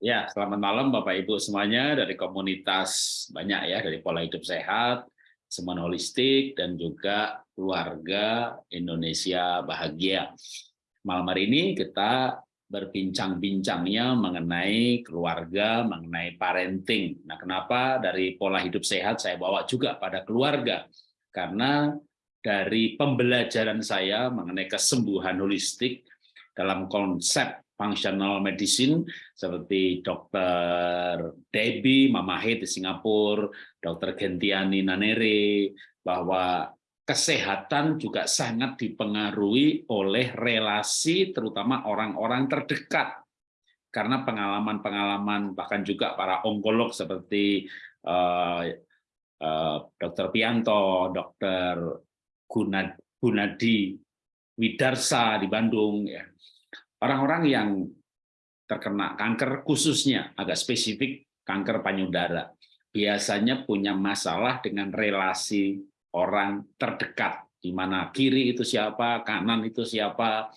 Ya, selamat malam Bapak Ibu semuanya dari komunitas banyak ya dari pola hidup sehat, semen holistik dan juga keluarga Indonesia bahagia. Malam hari ini kita berbincang-bincangnya mengenai keluarga, mengenai parenting. Nah, kenapa dari pola hidup sehat saya bawa juga pada keluarga? Karena dari pembelajaran saya mengenai kesembuhan holistik dalam konsep functional medicine seperti dokter Debbie Mamahit di Singapura, dokter Gentiani Nanere, bahwa kesehatan juga sangat dipengaruhi oleh relasi terutama orang-orang terdekat. Karena pengalaman-pengalaman bahkan juga para onkolog seperti uh, uh, dokter Pianto, dokter Gunadi Widarsa di Bandung, ya orang-orang yang terkena kanker khususnya agak spesifik kanker payudara biasanya punya masalah dengan relasi orang terdekat di mana kiri itu siapa, kanan itu siapa.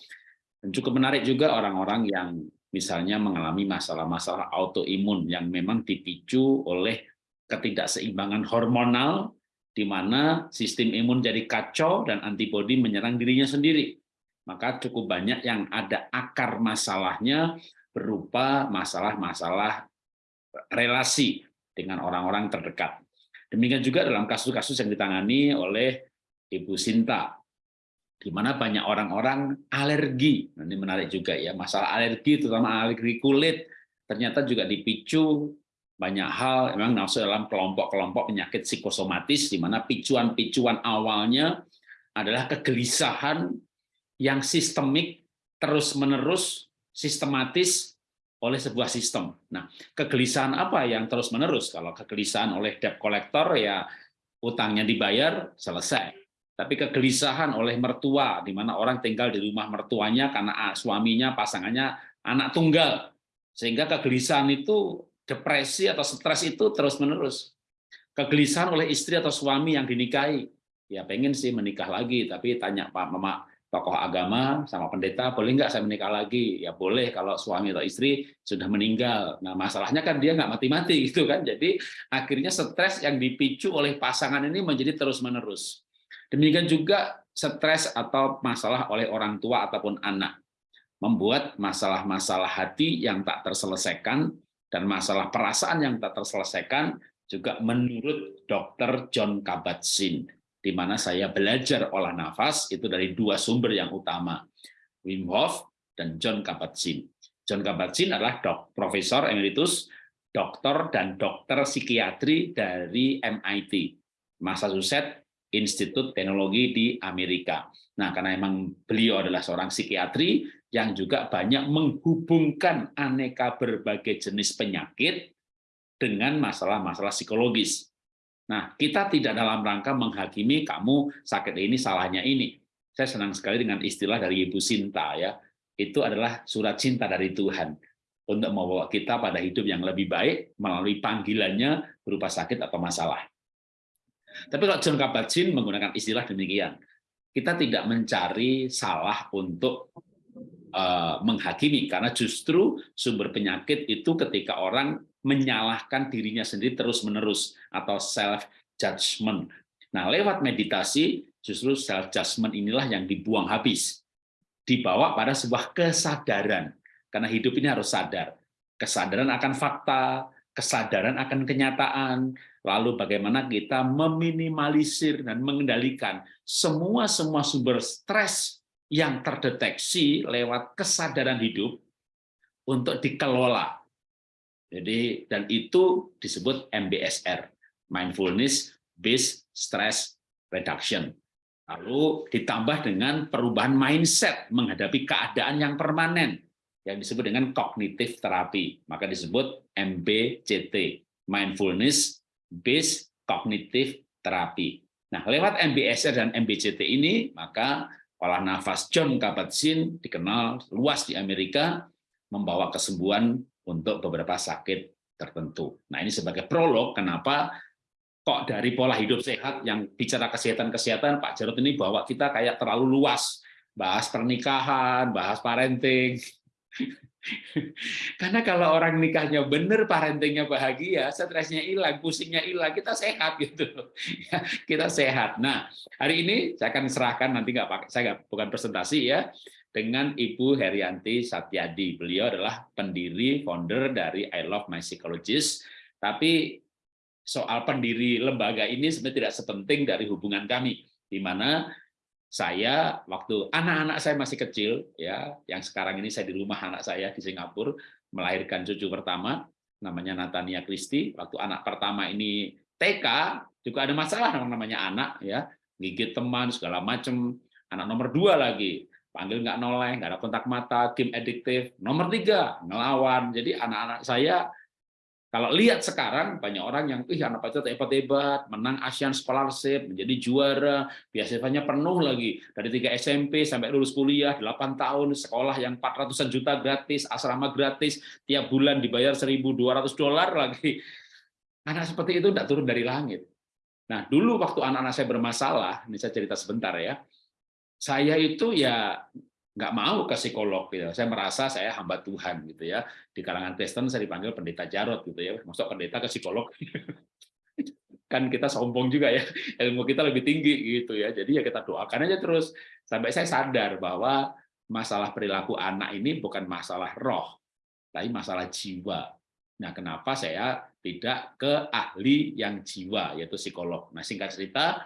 Dan cukup menarik juga orang-orang yang misalnya mengalami masalah-masalah autoimun yang memang dipicu oleh ketidakseimbangan hormonal di mana sistem imun jadi kacau dan antibodi menyerang dirinya sendiri maka cukup banyak yang ada akar masalahnya berupa masalah-masalah relasi dengan orang-orang terdekat. Demikian juga dalam kasus-kasus yang ditangani oleh Ibu Sinta, di mana banyak orang-orang alergi. Nah, ini menarik juga ya, masalah alergi, terutama alergi kulit, ternyata juga dipicu banyak hal, memang masuk dalam kelompok-kelompok penyakit psikosomatis, di mana picuan-picuan awalnya adalah kegelisahan yang sistemik terus-menerus sistematis oleh sebuah sistem. Nah, kegelisahan apa yang terus-menerus? Kalau kegelisahan oleh debt collector ya utangnya dibayar selesai. Tapi kegelisahan oleh mertua di mana orang tinggal di rumah mertuanya karena suaminya, pasangannya anak tunggal. Sehingga kegelisahan itu depresi atau stres itu terus-menerus. Kegelisahan oleh istri atau suami yang dinikahi. Ya pengen sih menikah lagi, tapi tanya Pak Mama, tokoh agama sama pendeta boleh nggak saya menikah lagi? Ya boleh kalau suami atau istri sudah meninggal. Nah masalahnya kan dia nggak mati-mati gitu kan. Jadi akhirnya stres yang dipicu oleh pasangan ini menjadi terus menerus demikian juga stres atau masalah oleh orang tua ataupun anak. Membuat masalah-masalah hati yang tak terselesaikan dan masalah perasaan yang tak terselesaikan juga menurut dokter John Kabat-Zinn di mana saya belajar olah nafas itu dari dua sumber yang utama, Wim Hof dan John Kabat-Zinn. John Kabat-Zinn adalah dok, profesor emeritus, dokter dan dokter psikiatri dari MIT, Massachusetts Institute Teknologi di Amerika. Nah, karena memang beliau adalah seorang psikiatri yang juga banyak menghubungkan aneka berbagai jenis penyakit dengan masalah-masalah psikologis. Nah, kita tidak dalam rangka menghakimi kamu sakit ini, salahnya ini. Saya senang sekali dengan istilah dari Ibu Sinta ya. Itu adalah surat cinta dari Tuhan untuk membawa kita pada hidup yang lebih baik melalui panggilannya berupa sakit atau masalah. Tapi kalau John Kabat-Zinn menggunakan istilah demikian, kita tidak mencari salah untuk uh, menghakimi karena justru sumber penyakit itu ketika orang menyalahkan dirinya sendiri terus-menerus atau self judgment. Nah, lewat meditasi justru self judgment inilah yang dibuang habis. Dibawa pada sebuah kesadaran. Karena hidup ini harus sadar. Kesadaran akan fakta, kesadaran akan kenyataan, lalu bagaimana kita meminimalisir dan mengendalikan semua-semua sumber stres yang terdeteksi lewat kesadaran hidup untuk dikelola jadi dan itu disebut MBSR, Mindfulness Based Stress Reduction. Lalu ditambah dengan perubahan mindset menghadapi keadaan yang permanen yang disebut dengan kognitif terapi, maka disebut MBCT, Mindfulness Based Cognitive Therapy. Nah, lewat MBSR dan MBCT ini, maka olah nafas John Kabat-Zinn dikenal luas di Amerika, membawa kesembuhan untuk beberapa sakit tertentu. Nah ini sebagai prolog kenapa kok dari pola hidup sehat yang bicara kesehatan-kesehatan Pak Jarod ini bawa kita kayak terlalu luas, bahas pernikahan, bahas parenting. Karena kalau orang nikahnya benar, parentingnya bahagia, stresnya hilang, pusingnya hilang, kita sehat gitu. Kita sehat. Nah, hari ini saya akan serahkan nanti nggak pakai, saya nggak bukan presentasi ya, dengan Ibu Herianti Satyadi. Beliau adalah pendiri, founder dari I Love My Psychologist. Tapi soal pendiri lembaga ini sebenarnya tidak sepenting dari hubungan kami, di mana saya waktu anak-anak saya masih kecil ya yang sekarang ini saya di rumah anak saya di Singapura melahirkan cucu pertama namanya Natania Kristi waktu anak pertama ini TK juga ada masalah namanya anak ya. Gigit teman segala macam anak nomor dua lagi panggil nggak noleh nggak ada kontak mata game adiktif nomor tiga ngelawan jadi anak-anak saya kalau lihat sekarang banyak orang yang ih anak pacar hebat-hebat, menang Asian Scholarship, menjadi juara, biasanya penuh lagi dari tiga SMP sampai lulus kuliah 8 tahun, sekolah yang 400 juta gratis, asrama gratis, tiap bulan dibayar 1.200 dolar lagi. Anak seperti itu tidak turun dari langit. Nah, dulu waktu anak-anak saya bermasalah, ini saya cerita sebentar ya. Saya itu ya nggak mau ke psikolog gitu. Saya merasa saya hamba Tuhan gitu ya. Di kalangan Kristen saya dipanggil pendeta Jarot gitu ya. Masuk pendeta ke psikolog. kan kita sombong juga ya. Ilmu kita lebih tinggi gitu ya. Jadi ya kita doakan aja terus sampai saya sadar bahwa masalah perilaku anak ini bukan masalah roh, tapi masalah jiwa. Nah, kenapa saya tidak ke ahli yang jiwa yaitu psikolog. Nah, singkat cerita,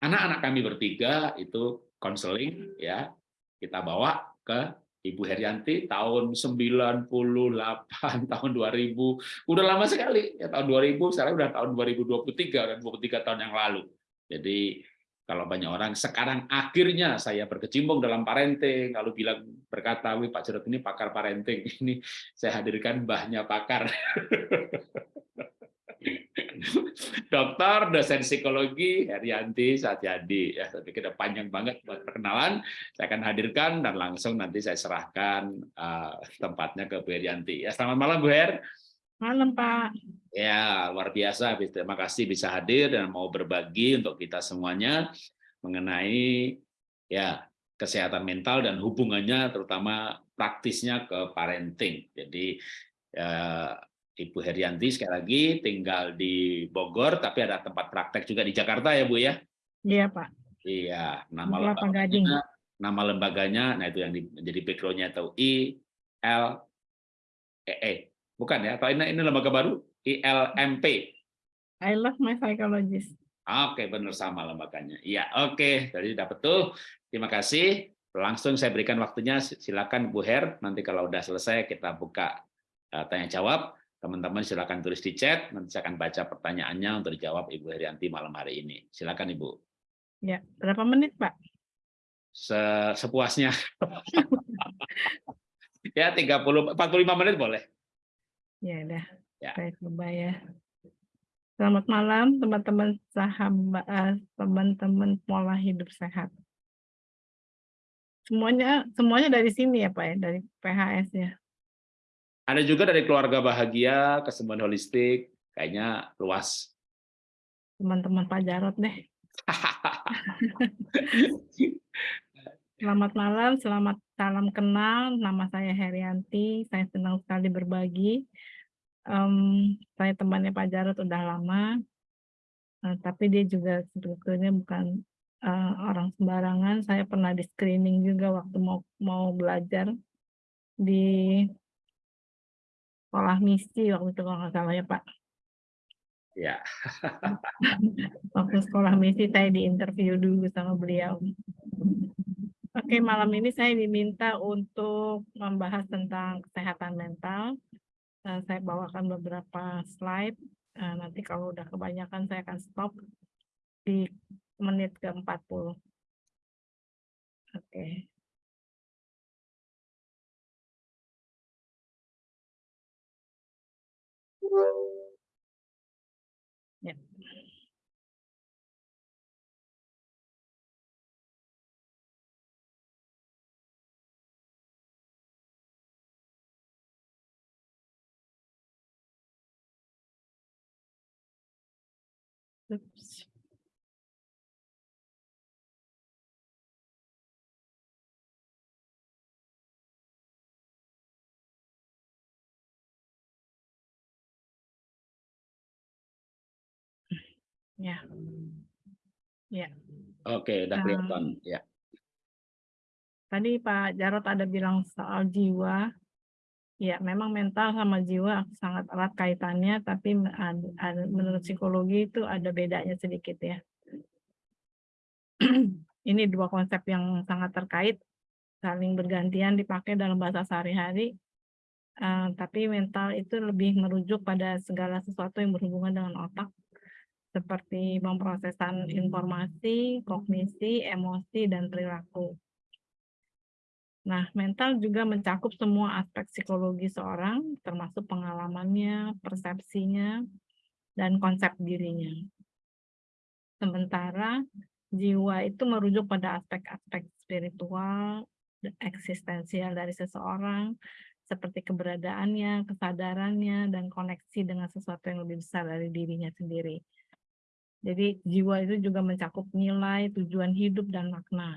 anak-anak kami bertiga itu konseling ya kita bawa ke Ibu Herianti tahun 98 tahun 2000 udah lama sekali ya tahun 2000 sekarang udah tahun 2023 dan 23 tahun yang lalu. Jadi kalau banyak orang sekarang akhirnya saya berkecimpung dalam parenting. Lalu bilang berkata wih Pak Jarod ini pakar parenting. Ini saya hadirkan mbahnya pakar dokter, dosen psikologi, Herianti Satyadi. Ya, tapi kita panjang banget buat perkenalan. Saya akan hadirkan dan langsung nanti saya serahkan uh, tempatnya ke Bu Herianti. Ya, selamat malam Bu Her. Malam Pak. Ya, luar biasa. Terima kasih bisa hadir dan mau berbagi untuk kita semuanya mengenai ya kesehatan mental dan hubungannya terutama praktisnya ke parenting. Jadi ya, Ibu Herianti sekali lagi tinggal di Bogor, tapi ada tempat praktek juga di Jakarta ya Bu ya? Iya Pak. Iya, nama lembaganya, nama lembaganya, nah itu yang menjadi backgroundnya atau I L E E, bukan ya? Atau ini, ini lembaga baru I L M P. I love my psychologist. Oke, benar sama lembaganya. Iya, oke, jadi dapat tuh. Terima kasih. Langsung saya berikan waktunya, silakan Bu Her. Nanti kalau udah selesai kita buka uh, tanya jawab. Teman-teman silakan tulis di chat, nanti saya akan baca pertanyaannya untuk dijawab Ibu Herianti malam hari ini. Silakan Ibu. Ya, berapa menit Pak? Se Sepuasnya. ya, 30 45 menit boleh. Ya udah. Ya. Saya coba ya. Selamat malam teman-teman sahabat eh, teman-teman pola hidup sehat. Semuanya semuanya dari sini ya Pak ya, dari PHS ya. Ada juga dari keluarga bahagia, kesembuhan holistik, kayaknya luas. Teman-teman Pak Jarot deh. selamat malam, selamat salam kenal. Nama saya Herianti, saya senang sekali berbagi. Um, saya temannya Pak Jarot udah lama, uh, tapi dia juga sebetulnya bukan uh, orang sembarangan. Saya pernah di screening juga waktu mau mau belajar di sekolah misi waktu itu kalau nggak salah ya Pak. Ya. waktu sekolah misi saya diinterview dulu sama beliau. Oke, malam ini saya diminta untuk membahas tentang kesehatan mental. Uh, saya bawakan beberapa slide. Uh, nanti kalau udah kebanyakan saya akan stop di menit ke-40. Oke. Ya. Ya. Oke, udah kelihatan. Ya. Tadi Pak Jarod ada bilang soal jiwa. Ya, memang mental sama jiwa sangat erat kaitannya, tapi menurut psikologi itu ada bedanya sedikit ya. Ini dua konsep yang sangat terkait, saling bergantian dipakai dalam bahasa sehari-hari. Eee, tapi mental itu lebih merujuk pada segala sesuatu yang berhubungan dengan otak, seperti pemrosesan informasi, kognisi, emosi, dan perilaku. Nah, mental juga mencakup semua aspek psikologi seorang, termasuk pengalamannya, persepsinya, dan konsep dirinya. Sementara jiwa itu merujuk pada aspek-aspek spiritual, eksistensial dari seseorang, seperti keberadaannya, kesadarannya, dan koneksi dengan sesuatu yang lebih besar dari dirinya sendiri. Jadi jiwa itu juga mencakup nilai, tujuan hidup, dan makna.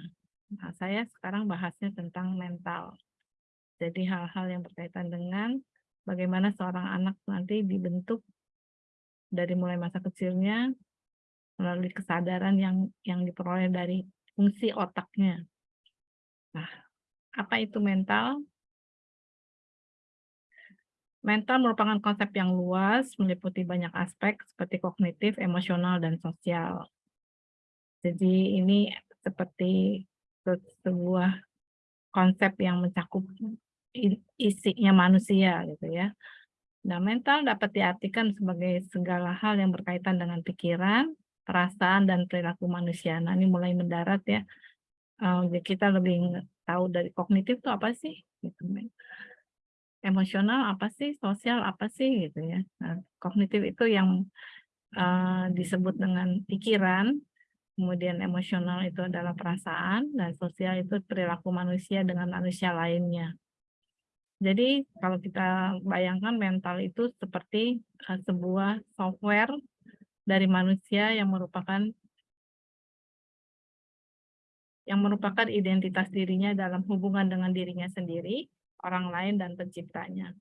Nah, saya sekarang bahasnya tentang mental. Jadi hal-hal yang berkaitan dengan bagaimana seorang anak nanti dibentuk dari mulai masa kecilnya melalui kesadaran yang yang diperoleh dari fungsi otaknya. Nah, apa itu mental? Mental merupakan konsep yang luas, meliputi banyak aspek seperti kognitif, emosional, dan sosial. Jadi ini seperti se sebuah konsep yang mencakup isinya manusia gitu ya. Nah, mental dapat diartikan sebagai segala hal yang berkaitan dengan pikiran, perasaan, dan perilaku manusia. Nah, ini mulai mendarat ya. Eee, kita lebih tahu dari kognitif itu apa sih? Gitu, emosional apa sih? Sosial apa sih? Gitu ya. Nah, kognitif itu yang, eee, disebut dengan pikiran, kemudian emosional itu adalah perasaan, dan sosial itu perilaku manusia dengan manusia lainnya. Jadi kalau kita bayangkan mental itu seperti, eee, sebuah software dari manusia yang merupakan yang merupakan identitas dirinya dalam hubungan dengan dirinya sendiri, orang lain, dan penciptanya.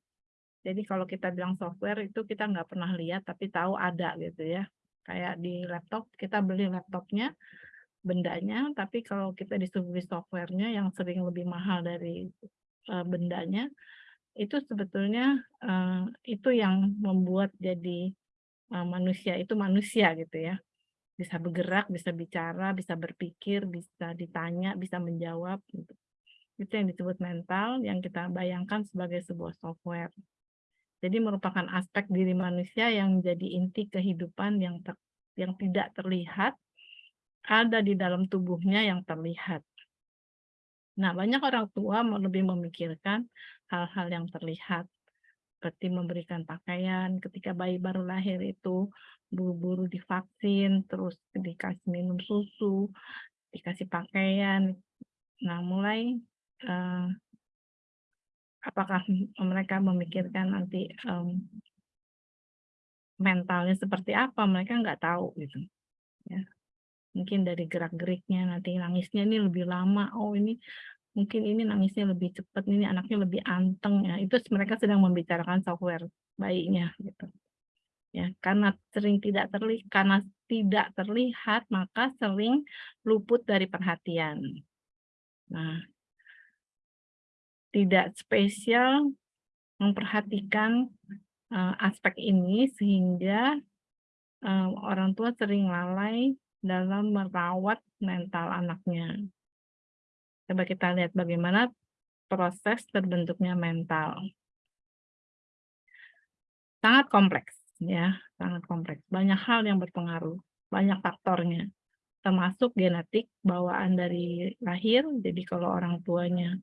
Jadi kalau kita bilang software itu kita nggak pernah lihat tapi tahu ada gitu ya. Kayak di laptop, kita beli laptopnya, bendanya, tapi kalau kita disuguhi software-nya yang sering lebih mahal dari, eee, bendanya, itu sebetulnya, eee, itu yang membuat jadi, eee, manusia itu manusia gitu ya. Bisa bergerak, bisa bicara, bisa berpikir, bisa ditanya, bisa menjawab gitu. Itu yang disebut mental, yang kita bayangkan sebagai sebuah software. Jadi merupakan aspek diri manusia yang menjadi inti kehidupan yang ter yang tidak terlihat, ada di dalam tubuhnya yang terlihat. Nah, banyak orang tua lebih memikirkan hal-hal yang terlihat, seperti memberikan pakaian ketika bayi baru lahir itu, buru-buru divaksin, terus dikasih minum susu, dikasih pakaian. Nah, mulai, eee apakah mereka memikirkan nanti, mmm mentalnya seperti apa, mereka nggak tahu gitu, ya. Mungkin dari gerak-geriknya, nanti nangisnya ini lebih lama, oh ini mungkin ini nangisnya lebih cepat, ini anaknya lebih anteng ya, itu mereka sedang membicarakan software bayinya gitu. Ya, karena sering tidak terli karena tidak terlihat, maka sering luput dari perhatian. Nah tidak spesial memperhatikan, eee, aspek ini sehingga, eee, orang tua sering lalai dalam merawat mental anaknya. Coba kita lihat bagaimana proses terbentuknya mental. Sangat kompleks ya, sangat kompleks. Banyak hal yang berpengaruh, banyak faktornya, termasuk genetik bawaan dari lahir, jadi kalau orang tuanya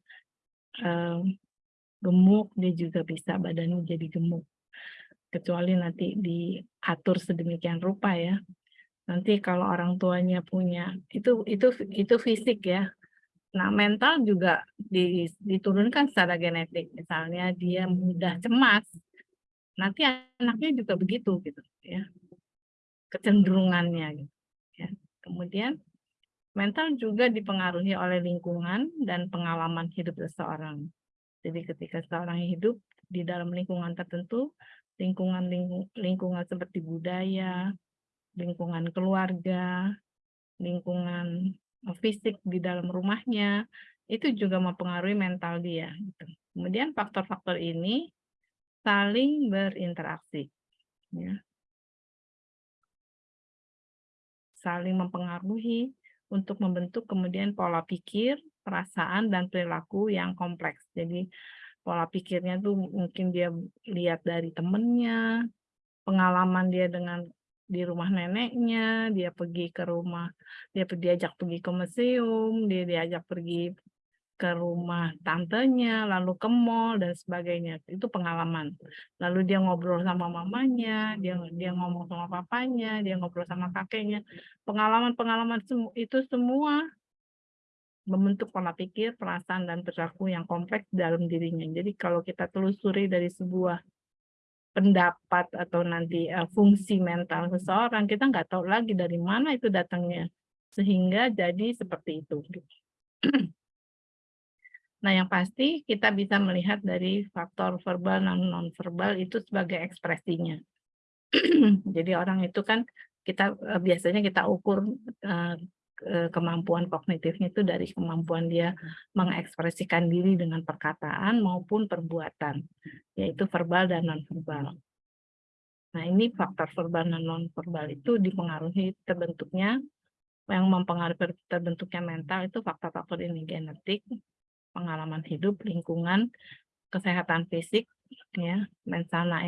Eee, gemuk, dia juga bisa badannya jadi gemuk. Kecuali nanti diatur sedemikian rupa ya. Nanti kalau orang tuanya punya itu itu itu fisik ya. Nah, mental juga di diturunkan secara genetik. Misalnya dia mudah cemas, nanti anaknya juga begitu gitu ya. Kecenderungannya gitu ya. Kemudian Mental juga dipengaruhi oleh lingkungan dan pengalaman hidup seseorang. Jadi ketika seseorang hidup di dalam lingkungan tertentu, lingkungan lingkungan seperti budaya, lingkungan keluarga, lingkungan eh, fisik di dalam rumahnya, itu juga mempengaruhi mental dia. Gitu. Kemudian faktor-faktor ini saling berinteraksi. Ya. Saling mempengaruhi untuk membentuk kemudian pola pikir, perasaan, dan perilaku yang kompleks. Jadi pola pikirnya tuh mungkin dia lihat dari temennya, pengalaman dia dengan di rumah neneknya, dia pergi ke rumah, dia diajak pergi ke museum, dia diajak pergi ke rumah tantenya, lalu ke mall dan sebagainya. Itu pengalaman. Lalu dia ngobrol sama mamanya, dia dia ngomong sama papanya, dia ngobrol sama kakeknya. Pengalaman-pengalaman itu semua membentuk pola pikir, perasaan, dan perilaku yang kompleks dalam dirinya. Jadi kalau kita telusuri dari sebuah pendapat atau nanti uh, fungsi mental seseorang, kita nggak tahu lagi dari mana itu datangnya. Sehingga jadi seperti itu. Nah, yang pasti kita bisa melihat dari faktor verbal dan non-verbal itu sebagai ekspresinya. Jadi orang itu kan kita eh, biasanya kita ukur uh, kemampuan kognitifnya itu dari kemampuan dia mengekspresikan diri dengan perkataan maupun perbuatan, yaitu verbal dan non-verbal. Nah, ini faktor verbal dan non-verbal itu dipengaruhi terbentuknya, yang mempengaruhi terbentuknya mental itu faktor-faktor ini, genetik, pengalaman hidup, lingkungan, kesehatan fisik, ya, mensana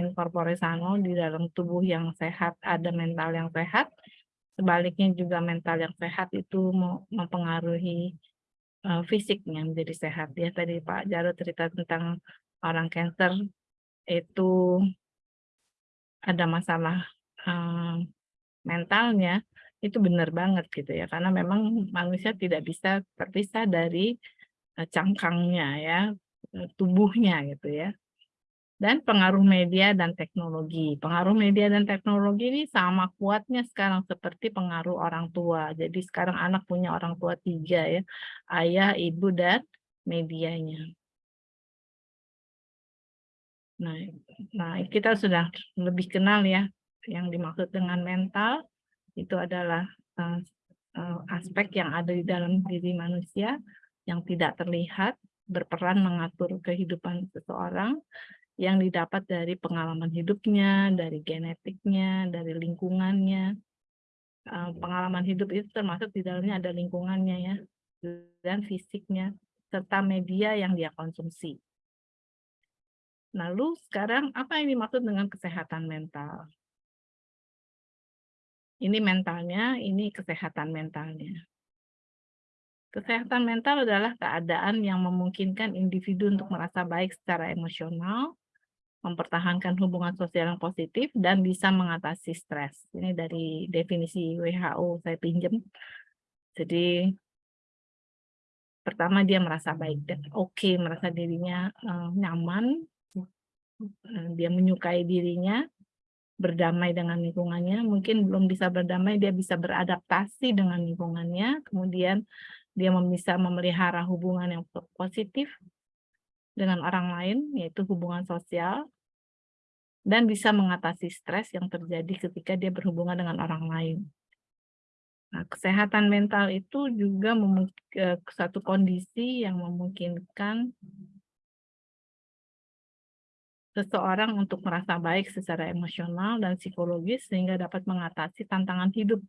sano, di dalam tubuh yang sehat ada mental yang sehat, sebaliknya juga mental yang sehat itu mempengaruhi uh, fisiknya menjadi sehat. Ya, tadi Pak Jarod cerita tentang orang cancer itu ada masalah uh, mentalnya, itu benar banget gitu ya, karena memang manusia tidak bisa terpisah dari cangkangnya ya, eh, tubuhnya gitu ya. Dan pengaruh media dan teknologi. Pengaruh media dan teknologi ini sama kuatnya sekarang seperti pengaruh orang tua. Jadi sekarang anak punya orang tua tiga ya, ayah, ibu, dan medianya. Nah, nah kita sudah lebih kenal ya yang dimaksud dengan mental itu adalah uh, uh, aspek yang ada di dalam diri manusia yang tidak terlihat berperan mengatur kehidupan seseorang yang didapat dari pengalaman hidupnya, dari genetiknya, dari lingkungannya. Eh, pengalaman hidup itu termasuk di dalamnya ada lingkungannya ya, dan fisiknya, serta media yang dia konsumsi. Lalu sekarang apa yang dimaksud dengan kesehatan mental? Ini mentalnya, ini kesehatan mentalnya. Kesehatan mental adalah keadaan yang memungkinkan individu untuk merasa baik secara emosional, mempertahankan hubungan sosial yang positif, dan bisa mengatasi stres. Ini dari definisi WHO saya pinjam. Jadi pertama dia merasa baik dan oke, okay, merasa dirinya uh, nyaman, uh, dia menyukai dirinya, berdamai dengan lingkungannya, mungkin belum bisa berdamai, dia bisa beradaptasi dengan lingkungannya, kemudian dia bisa memelihara hubungan yang positif dengan orang lain, yaitu hubungan sosial, dan bisa mengatasi stres yang terjadi ketika dia berhubungan dengan orang lain. Nah, kesehatan mental itu juga satu kondisi yang memungkinkan seseorang untuk merasa baik secara emosional dan psikologis sehingga dapat mengatasi tantangan hidup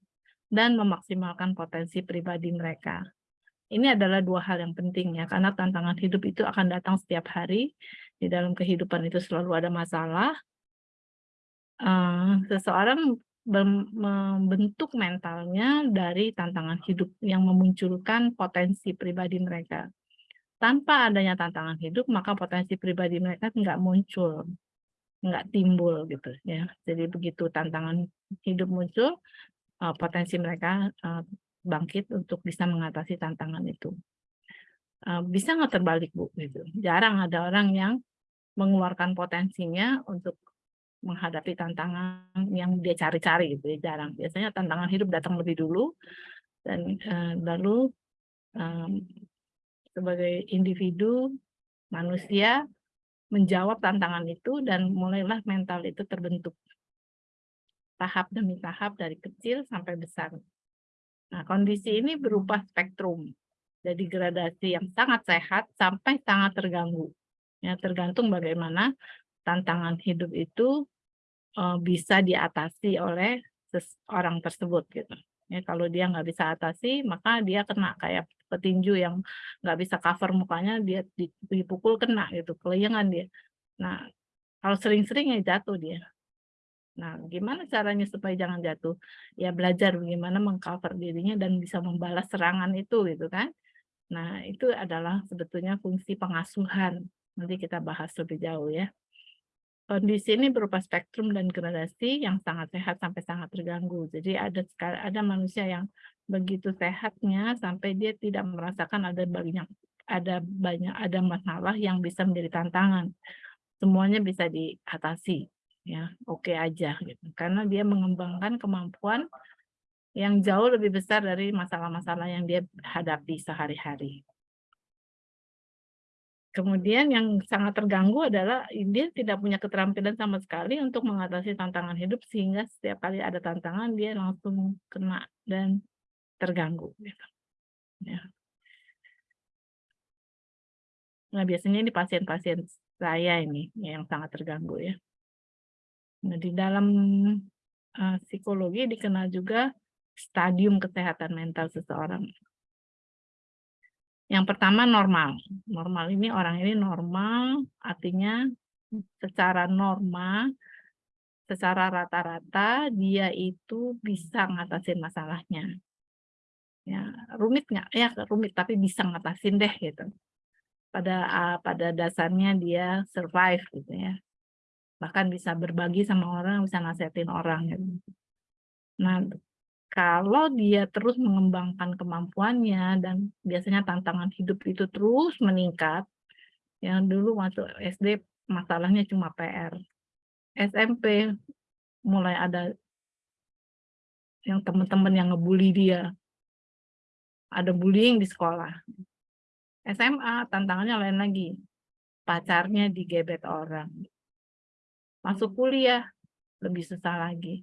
dan memaksimalkan potensi pribadi mereka. Ini adalah dua hal yang penting ya, karena tantangan hidup itu akan datang setiap hari. Di dalam kehidupan itu selalu ada masalah. Uh, seseorang membentuk mentalnya dari tantangan hidup yang memunculkan potensi pribadi mereka. Tanpa adanya tantangan hidup, maka potensi pribadi mereka nggak muncul, nggak timbul gitu ya. Jadi begitu tantangan hidup muncul, uh, potensi mereka uh, bangkit untuk bisa mengatasi tantangan itu. Eh, bisa nggak terbalik Bu? Gitu. Jarang ada orang yang mengeluarkan potensinya untuk menghadapi tantangan yang dia cari-cari gitu ya jarang. Biasanya tantangan hidup datang lebih dulu dan uh, lalu sebagai individu manusia menjawab tantangan itu dan mulailah mental itu terbentuk. tahap demi tahap dari kecil sampai besar. Nah, kondisi ini berupa spektrum dari gradasi yang sangat sehat sampai sangat terganggu. Ya, tergantung bagaimana tantangan hidup itu uh, bisa diatasi oleh orang tersebut gitu. Ya, kalau dia nggak bisa atasi, maka dia kena kayak petinju yang nggak bisa cover mukanya, dia dipukul kena gitu, kelayangan dia. Nah, kalau sering-sering ya jatuh dia. Nah, gimana caranya supaya jangan jatuh? Ya belajar bagaimana mengcover dirinya dan bisa membalas serangan itu gitu kan. Nah, itu adalah sebetulnya fungsi pengasuhan. Nanti kita bahas lebih jauh ya. Kondisi ini berupa spektrum dan gradasi yang sangat sehat sampai sangat terganggu. Jadi ada ada manusia yang begitu sehatnya sampai dia tidak merasakan ada banyak ada banyak ada masalah yang bisa menjadi tantangan. Semuanya bisa diatasi ya oke aja gitu karena dia mengembangkan kemampuan yang jauh lebih besar dari masalah-masalah yang dia hadapi sehari-hari. Kemudian yang sangat terganggu adalah dia tidak punya keterampilan sama sekali untuk mengatasi tantangan hidup sehingga setiap kali ada tantangan dia langsung kena dan terganggu. Gitu. Ya. Nah biasanya ini pasien-pasien saya ini yang sangat terganggu ya. Nah, di dalam uh, psikologi dikenal juga stadium kesehatan mental seseorang. Yang pertama normal. Normal ini orang ini normal, artinya secara normal, secara rata-rata dia itu bisa ngatasin masalahnya. Ya, rumit nggak? Ya rumit, tapi bisa ngatasin deh gitu. Pada uh, pada dasarnya dia survive gitu ya bahkan bisa berbagi sama orang, bisa nasihatin orang. Gitu. Nah, kalau dia terus mengembangkan kemampuannya dan biasanya tantangan hidup itu terus meningkat, yang dulu masuk SD masalahnya cuma PR. SMP mulai ada yang teman-teman yang ngebully dia. Ada bullying di sekolah. SMA tantangannya lain lagi. Pacarnya digebet orang masuk kuliah lebih susah lagi.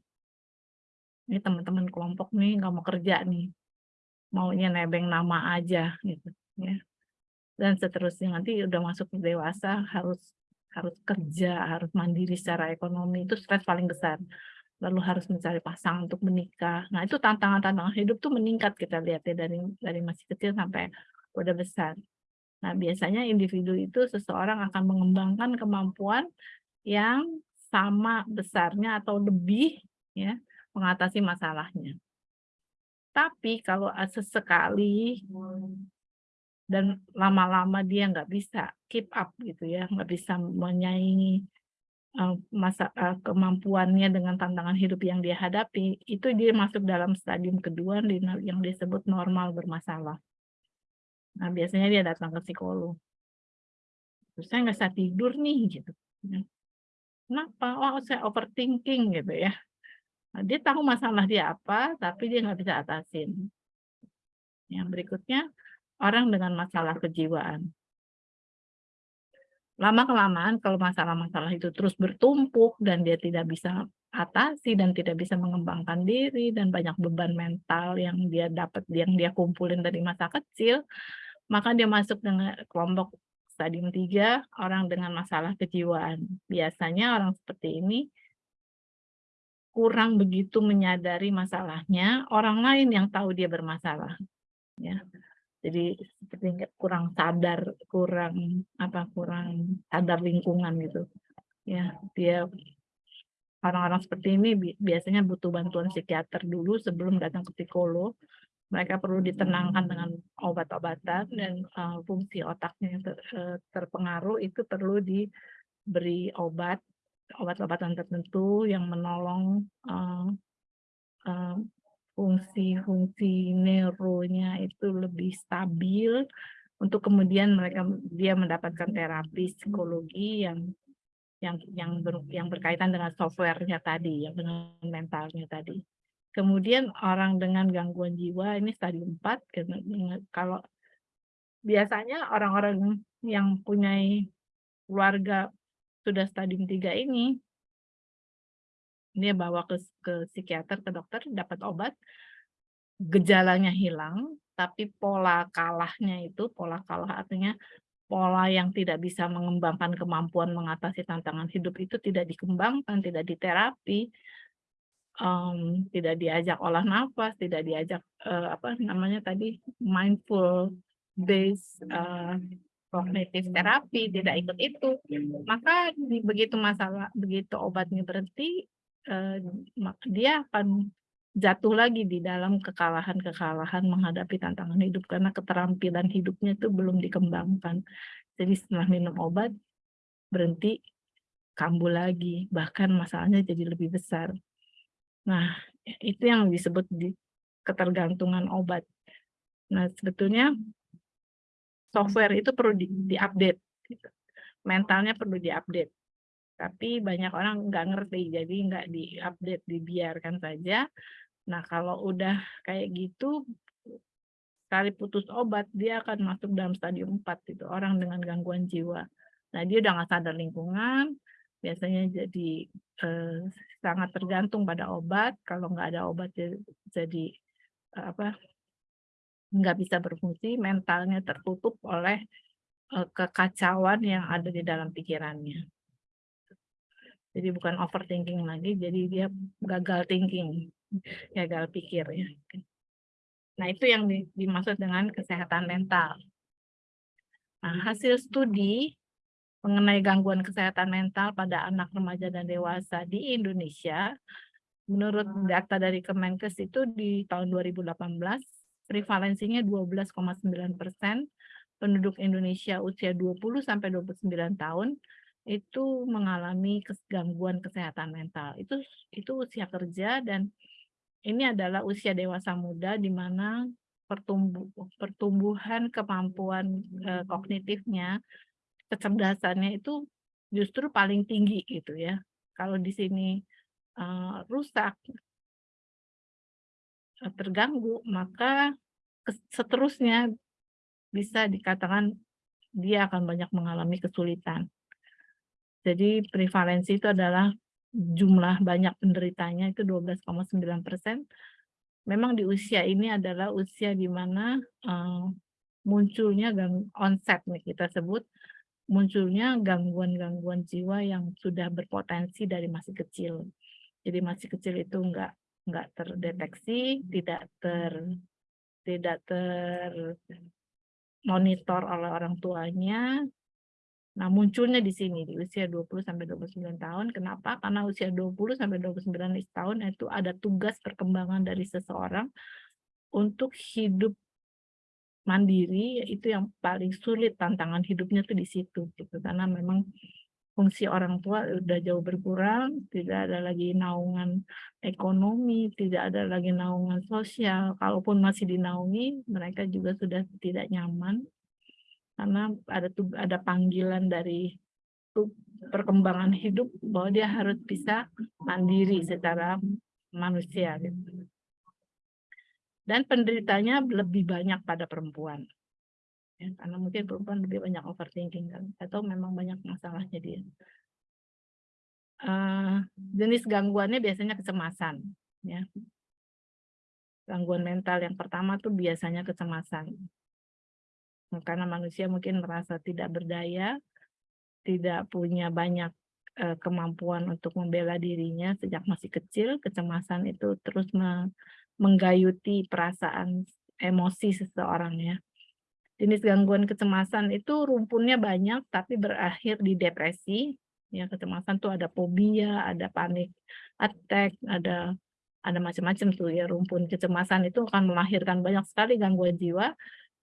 Ini teman-teman kelompok nih nggak mau kerja nih, maunya nebeng nama aja gitu ya. Dan seterusnya nanti udah masuk dewasa harus harus kerja, harus mandiri secara ekonomi itu stres paling besar. Lalu harus mencari pasangan untuk menikah. Nah itu tantangan-tantangan hidup tuh meningkat kita lihat ya dari dari masih kecil sampai udah besar. Nah biasanya individu itu seseorang akan mengembangkan kemampuan yang sama besarnya atau lebih ya mengatasi masalahnya. Tapi kalau sesekali dan lama-lama dia nggak bisa keep up gitu ya, nggak bisa menyaingi uh, masa uh, kemampuannya dengan tantangan hidup yang dia hadapi, itu dia masuk dalam stadium kedua yang disebut normal bermasalah. Nah biasanya dia datang ke psikolog. Terus saya nggak bisa tidur nih gitu. Kenapa? Oh, saya overthinking gitu ya. Nah, dia tahu masalah dia apa, tapi dia nggak bisa atasin. Yang berikutnya, orang dengan masalah kejiwaan. Lama-kelamaan kalau masalah-masalah itu terus bertumpuk dan dia tidak bisa atasi dan tidak bisa mengembangkan diri dan banyak beban mental yang dia dapat yang dia kumpulin dari masa kecil, maka dia masuk dengan kelompok stadium 3 orang dengan masalah kejiwaan. Biasanya orang seperti ini kurang begitu menyadari masalahnya, orang lain yang tahu dia bermasalah. Ya. Jadi seperti kurang sadar, kurang apa kurang sadar lingkungan gitu. Ya, dia orang-orang seperti ini biasanya butuh bantuan psikiater dulu sebelum datang ke psikolog mereka perlu ditenangkan dengan obat-obatan dan uh, fungsi otaknya yang ter, uh, terpengaruh itu perlu diberi obat obat-obatan tertentu yang menolong uh, uh, fungsi-fungsi neuronya itu lebih stabil untuk kemudian mereka dia mendapatkan terapi psikologi yang yang yang ber, yang berkaitan dengan softwarenya tadi, yang dengan mentalnya tadi. Kemudian orang dengan gangguan jiwa ini stadium 4, kalau biasanya orang-orang yang punya keluarga sudah stadium 3 ini, dia bawa ke ke psikiater, ke dokter, dapat obat, gejalanya hilang, tapi pola kalahnya itu, pola kalah artinya pola yang tidak bisa mengembangkan kemampuan mengatasi tantangan hidup itu tidak dikembangkan, tidak diterapi, um, tidak diajak olah nafas, tidak diajak uh, apa namanya tadi mindful based uh, kognitif terapi, tidak ikut itu, maka begitu masalah begitu obatnya berhenti, uh, dia akan jatuh lagi di dalam kekalahan-kekalahan menghadapi tantangan hidup karena keterampilan hidupnya itu belum dikembangkan. Jadi setelah minum obat berhenti kambuh lagi, bahkan masalahnya jadi lebih besar. Nah, itu yang disebut di ketergantungan obat. Nah, sebetulnya software itu perlu di-update. Gitu. Mentalnya perlu di-update. Tapi banyak orang nggak ngerti, jadi nggak di-update, dibiarkan saja. Nah, kalau udah kayak gitu, sekali putus obat, dia akan masuk dalam stadium 4, itu orang dengan gangguan jiwa. Nah, dia udah nggak sadar lingkungan, biasanya jadi eh, sangat tergantung pada obat, kalau nggak ada obat jadi eh, apa nggak bisa berfungsi, mentalnya tertutup oleh eh, kekacauan yang ada di dalam pikirannya. Jadi bukan overthinking lagi, jadi dia gagal thinking gagal pikir ya. Nah, itu yang dimaksud dengan kesehatan mental. Nah, hasil studi mengenai gangguan kesehatan mental pada anak remaja dan dewasa di Indonesia, menurut data dari Kemenkes itu di tahun 2018, prevalensinya 12,9 persen, penduduk Indonesia usia 20 sampai 29 tahun itu mengalami gangguan kesehatan mental. Itu itu usia kerja dan ini adalah usia dewasa muda di mana pertumbuh, pertumbuhan kemampuan eh, kognitifnya, kecerdasannya itu justru paling tinggi gitu ya. Kalau di sini eh, rusak, eh, terganggu, maka seterusnya bisa dikatakan dia akan banyak mengalami kesulitan. Jadi prevalensi itu adalah jumlah banyak penderitanya itu 12,9 persen. Memang di usia ini adalah usia di mana uh, munculnya onset nih kita sebut munculnya gangguan-gangguan jiwa yang sudah berpotensi dari masih kecil. Jadi masih kecil itu enggak enggak terdeteksi, tidak ter tidak ter monitor oleh orang tuanya, Nah, munculnya di sini di usia 20 sampai 29 tahun. Kenapa? Karena usia 20 sampai 29 tahun itu ada tugas perkembangan dari seseorang untuk hidup mandiri itu yang paling sulit tantangan hidupnya tuh di situ gitu. Karena memang fungsi orang tua udah jauh berkurang tidak ada lagi naungan ekonomi tidak ada lagi naungan sosial. Kalaupun masih dinaungi mereka juga sudah tidak nyaman. Karena ada ada panggilan dari perkembangan hidup bahwa dia harus bisa mandiri secara manusia gitu. Dan penderitanya lebih banyak pada perempuan. Ya, karena mungkin perempuan lebih banyak overthinking kan atau memang banyak masalahnya dia. Uh, jenis gangguannya biasanya kecemasan ya. Gangguan mental yang pertama tuh biasanya kecemasan karena manusia mungkin merasa tidak berdaya, tidak punya banyak uh, kemampuan untuk membela dirinya sejak masih kecil, kecemasan itu terus menggayuti perasaan emosi seseorang ya. Jenis gangguan kecemasan itu rumpunnya banyak tapi berakhir di depresi. Ya, kecemasan tuh ada fobia, ada panik attack, ada ada macam-macam tuh ya rumpun kecemasan itu akan melahirkan banyak sekali gangguan jiwa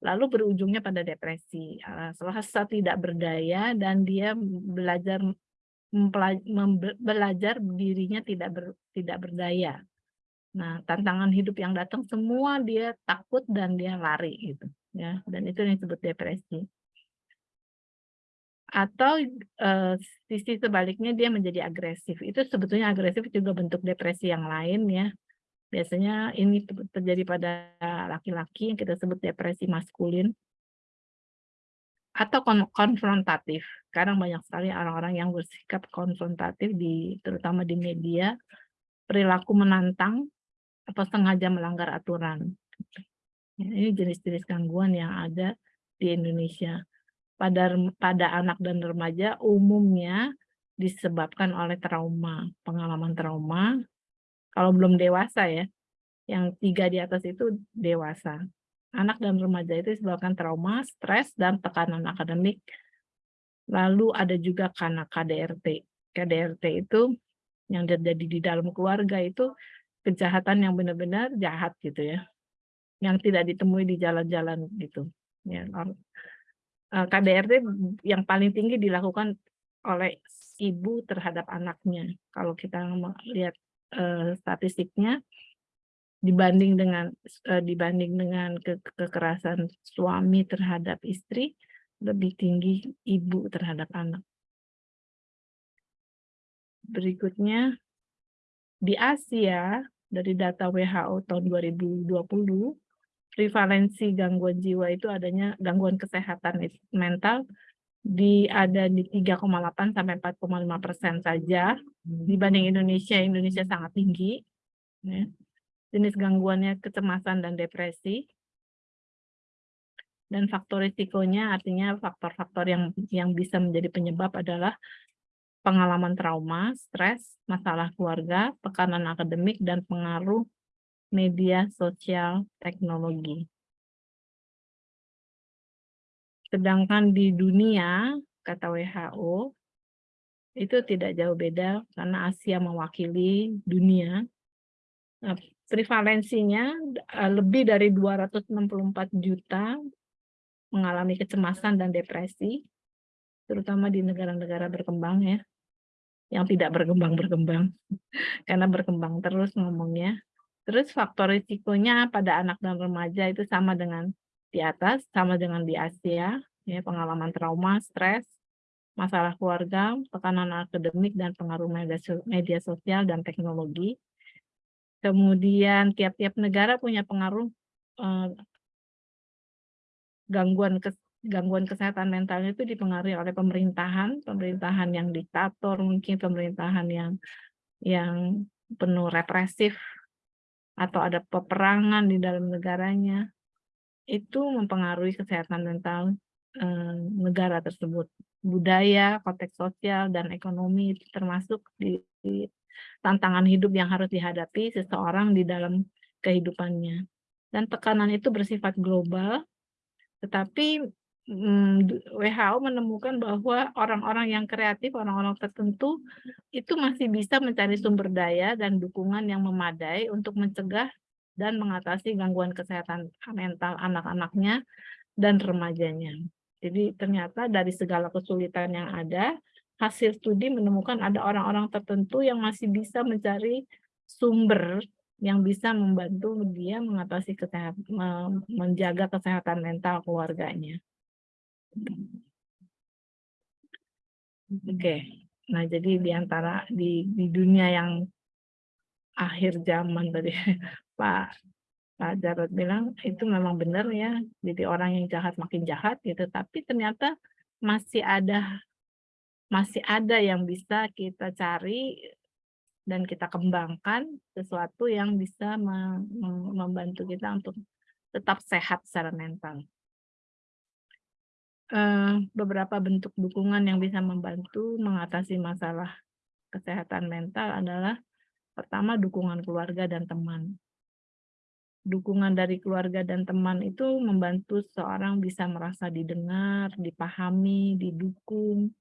lalu berujungnya pada depresi. Selasa tidak berdaya dan dia belajar belajar dirinya tidak ber, tidak berdaya. Nah, tantangan hidup yang datang semua dia takut dan dia lari gitu ya. Dan itu yang disebut depresi. Atau sisi sebaliknya dia menjadi agresif. Itu sebetulnya agresif juga bentuk depresi yang lain ya. Biasanya ini terjadi pada laki-laki yang kita sebut depresi maskulin atau konfrontatif. Kadang banyak sekali orang-orang yang bersikap konfrontatif di terutama di media perilaku menantang, atau sengaja melanggar aturan. Ya, ini jenis-jenis gangguan yang ada di Indonesia. Pada pada anak dan remaja umumnya disebabkan oleh trauma, pengalaman trauma. Kalau belum dewasa ya, yang tiga di atas itu dewasa. Anak dan remaja itu disebabkan trauma, stres, dan tekanan akademik. Lalu ada juga karena KDRT. KDRT itu yang terjadi di dalam keluarga itu kejahatan yang benar-benar jahat gitu ya. Yang tidak ditemui di jalan-jalan gitu ya. Eh, KDRT yang paling tinggi dilakukan oleh ibu terhadap anaknya. Kalau kita lihat uh, statistiknya dibanding dengan uh, dibanding dengan ke kekerasan suami terhadap istri lebih tinggi ibu terhadap anak. Berikutnya di Asia dari data WHO tahun 2020, prevalensi gangguan jiwa itu adanya gangguan kesehatan mental di ada di 3,8 sampai 4,5 persen saja dibanding Indonesia. Indonesia sangat tinggi. Ya. Jenis gangguannya kecemasan dan depresi. Dan faktor risikonya artinya faktor-faktor yang yang bisa menjadi penyebab adalah pengalaman trauma, stres, masalah keluarga, tekanan akademik, dan pengaruh media sosial teknologi. Sedangkan di dunia, kata WHO, itu tidak jauh beda karena Asia mewakili dunia. Nah, prevalensinya eh, lebih dari 264 juta mengalami kecemasan dan depresi, terutama di negara-negara berkembang ya yang tidak berkembang-berkembang karena berkembang terus ngomongnya. Terus faktor risikonya pada anak dan remaja itu sama dengan di atas, sama dengan di Asia, ya pengalaman trauma, stres, masalah keluarga, tekanan akademik dan pengaruh media, sosial dan teknologi. Kemudian tiap-tiap negara punya pengaruh eh, gangguan kes, gangguan kesehatan mentalnya itu dipengaruhi oleh pemerintahan, pemerintahan yang diktator, mungkin pemerintahan yang yang penuh represif atau ada peperangan di dalam negaranya, itu mempengaruhi kesehatan mental eh, negara tersebut. Budaya, konteks sosial, dan ekonomi termasuk di, di tantangan hidup yang harus dihadapi seseorang di dalam kehidupannya. Dan tekanan itu bersifat global, tetapi WHO menemukan bahwa orang-orang yang kreatif, orang-orang tertentu itu masih bisa mencari sumber daya dan dukungan yang memadai untuk mencegah dan mengatasi gangguan kesehatan mental anak-anaknya dan remajanya. Jadi ternyata dari segala kesulitan yang ada, hasil studi menemukan ada orang-orang tertentu yang masih bisa mencari sumber yang bisa membantu dia mengatasi kesehatan, menjaga kesehatan mental keluarganya. Oke, nah jadi di antara di, di dunia yang akhir zaman tadi Pak Pak Jarod bilang itu memang benar ya, jadi orang yang jahat makin jahat gitu, tapi ternyata masih ada masih ada yang bisa kita cari dan kita kembangkan sesuatu yang bisa membantu kita untuk tetap sehat secara mental beberapa bentuk dukungan yang bisa membantu mengatasi masalah kesehatan mental adalah pertama dukungan keluarga dan teman. Dukungan dari keluarga dan teman itu membantu seorang bisa merasa didengar, dipahami, didukung.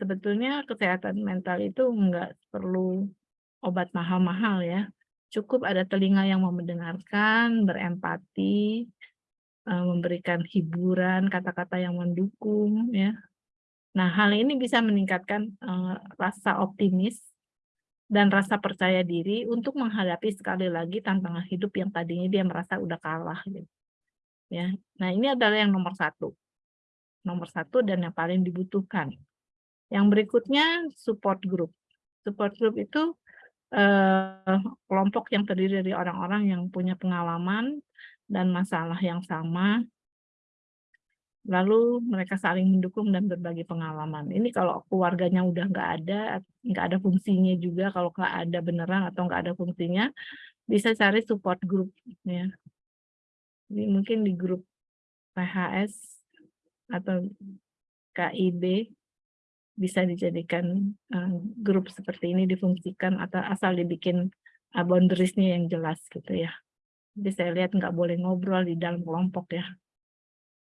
Sebetulnya kesehatan mental itu enggak perlu obat mahal-mahal ya. Cukup ada telinga yang mau mendengarkan, berempati, Eh, memberikan hiburan, kata-kata yang mendukung ya. Nah, hal ini bisa meningkatkan uh, rasa optimis dan rasa percaya diri untuk menghadapi sekali lagi tantangan hidup yang tadinya dia merasa udah kalah gitu. Ya. Nah, ini adalah yang nomor satu. Nomor satu dan yang paling dibutuhkan. Yang berikutnya support group. Support group itu eh, kelompok yang terdiri dari orang-orang yang punya pengalaman dan masalah yang sama lalu mereka saling mendukung dan berbagi pengalaman. Ini kalau keluarganya udah nggak ada, nggak ada fungsinya juga, kalau nggak ada beneran atau nggak ada fungsinya, bisa cari support group ya. Jadi mungkin di grup PHS atau KIB bisa dijadikan uh, grup seperti ini difungsikan atau asal dibikin uh, boundariesnya yang jelas gitu ya. Jadi saya lihat nggak boleh ngobrol di dalam kelompok ya.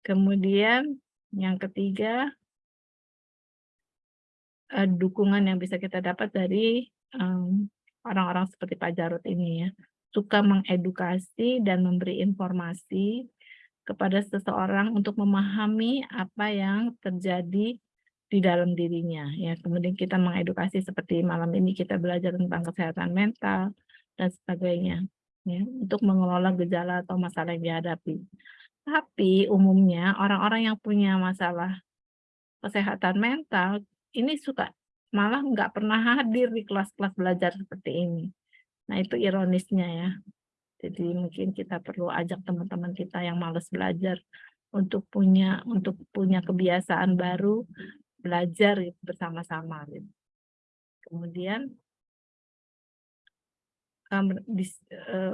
Kemudian yang ketiga, uh, dukungan yang bisa kita dapat dari orang-orang um, seperti Pak Jarod ini ya. Suka mengedukasi dan memberi informasi kepada seseorang untuk memahami apa yang terjadi di dalam dirinya ya kemudian kita mengedukasi seperti malam ini kita belajar tentang kesehatan mental dan sebagainya ya untuk mengelola gejala atau masalah yang dihadapi. Tapi umumnya orang-orang yang punya masalah kesehatan mental ini suka malah nggak pernah hadir di kelas-kelas belajar seperti ini. Nah itu ironisnya ya. Jadi mungkin kita perlu ajak teman-teman kita yang males belajar untuk punya untuk punya kebiasaan baru belajar bersama-sama gitu. Kemudian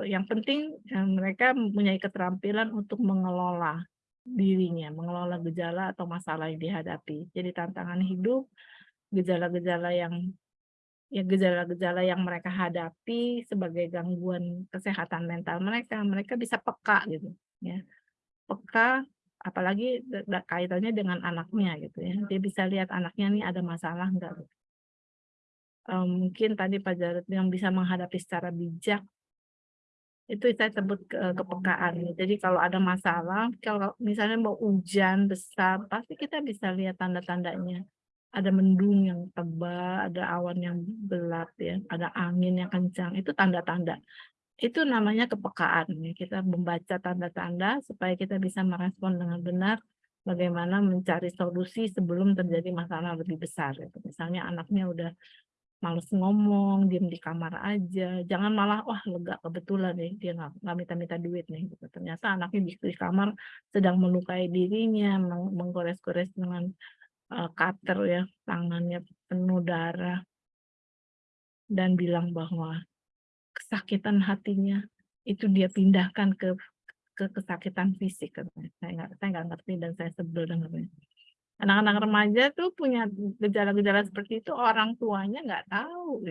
yang penting um, mereka mempunyai keterampilan untuk mengelola dirinya, mengelola gejala atau masalah yang dihadapi. Jadi tantangan hidup, gejala-gejala yang ya gejala-gejala yang mereka hadapi sebagai gangguan kesehatan mental mereka, mereka bisa peka gitu ya. Peka apalagi kaitannya dengan anaknya gitu ya dia bisa lihat anaknya nih ada masalah enggak um, mungkin tadi Pak Jarod yang bisa menghadapi secara bijak itu saya sebut ke, kepekaan jadi kalau ada masalah kalau misalnya mau hujan besar pasti kita bisa lihat tanda-tandanya ada mendung yang tebal ada awan yang gelap ya ada angin yang kencang itu tanda-tanda itu namanya kepekaan. Kita membaca tanda-tanda supaya kita bisa merespon dengan benar bagaimana mencari solusi sebelum terjadi masalah lebih besar. Misalnya anaknya udah males ngomong, diem di kamar aja, jangan malah wah lega kebetulan nih dia nggak minta-minta duit nih. Gitu. Ternyata anaknya di, kamar sedang melukai dirinya, meng menggores-gores dengan uh, cutter ya, tangannya penuh darah dan bilang bahwa kesakitan hatinya itu dia pindahkan ke ke kesakitan fisik saya nggak saya nggak ngerti dan saya sebel dengarnya anak-anak remaja tuh punya gejala-gejala seperti itu orang tuanya nggak tahu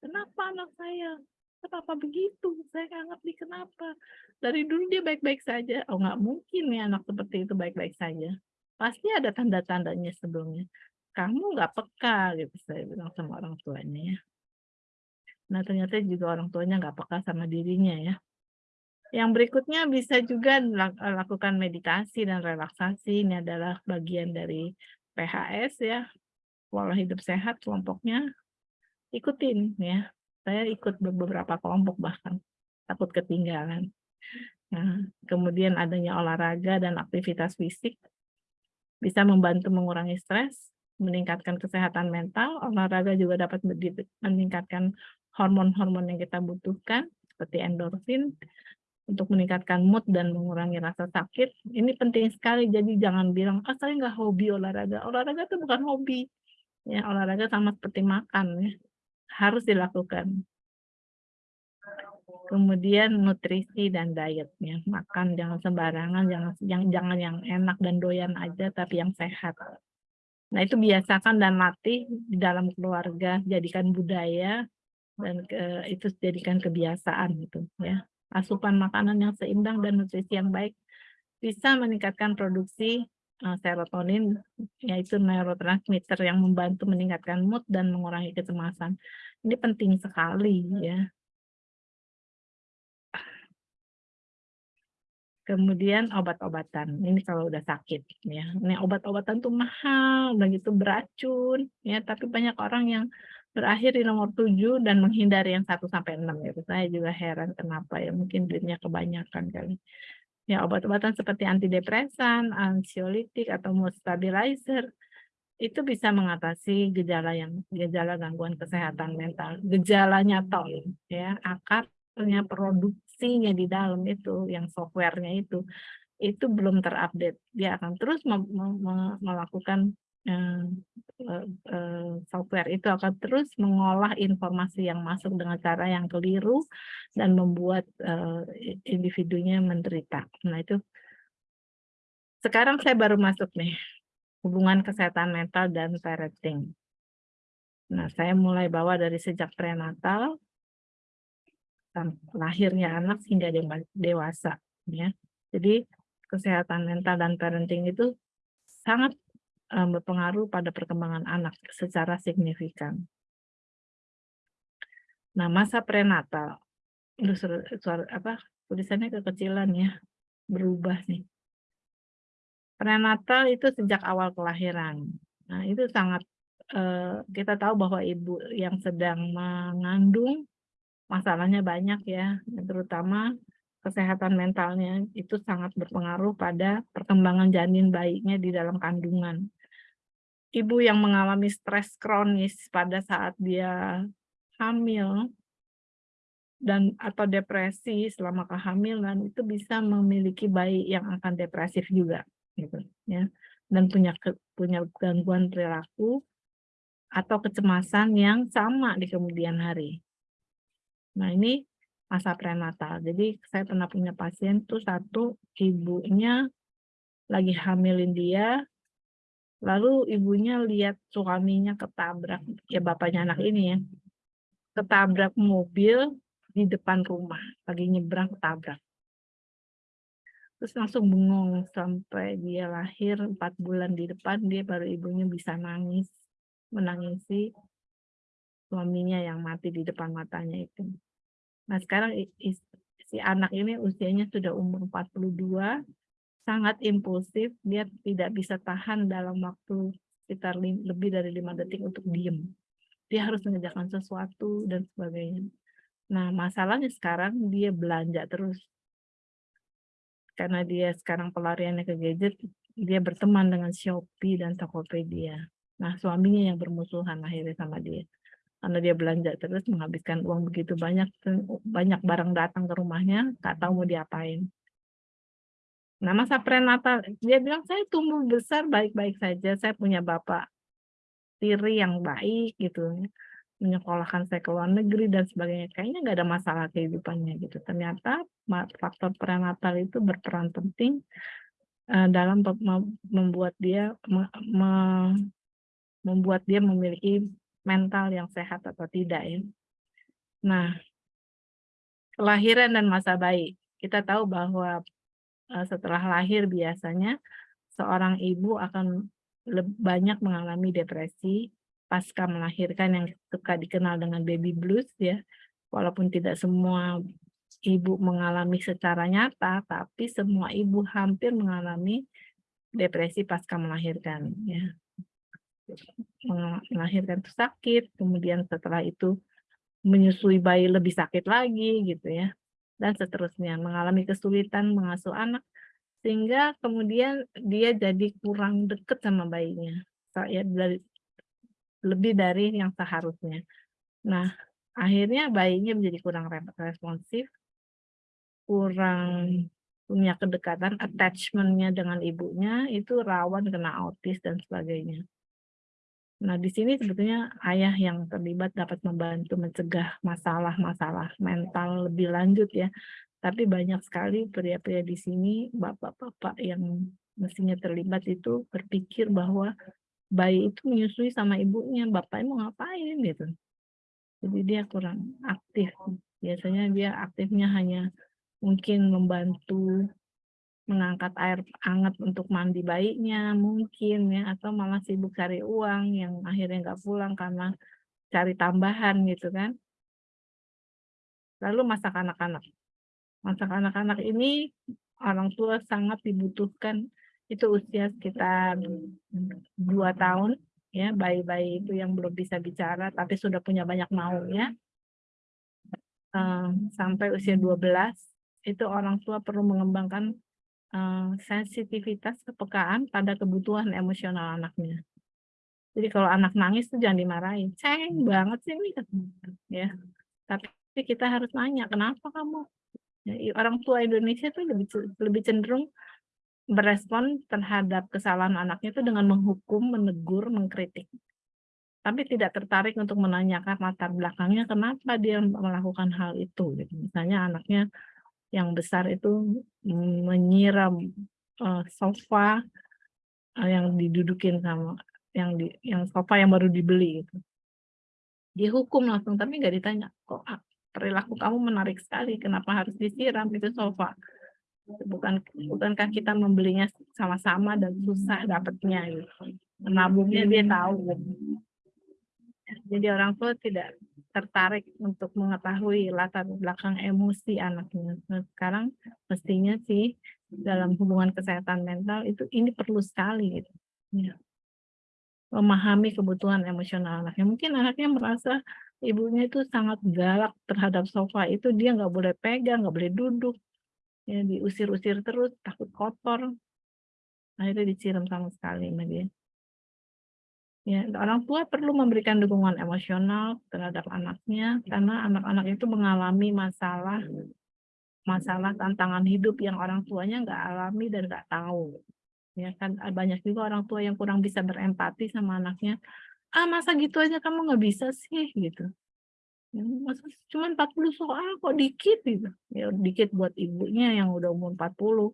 kenapa anak saya? Kenapa begitu? Saya nggak ngerti kenapa. Dari dulu dia baik-baik saja. Oh nggak mungkin nih anak seperti itu baik-baik saja. Pasti ada tanda-tandanya sebelumnya. Kamu nggak peka gitu saya bilang sama orang tuanya ya. Nah, ternyata juga orang tuanya nggak peka sama dirinya ya. Yang berikutnya bisa juga lakukan meditasi dan relaksasi. Ini adalah bagian dari PHS ya, pola hidup sehat kelompoknya. Ikutin ya. Saya ikut beberapa kelompok bahkan takut ketinggalan. Nah, kemudian adanya olahraga dan aktivitas fisik bisa membantu mengurangi stres, meningkatkan kesehatan mental. Olahraga juga dapat meningkatkan hormon-hormon yang kita butuhkan seperti endorfin untuk meningkatkan mood dan mengurangi rasa sakit. Ini penting sekali, jadi jangan bilang, ah saya nggak hobi olahraga. Olahraga itu bukan hobi. Ya, olahraga sama seperti makan, ya. harus dilakukan. Kemudian nutrisi dan dietnya, makan jangan sembarangan, jangan yang jangan yang enak dan doyan aja, tapi yang sehat. Nah itu biasakan dan latih di dalam keluarga, jadikan budaya dan ke, itu jadikan kebiasaan gitu ya. Asupan makanan yang seimbang dan nutrisi yang baik bisa meningkatkan produksi uh, serotonin yaitu neurotransmitter yang membantu meningkatkan mood dan mengurangi kecemasan. Ini penting sekali ya. Kemudian obat-obatan. Ini kalau udah sakit ya. Ini obat-obatan tuh mahal, begitu beracun ya, tapi banyak orang yang berakhir di nomor 7 dan menghindari yang 1 sampai 6 ya. Saya juga heran kenapa ya, mungkin duitnya kebanyakan kali. Ya, obat-obatan seperti antidepresan, ansiolitik atau mood stabilizer itu bisa mengatasi gejala yang gejala gangguan kesehatan mental. Gejalanya toh ya, akarnya produksinya di dalam itu yang softwarenya itu itu belum terupdate. Dia akan terus melakukan software itu akan terus mengolah informasi yang masuk dengan cara yang keliru dan membuat individunya menderita. Nah itu sekarang saya baru masuk nih hubungan kesehatan mental dan parenting. Nah, saya mulai bawa dari sejak prenatal, lahirnya anak hingga dewasa. Ya. Jadi, kesehatan mental dan parenting itu sangat berpengaruh pada perkembangan anak secara signifikan. Nah, masa prenatal, suara, suara, apa tulisannya kekecilan ya, berubah nih. Prenatal itu sejak awal kelahiran. Nah, itu sangat Eh, kita tahu bahwa ibu yang sedang mengandung masalahnya banyak ya, terutama kesehatan mentalnya itu sangat berpengaruh pada perkembangan janin bayinya di dalam kandungan. Ibu yang mengalami stres kronis pada saat dia hamil dan atau depresi selama kehamilan itu bisa memiliki bayi yang akan depresif juga gitu ya dan punya punya gangguan perilaku atau kecemasan yang sama di kemudian hari. Nah, ini masa prenatal. Jadi saya pernah punya pasien tuh satu ibunya lagi hamilin dia, lalu ibunya lihat suaminya ketabrak, ya bapaknya anak ini ya, ketabrak mobil di depan rumah, lagi nyebrang ketabrak. Terus langsung bengong sampai dia lahir empat bulan di depan, dia baru ibunya bisa nangis menangisi suaminya yang mati di depan matanya itu. Nah sekarang si anak ini usianya sudah umur 42, sangat impulsif, dia tidak bisa tahan dalam waktu sekitar lebih dari lima detik untuk diem. Dia harus mengerjakan sesuatu dan sebagainya. Nah masalahnya sekarang dia belanja terus. Karena dia sekarang pelariannya ke gadget, dia berteman dengan Shopee dan Tokopedia. Nah, suaminya yang bermusuhan akhirnya sama dia. Karena dia belanja terus menghabiskan uang begitu banyak, banyak barang datang ke rumahnya, nggak tahu mau diapain. Nah, masa prenatal, dia bilang, saya tumbuh besar baik-baik saja, saya punya bapak tiri yang baik gitu, menyekolahkan saya ke luar negeri dan sebagainya. Kayaknya nggak ada masalah kehidupannya gitu. Ternyata faktor prenatal itu berperan penting uh, dalam membuat dia membuat dia memiliki mental yang sehat atau tidak ya. Nah, kelahiran dan masa bayi. Kita tahu bahwa setelah lahir biasanya seorang ibu akan banyak mengalami depresi pasca melahirkan yang suka dikenal dengan baby blues ya. Walaupun tidak semua ibu mengalami secara nyata, tapi semua ibu hampir mengalami depresi pasca melahirkan ya melahirkan itu sakit, kemudian setelah itu menyusui bayi lebih sakit lagi gitu ya, dan seterusnya mengalami kesulitan mengasuh anak sehingga kemudian dia jadi kurang dekat sama bayinya, ya dari lebih dari yang seharusnya. Nah, akhirnya bayinya menjadi kurang responsif, kurang punya kedekatan, attachment-nya dengan ibunya itu rawan kena autis dan sebagainya. Nah, di sini sebetulnya ayah yang terlibat dapat membantu mencegah masalah-masalah mental lebih lanjut ya. Tapi banyak sekali pria-pria di sini, bapak-bapak yang mestinya terlibat itu berpikir bahwa bayi itu menyusui sama ibunya, bapaknya mau ngapain gitu. Jadi dia kurang aktif. Biasanya dia aktifnya hanya mungkin membantu mengangkat air hangat untuk mandi bayinya mungkin ya atau malah sibuk cari uang yang akhirnya nggak pulang karena cari tambahan gitu kan. Lalu masak anak-anak. Masak anak-anak ini orang tua sangat dibutuhkan. Itu usia sekitar dua tahun ya bayi-bayi itu yang belum bisa bicara tapi sudah punya banyak maunya. Um, sampai usia 12 itu orang tua perlu mengembangkan uh, sensitivitas kepekaan pada kebutuhan emosional anaknya. Jadi kalau anak nangis tuh jangan dimarahin, ceng banget sih ini, ya. Tapi kita harus nanya, kenapa kamu? Ya, orang tua Indonesia tuh lebih lebih cenderung berespon terhadap kesalahan anaknya itu dengan menghukum, menegur, mengkritik. Tapi tidak tertarik untuk menanyakan latar belakangnya kenapa dia melakukan hal itu. Gitu. Misalnya anaknya yang besar itu menyiram uh, sofa uh, yang didudukin sama yang di yang sofa yang baru dibeli itu. Dihukum langsung tapi nggak ditanya kok perilaku kamu menarik sekali kenapa harus disiram itu sofa bukan bukankah kita membelinya sama-sama dan susah dapatnya gitu menabungnya dia tahu gitu. jadi orang tua tidak tertarik untuk mengetahui latar belakang emosi anaknya. Nah, sekarang mestinya sih dalam hubungan kesehatan mental itu ini perlu sekali gitu. Ya. memahami kebutuhan emosional anaknya. Mungkin anaknya merasa ibunya itu sangat galak terhadap sofa itu dia nggak boleh pegang nggak boleh duduk ya diusir-usir terus takut kotor. Akhirnya disiram sama sekali sama ya orang tua perlu memberikan dukungan emosional terhadap anaknya karena anak-anak itu mengalami masalah masalah tantangan hidup yang orang tuanya nggak alami dan nggak tahu. Ya kan banyak juga orang tua yang kurang bisa berempati sama anaknya. Ah masa gitu aja kamu nggak bisa sih? Gitu. Ya, masa cuma 40 soal kok dikit gitu. Ya dikit buat ibunya yang udah umur 40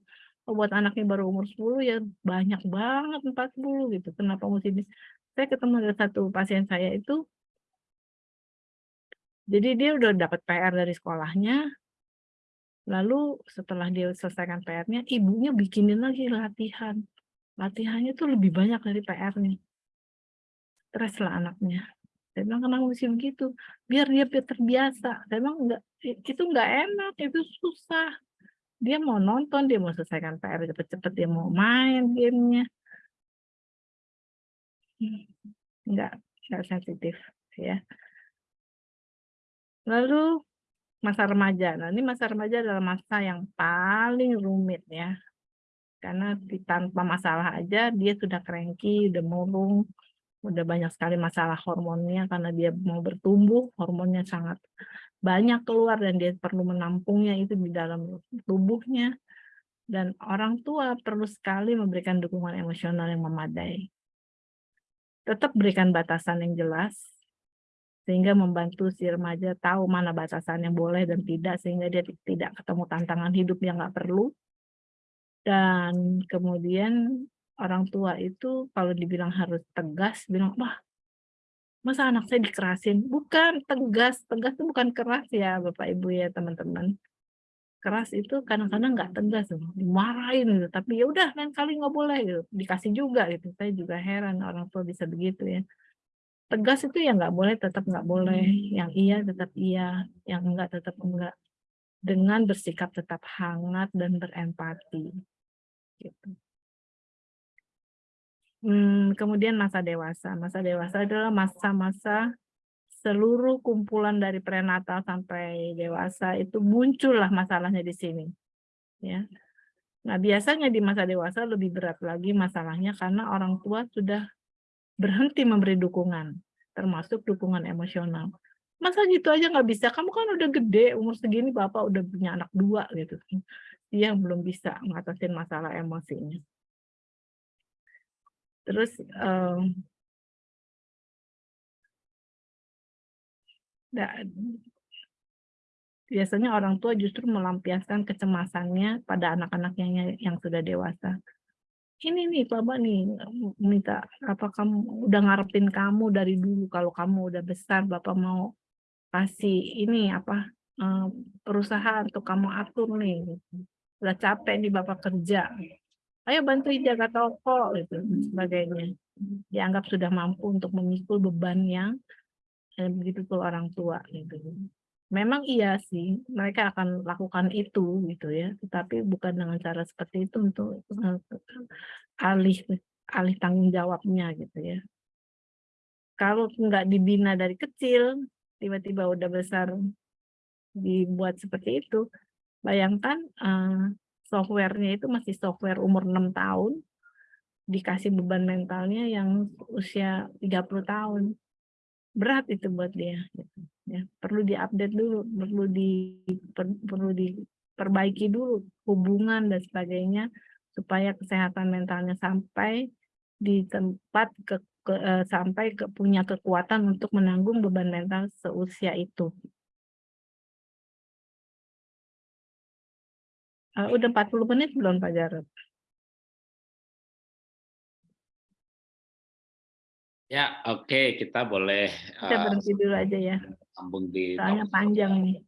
oh, buat anaknya baru umur 10 ya banyak banget 40 gitu. Kenapa mesti saya ketemu ada satu pasien saya itu jadi dia udah dapat PR dari sekolahnya lalu setelah dia selesaikan PR-nya ibunya bikinin lagi latihan latihannya tuh lebih banyak dari PR-nya stres lah anaknya. Saya bilang kenapa mesti begitu? Biar dia terbiasa. Saya bilang enggak, itu enggak enak, itu susah. Dia mau nonton, dia mau selesaikan PR cepet-cepet, dia mau main gamenya. Enggak, enggak sensitif ya. Lalu masa remaja. Nah, ini masa remaja adalah masa yang paling rumit ya. Karena tanpa masalah aja dia sudah cranky, udah murung, udah banyak sekali masalah hormonnya karena dia mau bertumbuh, hormonnya sangat banyak keluar dan dia perlu menampungnya itu di dalam tubuhnya. Dan orang tua perlu sekali memberikan dukungan emosional yang memadai. Tetap berikan batasan yang jelas, sehingga membantu si remaja tahu mana batasan yang boleh dan tidak, sehingga dia tidak ketemu tantangan hidup yang nggak perlu. Dan kemudian orang tua itu kalau dibilang harus tegas, bilang, wah, masa anak saya dikerasin? Bukan tegas, tegas itu bukan keras ya Bapak Ibu ya teman-teman. Keras itu kadang-kadang nggak tegas, dimarahin gitu. Tapi ya udah lain kali nggak boleh gitu. Dikasih juga gitu. Saya juga heran orang tua bisa begitu ya. Tegas itu ya nggak boleh, tetap nggak boleh. Yang iya tetap iya, yang enggak tetap enggak. Dengan bersikap tetap hangat dan berempati. Gitu. Hmm, kemudian masa dewasa. Masa dewasa adalah masa-masa seluruh kumpulan dari prenatal sampai dewasa itu muncullah masalahnya di sini. Ya. Nah, biasanya di masa dewasa lebih berat lagi masalahnya karena orang tua sudah berhenti memberi dukungan, termasuk dukungan emosional. Masa gitu aja nggak bisa? Kamu kan udah gede, umur segini bapak udah punya anak dua gitu. Dia belum bisa ngatasin masalah emosinya. Terus biasanya orang tua justru melampiaskan kecemasannya pada anak-anak yang sudah dewasa. Ini nih Bapak nih minta apa kamu udah ngarepin kamu dari dulu kalau kamu udah besar Bapak mau kasih ini apa perusahaan untuk kamu atur nih. Udah capek nih Bapak kerja ayo bantu jaga toko gitu sebagainya dianggap sudah mampu untuk memikul beban yang eh, begitu tuh orang tua gitu. Memang iya sih mereka akan lakukan itu gitu ya. Tetapi bukan dengan cara seperti itu untuk uh, alih alih tanggung jawabnya gitu ya. Kalau nggak dibina dari kecil tiba-tiba udah besar dibuat seperti itu bayangkan uh, softwarenya itu masih software umur 6 tahun, dikasih beban mentalnya yang usia 30 tahun. Berat itu buat dia. Gitu. Ya, perlu diupdate dulu, perlu di per, perlu diperbaiki dulu hubungan dan sebagainya supaya kesehatan mentalnya sampai di tempat ke, ke uh, sampai ke punya kekuatan untuk menanggung beban mental seusia itu. Uh, udah 40 menit belum Pak Jarod? Ya, oke, okay. kita boleh kita uh, berhenti dulu aja ya. Sambung di Soalnya panjang nih.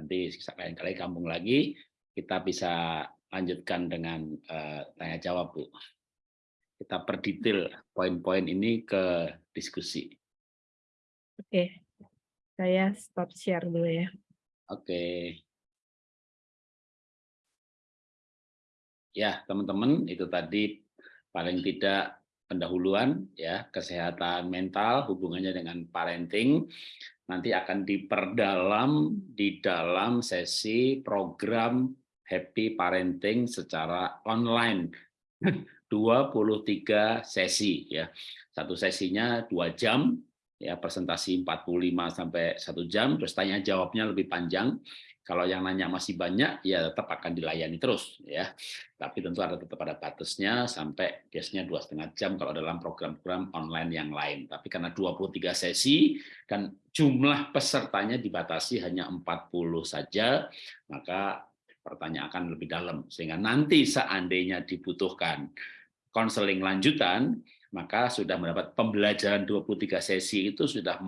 Nanti lain kali kampung lagi kita bisa lanjutkan dengan uh, tanya jawab, Bu. Kita perdetail poin-poin ini ke diskusi. Oke. Saya stop share dulu ya. Oke. Ya, teman-teman, itu tadi paling tidak pendahuluan ya kesehatan mental hubungannya dengan parenting nanti akan diperdalam di dalam sesi program happy parenting secara online. 23 sesi ya. Satu sesinya dua jam ya presentasi 45 sampai satu jam terus tanya jawabnya lebih panjang kalau yang nanya masih banyak, ya tetap akan dilayani terus, ya. Tapi tentu ada tetap ada batasnya sampai biasanya dua setengah jam kalau dalam program-program online yang lain. Tapi karena 23 sesi dan jumlah pesertanya dibatasi hanya 40 saja, maka pertanyaan akan lebih dalam. Sehingga nanti seandainya dibutuhkan konseling lanjutan, maka sudah mendapat pembelajaran 23 sesi itu sudah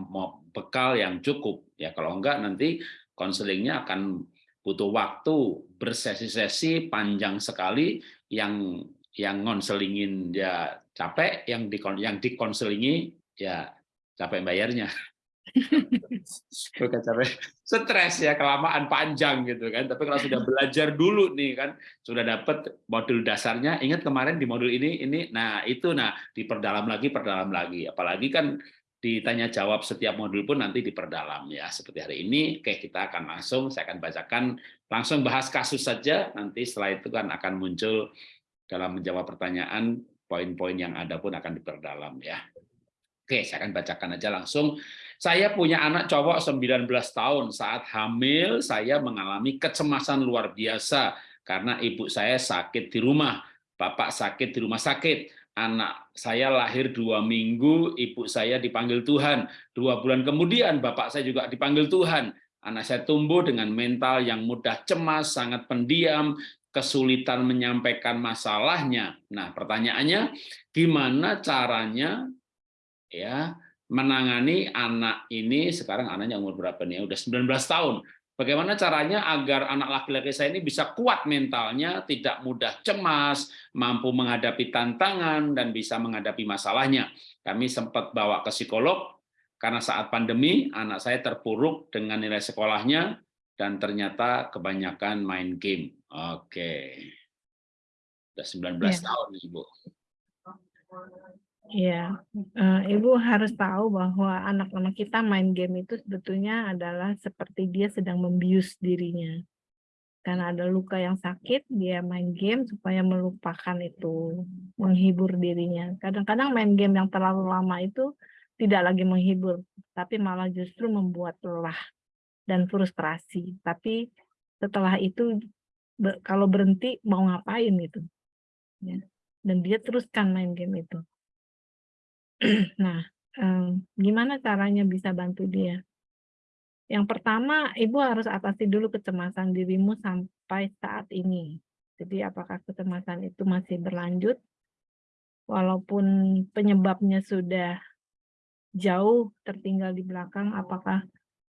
bekal yang cukup ya kalau enggak nanti konselingnya akan butuh waktu bersesi-sesi panjang sekali yang yang ngonselingin ya capek yang di yang dikonselingi ya capek bayarnya. Bukan capek stres ya kelamaan panjang gitu kan. Tapi kalau sudah belajar dulu nih kan sudah dapat modul dasarnya ingat kemarin di modul ini ini nah itu nah diperdalam lagi perdalam lagi. Apalagi kan ditanya jawab setiap modul pun nanti diperdalam ya. Seperti hari ini oke kita akan langsung saya akan bacakan langsung bahas kasus saja. Nanti setelah itu kan akan muncul dalam menjawab pertanyaan poin-poin yang ada pun akan diperdalam ya. Oke saya akan bacakan aja langsung. Saya punya anak cowok 19 tahun. Saat hamil saya mengalami kecemasan luar biasa karena ibu saya sakit di rumah bapak sakit di rumah sakit anak saya lahir dua minggu, ibu saya dipanggil Tuhan. Dua bulan kemudian bapak saya juga dipanggil Tuhan. Anak saya tumbuh dengan mental yang mudah cemas, sangat pendiam, kesulitan menyampaikan masalahnya. Nah, pertanyaannya gimana caranya ya menangani anak ini sekarang anaknya umur berapa nih? Udah 19 tahun. Bagaimana caranya agar anak laki-laki saya ini bisa kuat mentalnya, tidak mudah cemas, mampu menghadapi tantangan, dan bisa menghadapi masalahnya. Kami sempat bawa ke psikolog, karena saat pandemi anak saya terpuruk dengan nilai sekolahnya, dan ternyata kebanyakan main game. Oke. Sudah 19 ya. tahun, Ibu. Iya, uh, Ibu harus tahu bahwa anak-anak kita main game itu sebetulnya adalah seperti dia sedang membius dirinya. Karena ada luka yang sakit, dia main game supaya melupakan itu, menghibur dirinya. Kadang-kadang main game yang terlalu lama itu tidak lagi menghibur, tapi malah justru membuat lelah dan frustrasi. Tapi setelah itu kalau berhenti mau ngapain itu? Ya. Dan dia teruskan main game itu. Nah, gimana caranya bisa bantu dia? Yang pertama, Ibu harus atasi dulu kecemasan dirimu sampai saat ini. Jadi apakah kecemasan itu masih berlanjut? Walaupun penyebabnya sudah jauh tertinggal di belakang, apakah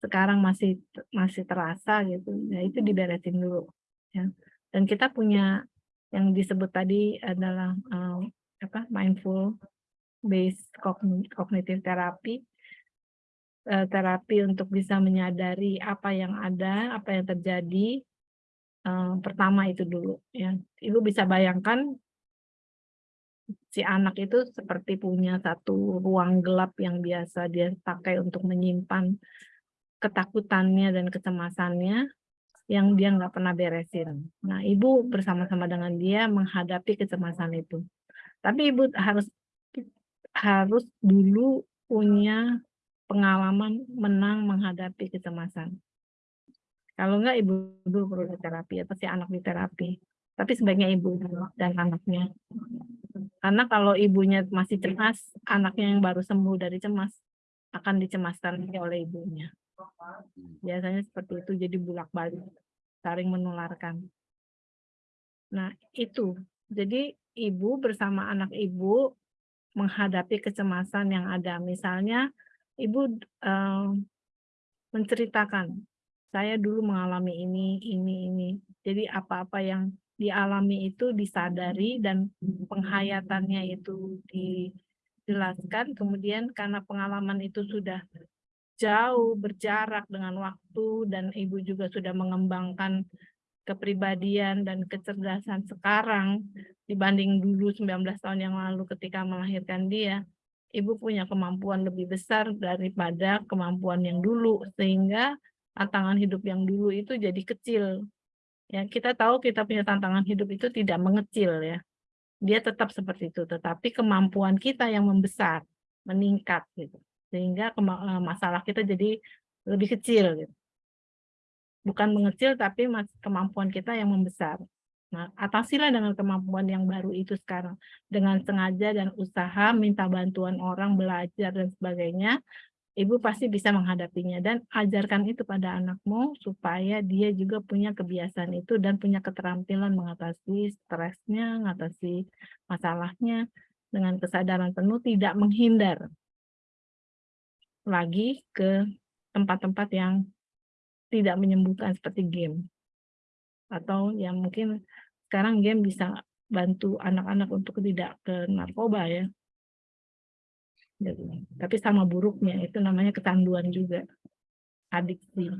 sekarang masih masih terasa gitu? Ya itu diberesin dulu. Ya. Dan kita punya yang disebut tadi adalah uh, apa mindful based cognitive therapy eh, terapi untuk bisa menyadari apa yang ada, apa yang terjadi. Eh, pertama itu dulu ya. Ibu bisa bayangkan si anak itu seperti punya satu ruang gelap yang biasa dia pakai untuk menyimpan ketakutannya dan kecemasannya yang dia nggak pernah beresin. Nah, ibu bersama-sama dengan dia menghadapi kecemasan itu. Tapi ibu harus harus dulu punya pengalaman menang menghadapi kecemasan. Kalau enggak ibu dulu perlu terapi atau si anak di terapi. tapi sebaiknya ibu dan anaknya. Karena kalau ibunya masih cemas, anaknya yang baru sembuh dari cemas akan dicemaskan oleh ibunya. Biasanya seperti itu, jadi bulak-balik, saling menularkan. Nah, itu. Jadi ibu bersama anak ibu menghadapi kecemasan yang ada. Misalnya ibu eh, menceritakan, saya dulu mengalami ini, ini, ini. Jadi apa-apa yang dialami itu disadari dan penghayatannya itu dijelaskan. Kemudian karena pengalaman itu sudah jauh berjarak dengan waktu dan ibu juga sudah mengembangkan kepribadian dan kecerdasan sekarang dibanding dulu 19 tahun yang lalu ketika melahirkan dia, ibu punya kemampuan lebih besar daripada kemampuan yang dulu sehingga tantangan hidup yang dulu itu jadi kecil. Ya, kita tahu kita punya tantangan hidup itu tidak mengecil ya. Dia tetap seperti itu, tetapi kemampuan kita yang membesar, meningkat gitu. Sehingga eh, masalah kita jadi lebih kecil gitu bukan mengecil tapi kemampuan kita yang membesar. Nah, atasilah dengan kemampuan yang baru itu sekarang. Dengan sengaja dan usaha, minta bantuan orang, belajar, dan sebagainya, ibu pasti bisa menghadapinya. Dan ajarkan itu pada anakmu, supaya dia juga punya kebiasaan itu dan punya keterampilan mengatasi stresnya, mengatasi masalahnya, dengan kesadaran penuh, tidak menghindar lagi ke tempat-tempat yang tidak menyembuhkan seperti game. Atau yang mungkin sekarang game bisa bantu anak-anak untuk tidak ke narkoba ya. Tapi sama buruknya itu namanya kecanduan juga. Adiksi.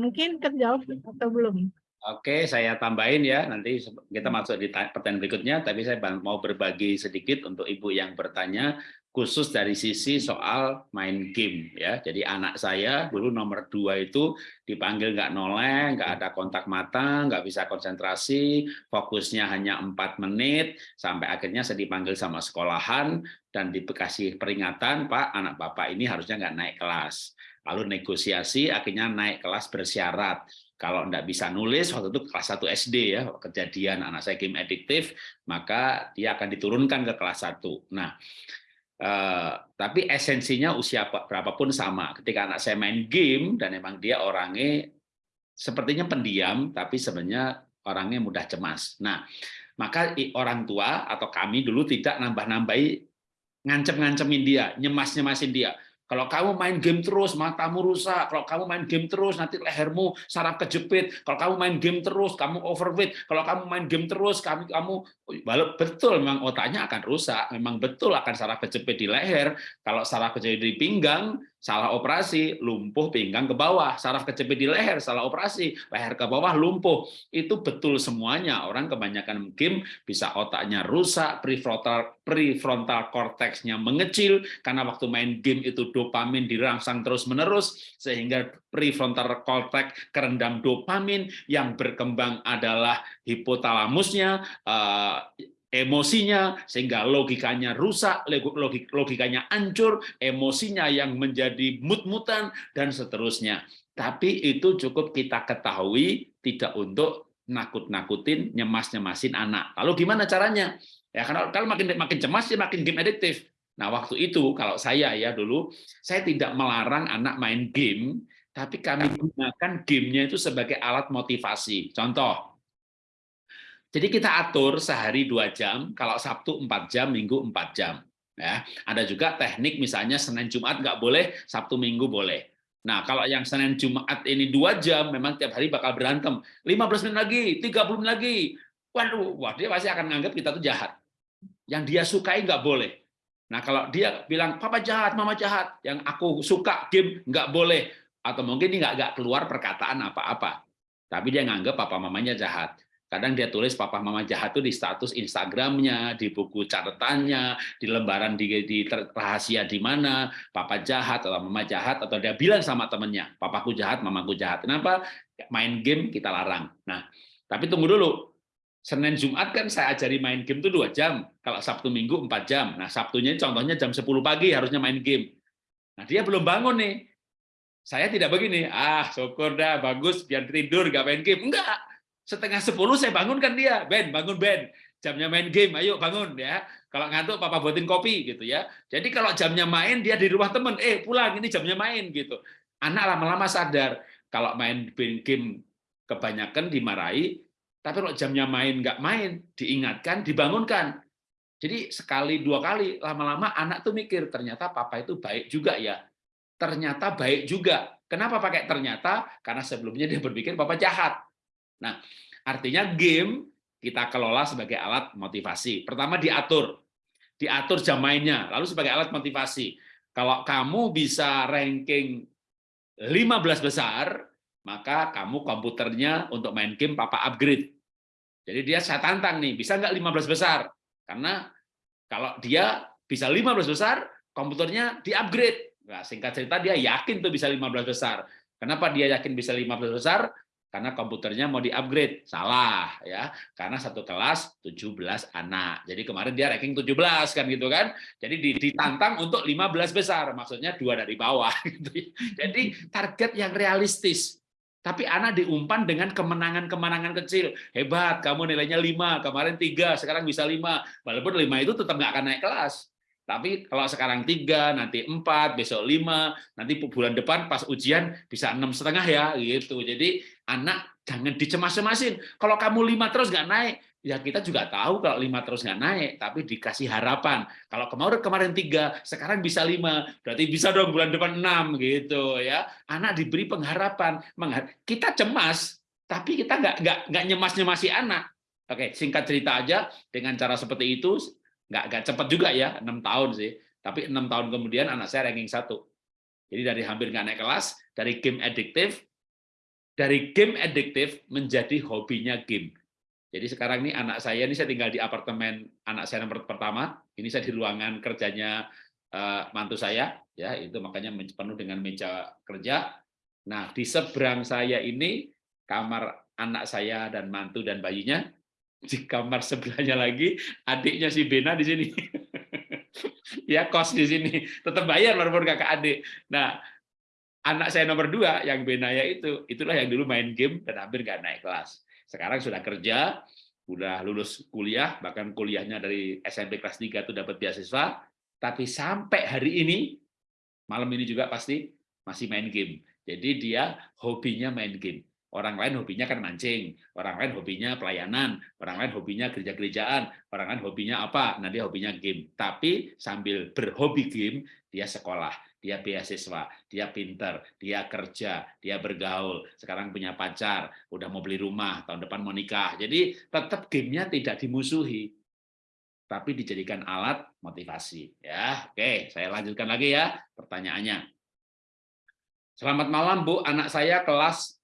Mungkin terjawab atau belum? Oke, saya tambahin ya. Nanti kita masuk di pertanyaan berikutnya, tapi saya mau berbagi sedikit untuk Ibu yang bertanya khusus dari sisi soal main game ya. Jadi anak saya dulu nomor dua itu dipanggil nggak noleh, nggak ada kontak mata, nggak bisa konsentrasi, fokusnya hanya empat menit, sampai akhirnya saya dipanggil sama sekolahan dan dikasih peringatan, Pak, anak Bapak ini harusnya nggak naik kelas. Lalu negosiasi, akhirnya naik kelas bersyarat. Kalau nggak bisa nulis, waktu itu kelas 1 SD ya, kejadian anak saya game adiktif, maka dia akan diturunkan ke kelas 1. Nah, Uh, tapi esensinya usia berapapun sama. Ketika anak saya main game dan memang dia orangnya sepertinya pendiam, tapi sebenarnya orangnya mudah cemas. Nah, maka orang tua atau kami dulu tidak nambah-nambahi ngancem-ngancemin dia, nyemas-nyemasin dia. Kalau kamu main game terus, matamu rusak. Kalau kamu main game terus, nanti lehermu saraf kejepit. Kalau kamu main game terus, kamu overweight. Kalau kamu main game terus, kamu kamu betul memang otaknya akan rusak. Memang betul akan saraf kejepit di leher. Kalau saraf kejepit di pinggang, salah operasi, lumpuh pinggang ke bawah, saraf kejepit di leher, salah operasi, leher ke bawah lumpuh. Itu betul semuanya. Orang kebanyakan game bisa otaknya rusak, prefrontal prefrontal cortexnya mengecil karena waktu main game itu dopamin dirangsang terus-menerus sehingga prefrontal cortex kerendam dopamin yang berkembang adalah hipotalamusnya eh, emosinya sehingga logikanya rusak, logikanya hancur, emosinya yang menjadi mut-mutan dan seterusnya. Tapi itu cukup kita ketahui tidak untuk nakut-nakutin, nyemas-nyemasin anak. Lalu gimana caranya? Ya karena kalau makin makin cemas ya makin game adiktif. Nah, waktu itu kalau saya ya dulu saya tidak melarang anak main game, tapi kami gunakan gamenya itu sebagai alat motivasi. Contoh, jadi kita atur sehari dua jam, kalau Sabtu empat jam, Minggu empat jam. Ya, ada juga teknik misalnya Senin Jumat nggak boleh, Sabtu Minggu boleh. Nah, kalau yang Senin Jumat ini dua jam, memang tiap hari bakal berantem. 15 menit lagi, 30 menit lagi. Waduh, wah dia pasti akan menganggap kita tuh jahat. Yang dia sukai nggak boleh. Nah, kalau dia bilang, papa jahat, mama jahat, yang aku suka game nggak boleh. Atau mungkin nggak nggak keluar perkataan apa-apa. Tapi dia nganggap papa mamanya jahat. Kadang dia tulis papa mama jahat itu di status Instagramnya, di buku catatannya, di lembaran di, di rahasia di mana, papa jahat atau mama jahat, atau dia bilang sama temennya, papaku jahat, mamaku jahat. Kenapa? Main game kita larang. Nah, tapi tunggu dulu. Senin Jumat kan saya ajari main game itu dua jam. Kalau Sabtu Minggu empat jam. Nah, Sabtunya contohnya jam 10 pagi harusnya main game. Nah, dia belum bangun nih. Saya tidak begini, ah syukur dah, bagus, biar tidur, gak main game. Enggak, setengah sepuluh saya bangunkan dia, Ben, bangun Ben, jamnya main game, ayo bangun ya. Kalau ngantuk papa buatin kopi gitu ya. Jadi kalau jamnya main dia di rumah temen, eh pulang ini jamnya main gitu. Anak lama-lama sadar kalau main game kebanyakan dimarahi, tapi kalau jamnya main nggak main, diingatkan, dibangunkan. Jadi sekali dua kali lama-lama anak tuh mikir ternyata papa itu baik juga ya. Ternyata baik juga. Kenapa pakai ternyata? Karena sebelumnya dia berpikir papa jahat. Nah, artinya game kita kelola sebagai alat motivasi. Pertama diatur, diatur jam mainnya, lalu sebagai alat motivasi. Kalau kamu bisa ranking 15 besar, maka kamu komputernya untuk main game papa upgrade. Jadi dia saya tantang nih, bisa nggak 15 besar? Karena kalau dia bisa 15 besar, komputernya di-upgrade. Nah, singkat cerita dia yakin tuh bisa 15 besar. Kenapa dia yakin bisa 15 besar? Karena komputernya mau di-upgrade. Salah ya. Karena satu kelas 17 anak. Jadi kemarin dia ranking 17 kan gitu kan. Jadi ditantang untuk 15 besar, maksudnya dua dari bawah gitu. Jadi target yang realistis. Tapi anak diumpan dengan kemenangan-kemenangan kecil. Hebat, kamu nilainya 5, kemarin 3, sekarang bisa 5. Walaupun 5 itu tetap nggak akan naik kelas. Tapi kalau sekarang tiga, nanti empat, besok lima, nanti bulan depan pas ujian bisa enam setengah ya, gitu. Jadi anak jangan dicemas-cemasin. Kalau kamu lima terus nggak naik, ya kita juga tahu kalau lima terus nggak naik, tapi dikasih harapan. Kalau kemarin kemarin tiga, sekarang bisa lima, berarti bisa dong bulan depan enam, gitu ya. Anak diberi pengharapan. Kita cemas, tapi kita nggak nggak nggak nyemas-nyemasi anak. Oke, singkat cerita aja dengan cara seperti itu nggak nggak cepat juga ya enam tahun sih. Tapi enam tahun kemudian anak saya ranking satu. Jadi dari hampir nggak naik kelas dari game adiktif dari game adiktif menjadi hobinya game. Jadi sekarang ini anak saya ini saya tinggal di apartemen anak saya nomor pertama. Ini saya di ruangan kerjanya uh, mantu saya ya. Itu makanya penuh dengan meja kerja. Nah di seberang saya ini kamar anak saya dan mantu dan bayinya di kamar sebelahnya lagi adiknya si Bena di sini. Ya kos di sini. Tetap bayar walaupun kakak adik. Nah anak saya nomor dua yang Benaya itu itulah yang dulu main game dan hampir nggak naik kelas. Sekarang sudah kerja sudah lulus kuliah bahkan kuliahnya dari SMP kelas 3 itu dapat beasiswa. Tapi sampai hari ini malam ini juga pasti masih main game. Jadi dia hobinya main game Orang lain hobinya kan mancing, orang lain hobinya pelayanan, orang lain hobinya gereja-gerejaan, orang lain hobinya apa? Nah dia hobinya game. Tapi sambil berhobi game, dia sekolah, dia beasiswa, dia pinter, dia kerja, dia bergaul, sekarang punya pacar, udah mau beli rumah, tahun depan mau nikah. Jadi tetap gamenya tidak dimusuhi, tapi dijadikan alat motivasi. Ya, oke, saya lanjutkan lagi ya pertanyaannya. Selamat malam Bu, anak saya kelas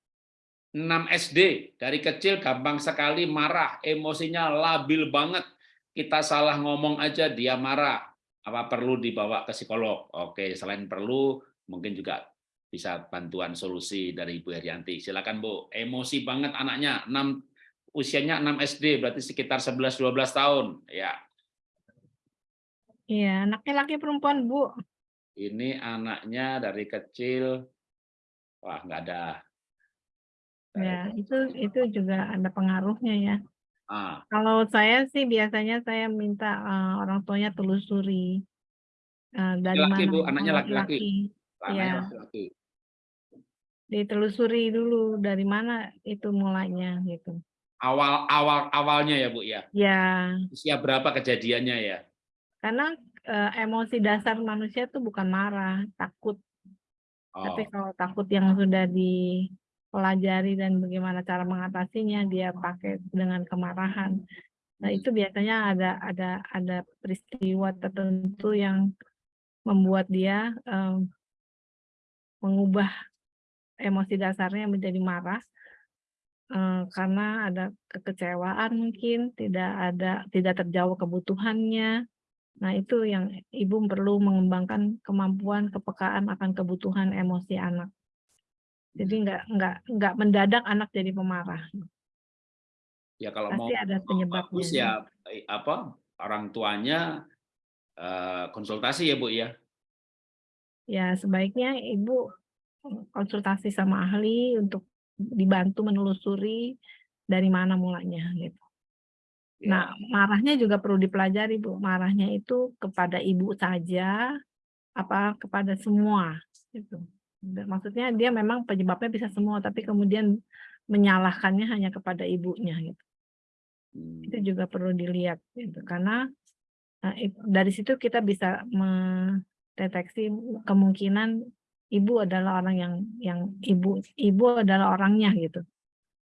6 SD, dari kecil gampang sekali marah, emosinya labil banget. Kita salah ngomong aja dia marah. Apa perlu dibawa ke psikolog? Oke, selain perlu, mungkin juga bisa bantuan solusi dari Ibu Herianti. Silakan Bu. Emosi banget anaknya, 6 usianya 6 SD, berarti sekitar 11-12 tahun. Ya. Iya, anaknya laki perempuan, Bu. Ini anaknya dari kecil, wah nggak ada Ya, itu itu juga ada pengaruhnya ya. Ah. Kalau saya sih biasanya saya minta, uh, orang tuanya telusuri, uh, dari Laki-laki, mana Bu, anaknya laki-laki? Iya. laki-laki. Ditelusuri dulu dari mana itu mulanya gitu. Awal awal awalnya ya, Bu, ya? Ya. Usia berapa kejadiannya ya? Karena, uh, emosi dasar manusia tuh bukan marah, takut. Tapi Oh. kalau takut yang sudah di pelajari dan bagaimana cara mengatasinya, dia pakai dengan kemarahan. Nah, itu biasanya ada ada ada peristiwa tertentu yang membuat dia um, mengubah emosi dasarnya menjadi marah um, karena ada kekecewaan mungkin, tidak ada tidak terjawab kebutuhannya. Nah, itu yang ibu perlu mengembangkan kemampuan kepekaan akan kebutuhan emosi anak. Jadi nggak nggak nggak mendadak anak jadi pemarah. Ya kalau Pasti mau ada penyebabnya. bagus ya eh, apa orang tuanya uh, konsultasi ya Bu ya. Ya sebaiknya ibu konsultasi sama ahli untuk dibantu menelusuri dari mana mulanya gitu. Nah, Ya. marahnya juga perlu dipelajari, Bu. Marahnya itu kepada ibu saja, apa kepada semua, gitu. Maksudnya dia memang penyebabnya bisa semua, tapi kemudian menyalahkannya hanya kepada ibunya, gitu. Itu Hmm. juga perlu dilihat, gitu. Karena, it dari situ kita bisa mendeteksi kemungkinan ibu adalah orang yang yang ibu ibu adalah orangnya, gitu.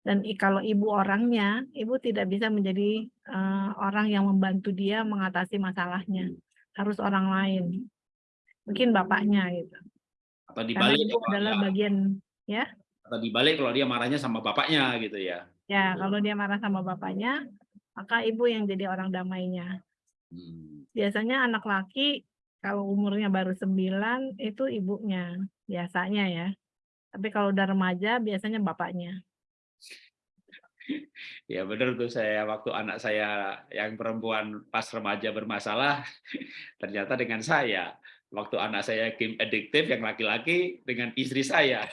Dan kalau ibu orangnya, ibu tidak bisa menjadi, eee, orang yang membantu dia mengatasi masalahnya, harus orang lain. Mungkin bapaknya gitu. Atau Karena dibalik ibu kalau adalah dia bagian ya? atau dibalik kalau dia marahnya sama bapaknya gitu ya? Ya, kalau dia marah sama bapaknya, maka ibu yang jadi orang damainya. Hmm. Biasanya anak laki kalau umurnya baru 9 itu ibunya, biasanya ya. Tapi kalau udah remaja biasanya bapaknya. Ya benar tuh saya waktu anak saya yang perempuan pas remaja bermasalah, ternyata dengan saya. Waktu anak saya game adiktif yang laki-laki dengan istri saya.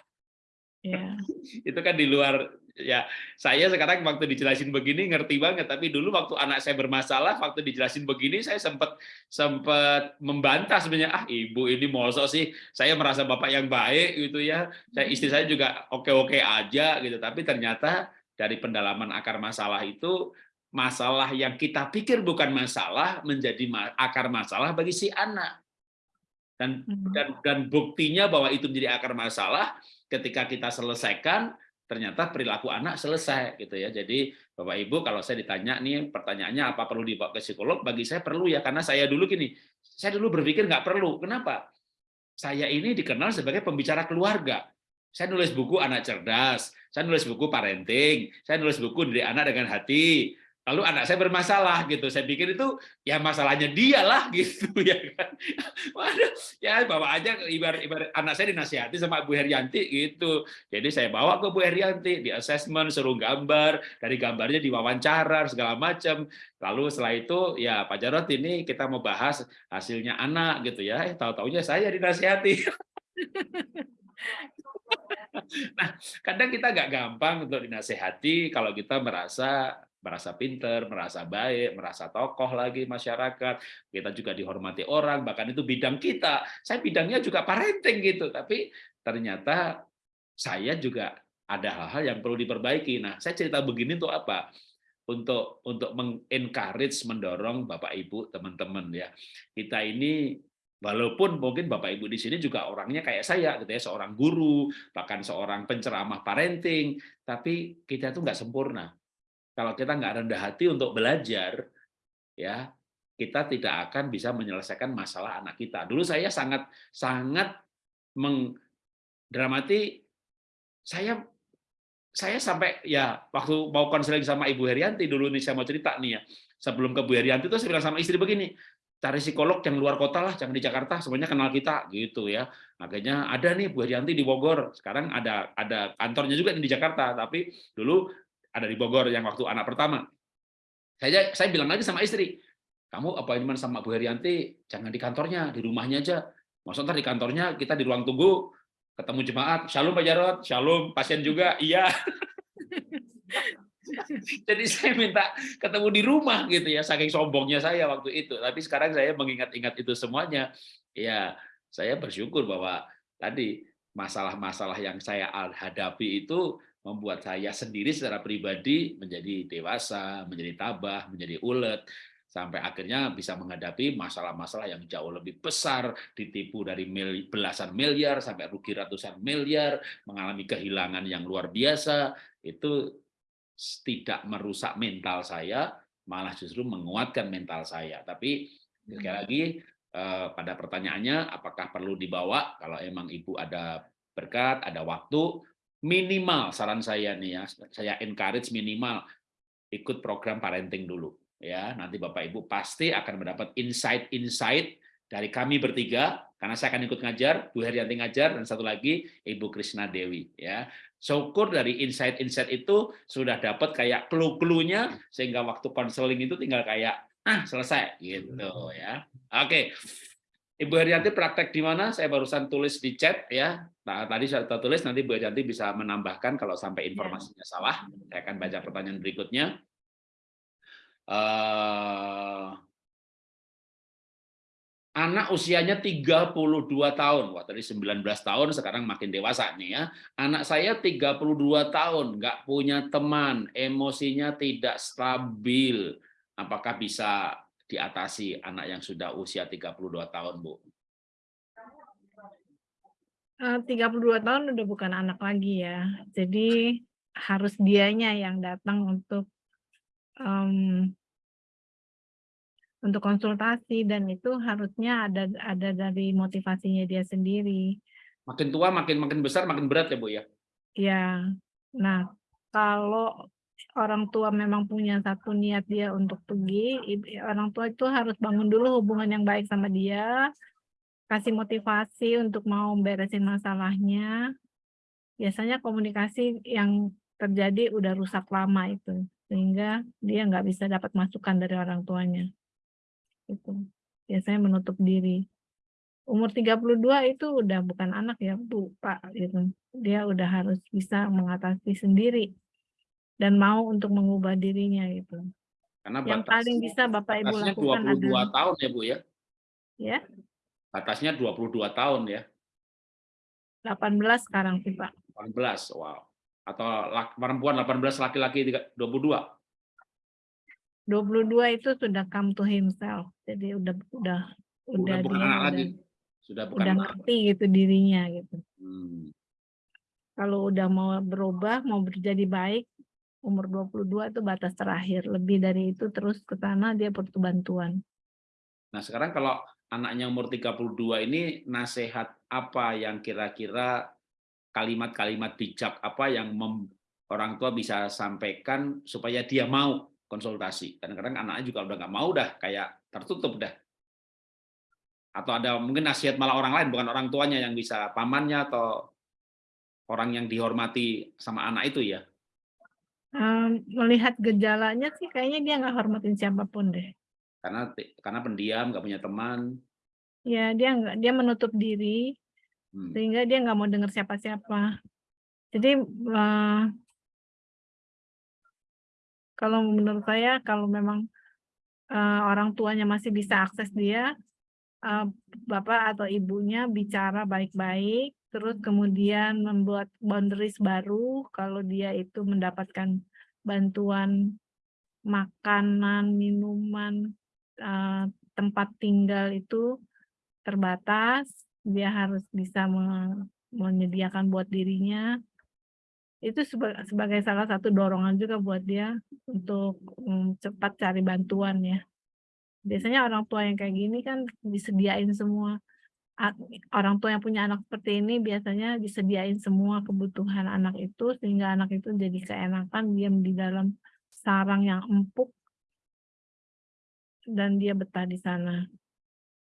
Ya. Itu kan di luar ya saya sekarang waktu dijelasin begini ngerti banget, tapi dulu waktu anak saya bermasalah, waktu dijelasin begini saya sempat sempat membantah sebenarnya, ah ibu ini mosok sih, saya merasa bapak yang baik gitu ya. Saya istri saya juga oke-oke aja gitu, tapi ternyata dari pendalaman akar masalah itu masalah yang kita pikir bukan masalah menjadi akar masalah bagi si anak. Dan Mhm. dan dan buktinya bahwa itu menjadi akar masalah ketika kita selesaikan ternyata perilaku anak selesai gitu ya. Jadi Bapak Ibu kalau saya ditanya nih pertanyaannya apa perlu dibawa ke psikolog? Bagi saya perlu ya karena saya dulu gini, saya dulu berpikir nggak perlu. Kenapa? Saya ini dikenal sebagai pembicara keluarga. Saya nulis buku anak cerdas, saya nulis buku parenting, saya nulis buku dari anak dengan hati. Lalu anak saya bermasalah gitu. Saya pikir itu ya masalahnya dia lah gitu ya kan. Waduh, ya bawa aja ibarat ibarat anak saya dinasihati sama Bu Herianti gitu. Jadi saya bawa ke Bu Herianti di assessment, suruh gambar, dari gambarnya diwawancara segala macam. Lalu setelah itu ya Pak Jarot ini kita mau bahas hasilnya anak gitu ya. Eh tahu-taunya saya dinasihati. Nah, kadang kita nggak gampang untuk dinasehati kalau kita merasa merasa pinter, merasa baik, merasa tokoh lagi masyarakat, kita juga dihormati orang, bahkan itu bidang kita. Saya bidangnya juga parenting gitu, tapi ternyata saya juga ada hal-hal yang perlu diperbaiki. Nah, saya cerita begini untuk apa? Untuk untuk mengencourage, mendorong Bapak Ibu, teman-teman ya. Kita ini walaupun mungkin Bapak Ibu di sini juga orangnya kayak saya gitu ya, seorang guru, bahkan seorang penceramah parenting, tapi kita itu nggak sempurna kalau kita nggak rendah hati untuk belajar, ya kita tidak akan bisa menyelesaikan masalah anak kita. Dulu saya sangat sangat mengdramati, saya saya sampai ya waktu mau konseling sama Ibu Herianti dulu nih saya mau cerita nih ya. Sebelum ke Bu Herianti itu saya bilang sama istri begini, cari psikolog yang luar kota lah, jangan di Jakarta, semuanya kenal kita gitu ya. Makanya ada nih Bu Herianti di Bogor, sekarang ada ada kantornya juga di Jakarta, tapi dulu ada di Bogor yang waktu anak pertama. Saya saya bilang lagi sama istri, kamu appointment sama Bu Herianti jangan di kantornya, di rumahnya aja. Maksudnya di kantornya kita di ruang tunggu ketemu jemaat, shalom Pak Jarot, shalom pasien juga, iya. Jadi saya minta ketemu di rumah gitu ya, saking sombongnya saya waktu itu. Tapi sekarang saya mengingat-ingat itu semuanya, ya saya bersyukur bahwa tadi masalah-masalah yang saya hadapi itu membuat saya sendiri secara pribadi menjadi dewasa, menjadi tabah, menjadi ulet, sampai akhirnya bisa menghadapi masalah-masalah yang jauh lebih besar, ditipu dari mil, belasan miliar sampai rugi ratusan miliar, mengalami kehilangan yang luar biasa, itu tidak merusak mental saya, malah justru menguatkan mental saya. Tapi sekali lagi pada pertanyaannya, apakah perlu dibawa? Kalau emang ibu ada berkat, ada waktu, minimal saran saya nih ya, saya encourage minimal ikut program parenting dulu ya. Nanti Bapak Ibu pasti akan mendapat insight-insight dari kami bertiga karena saya akan ikut ngajar, Bu Herianti ngajar dan satu lagi Ibu Krisna Dewi ya. Syukur dari insight-insight itu sudah dapat kayak clue-cluenya sehingga waktu konseling itu tinggal kayak ah selesai gitu ya. Oke. Ibu Herianti praktek di mana? Saya barusan tulis di chat ya. Nah, tadi saya tulis, nanti Bu Herianti bisa menambahkan kalau sampai informasinya salah. Saya akan baca pertanyaan berikutnya. Uh, anak usianya 32 tahun. Wah, tadi 19 tahun, sekarang makin dewasa nih ya. Anak saya 32 tahun, nggak punya teman, emosinya tidak stabil. Apakah bisa diatasi anak yang sudah usia 32 tahun, Bu? 32 eh, tahun udah bukan anak lagi ya. Jadi harus dianya yang datang untuk um, untuk konsultasi dan itu harusnya ada ada dari motivasinya dia sendiri. Makin tua makin makin besar makin berat ya Bu ya. Ya. Nah, kalau orang tua memang punya satu niat dia untuk pergi, orang tua itu harus bangun dulu hubungan yang baik sama dia, kasih motivasi untuk mau beresin masalahnya. Biasanya komunikasi yang terjadi udah rusak lama itu, sehingga dia nggak bisa dapat masukan dari orang tuanya. Itu biasanya menutup diri. Umur 32 itu udah bukan anak ya, Bu, Pak, gitu. Dia udah harus bisa mengatasi sendiri dan mau untuk mengubah dirinya gitu. Karena yang paling bisa Bapak Ibu lakukan 22 adalah, tahun ya Bu ya? Ya. Batasnya 22 tahun ya? 18 sekarang sih Pak. 18, wow. Atau perempuan 18, laki-laki 22? 22 itu sudah come to himself. Jadi udah udah udah, udah bukan dia anak udah, lagi. Sudah bukan udah ngerti gitu dirinya gitu. Hmm. Kalau udah mau berubah, mau menjadi baik, umur 22 itu batas terakhir. Lebih dari itu terus ke sana dia butuh bantuan. Nah, sekarang kalau anaknya umur 32 ini nasihat apa yang kira-kira kalimat-kalimat bijak apa yang mem, orang tua bisa sampaikan supaya dia mau konsultasi. Kadang-kadang anaknya juga udah nggak mau dah, kayak tertutup dah. Atau ada mungkin nasihat malah orang lain, bukan orang tuanya yang bisa, pamannya atau orang yang dihormati sama anak itu ya Um, melihat gejalanya sih kayaknya dia nggak hormatin siapa pun deh. Karena karena pendiam, nggak punya teman. Ya dia nggak dia menutup diri, hmm. sehingga dia nggak mau dengar siapa-siapa. Jadi uh, kalau menurut saya kalau memang uh, orang tuanya masih bisa akses dia, uh, bapak atau ibunya bicara baik-baik, terus kemudian membuat boundaries baru kalau dia itu mendapatkan bantuan makanan, minuman, uh, tempat tinggal itu terbatas, dia harus bisa menyediakan buat dirinya. Itu sebagai salah satu dorongan juga buat dia untuk um, cepat cari bantuan ya. Biasanya orang tua yang kayak gini kan disediain semua orang tua yang punya anak seperti ini biasanya disediain semua kebutuhan anak itu sehingga anak itu jadi keenakan diam di dalam sarang yang empuk dan dia betah di sana.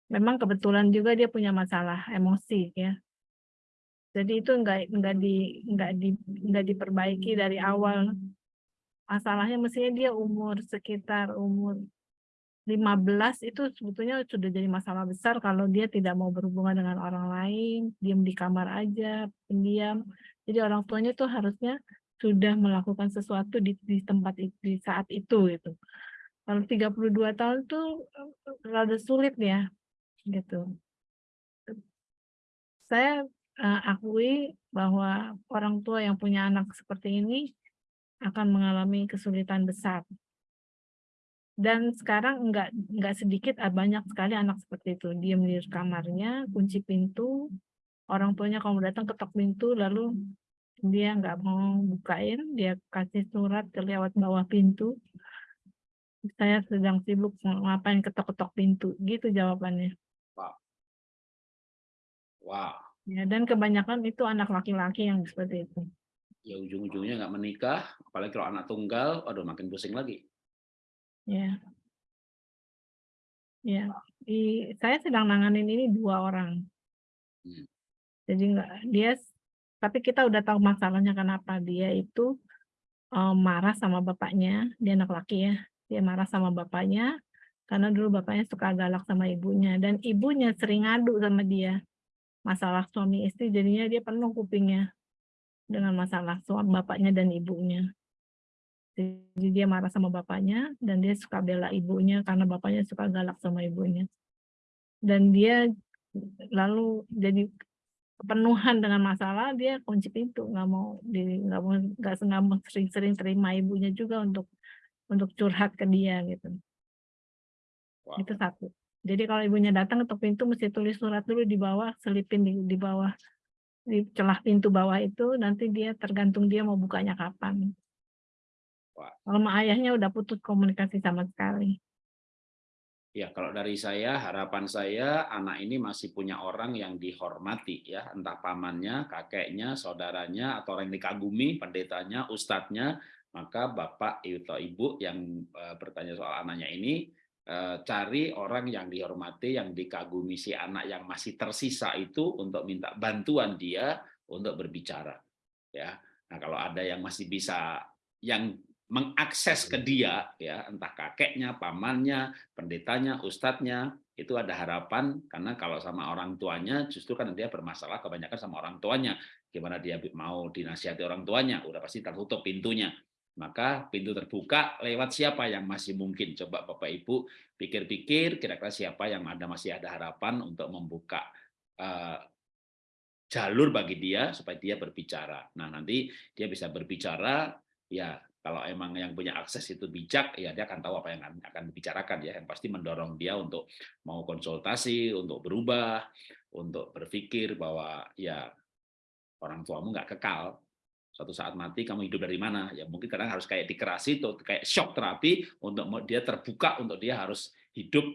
Memang kebetulan juga dia punya masalah emosi ya. Jadi itu enggak enggak di enggak di enggak diperbaiki dari awal. Masalahnya mestinya dia umur sekitar umur 15 itu sebetulnya sudah jadi masalah besar kalau dia tidak mau berhubungan dengan orang lain, diam di kamar aja, pendiam. Jadi orang tuanya tuh harusnya sudah melakukan sesuatu di, di tempat itu, di saat itu gitu. Kalau 32 tahun tuh rada sulit ya gitu. Saya uh, akui bahwa orang tua yang punya anak seperti ini akan mengalami kesulitan besar dan sekarang enggak enggak sedikit ah, banyak sekali anak seperti itu. Diam di kamarnya kunci pintu orang tuanya kalau datang ketok pintu lalu dia nggak mau bukain dia kasih surat lewat bawah pintu. Saya sedang sibuk ngapain ketok-ketok pintu? Gitu jawabannya. Wow. Wow. Ya dan kebanyakan itu anak laki-laki yang seperti itu. Ya ujung-ujungnya nggak menikah apalagi kalau anak tunggal aduh makin pusing lagi Ya. Ya, di saya sedang nanganin ini dua orang. Hmm. Jadi enggak dia tapi kita udah tahu masalahnya kenapa dia itu um, marah sama bapaknya, dia anak laki ya. Dia marah sama bapaknya, Karena dulu bapaknya suka galak sama ibunya dan ibunya sering ngadu sama dia. Masalah suami istri jadinya dia penuh kupingnya dengan masalah suami bapaknya dan ibunya. Jadi dia marah sama bapaknya dan dia suka bela ibunya karena bapaknya suka galak sama ibunya. Dan dia lalu jadi kepenuhan dengan masalah dia kunci pintu nggak mau di nggak mau nggak mau sering-sering terima ibunya juga untuk untuk curhat ke dia gitu. Wow. Itu satu. Jadi kalau ibunya datang ke pintu mesti tulis surat dulu di bawah, selipin di, di bawah di celah pintu bawah itu nanti dia tergantung dia mau bukanya kapan. Kalau sama ayahnya udah putus komunikasi sama sekali. Ya, kalau dari saya, harapan saya anak ini masih punya orang yang dihormati ya, entah pamannya, kakeknya, saudaranya, atau orang yang dikagumi, pendetanya, ustadznya, maka bapak atau ibu yang uh, bertanya soal anaknya ini uh, cari orang yang dihormati, yang dikagumi si anak yang masih tersisa itu untuk minta bantuan dia untuk berbicara. Ya, nah kalau ada yang masih bisa yang mengakses ke dia ya entah kakeknya, pamannya, pendetanya, ustadznya itu ada harapan karena kalau sama orang tuanya justru kan dia bermasalah kebanyakan sama orang tuanya. Gimana dia mau dinasihati orang tuanya udah pasti tertutup pintunya. Maka pintu terbuka lewat siapa yang masih mungkin? Coba Bapak Ibu pikir-pikir kira-kira siapa yang ada masih ada harapan untuk membuka uh, jalur bagi dia supaya dia berbicara. Nah nanti dia bisa berbicara ya kalau emang yang punya akses itu bijak, ya dia akan tahu apa yang akan dibicarakan ya. Yang pasti mendorong dia untuk mau konsultasi, untuk berubah, untuk berpikir bahwa ya orang tuamu nggak kekal. Suatu saat mati kamu hidup dari mana? Ya mungkin kadang harus kayak dikerasi atau kayak shock terapi untuk dia terbuka untuk dia harus hidup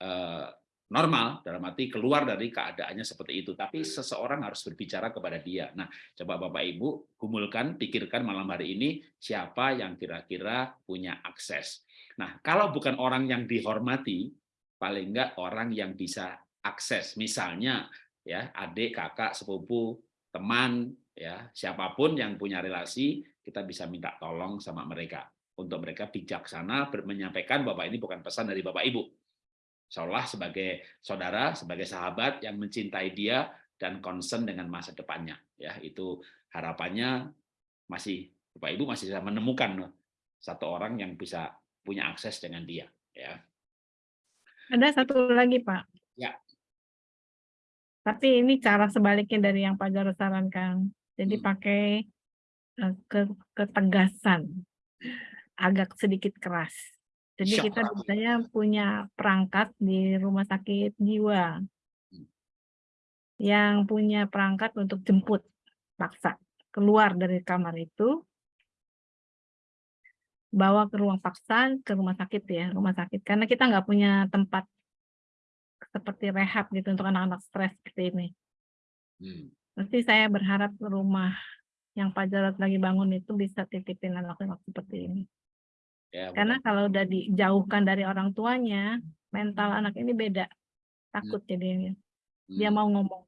eh, normal dalam arti keluar dari keadaannya seperti itu. Tapi seseorang harus berbicara kepada dia. Nah coba Bapak Ibu gumulkan pikirkan malam hari ini siapa yang kira-kira punya akses. Nah kalau bukan orang yang dihormati paling enggak orang yang bisa akses. Misalnya ya adik kakak sepupu teman ya siapa pun yang punya relasi kita bisa minta tolong sama mereka. Untuk mereka bijaksana menyampaikan bahwa ini bukan pesan dari Bapak Ibu seolah sebagai saudara, sebagai sahabat yang mencintai dia dan concern dengan masa depannya. Ya, itu harapannya masih Bapak Ibu masih bisa menemukan satu orang yang bisa punya akses dengan dia. Ya. Ada satu lagi Pak. Ya. Tapi ini cara sebaliknya dari yang Pak Jarod sarankan. Jadi hmm. pakai eh, ke ketegasan, agak sedikit keras. Jadi kita biasanya punya perangkat di rumah sakit jiwa hmm. yang punya perangkat untuk jemput paksa keluar dari kamar itu bawa ke ruang paksa ke rumah sakit ya rumah sakit karena kita nggak punya tempat seperti rehab gitu untuk anak-anak stres seperti ini. Hmm. Nanti saya berharap rumah yang Pak Jarod lagi bangun itu bisa titipin anak-anak seperti ini. Ya, Karena kalau udah dijauhkan dari orang tuanya, mental anak ini beda, takut hmm. jadinya. Dia hmm. mau ngomong.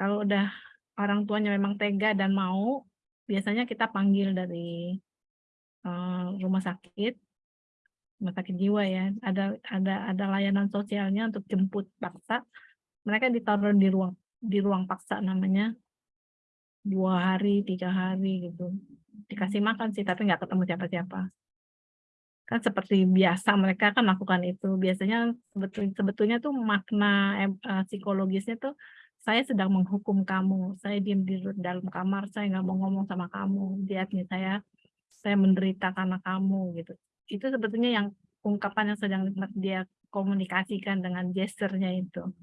Kalau udah orang tuanya memang tega dan mau, biasanya kita panggil dari uh, rumah sakit, rumah sakit jiwa ya. Ada ada ada layanan sosialnya untuk jemput paksa. Mereka ditaruh di ruang di ruang paksa namanya dua hari, tiga hari gitu dikasih makan sih, tapi nggak ketemu siapa-siapa. Kan seperti biasa mereka kan melakukan itu. Biasanya sebetul, sebetulnya tuh makna uh, psikologisnya tuh saya sedang menghukum kamu, saya diam di dalam kamar, saya nggak mau ngomong sama kamu, lihat nih saya saya menderita karena kamu gitu. Itu sebetulnya yang ungkapan yang sedang dia komunikasikan dengan gesturnya itu.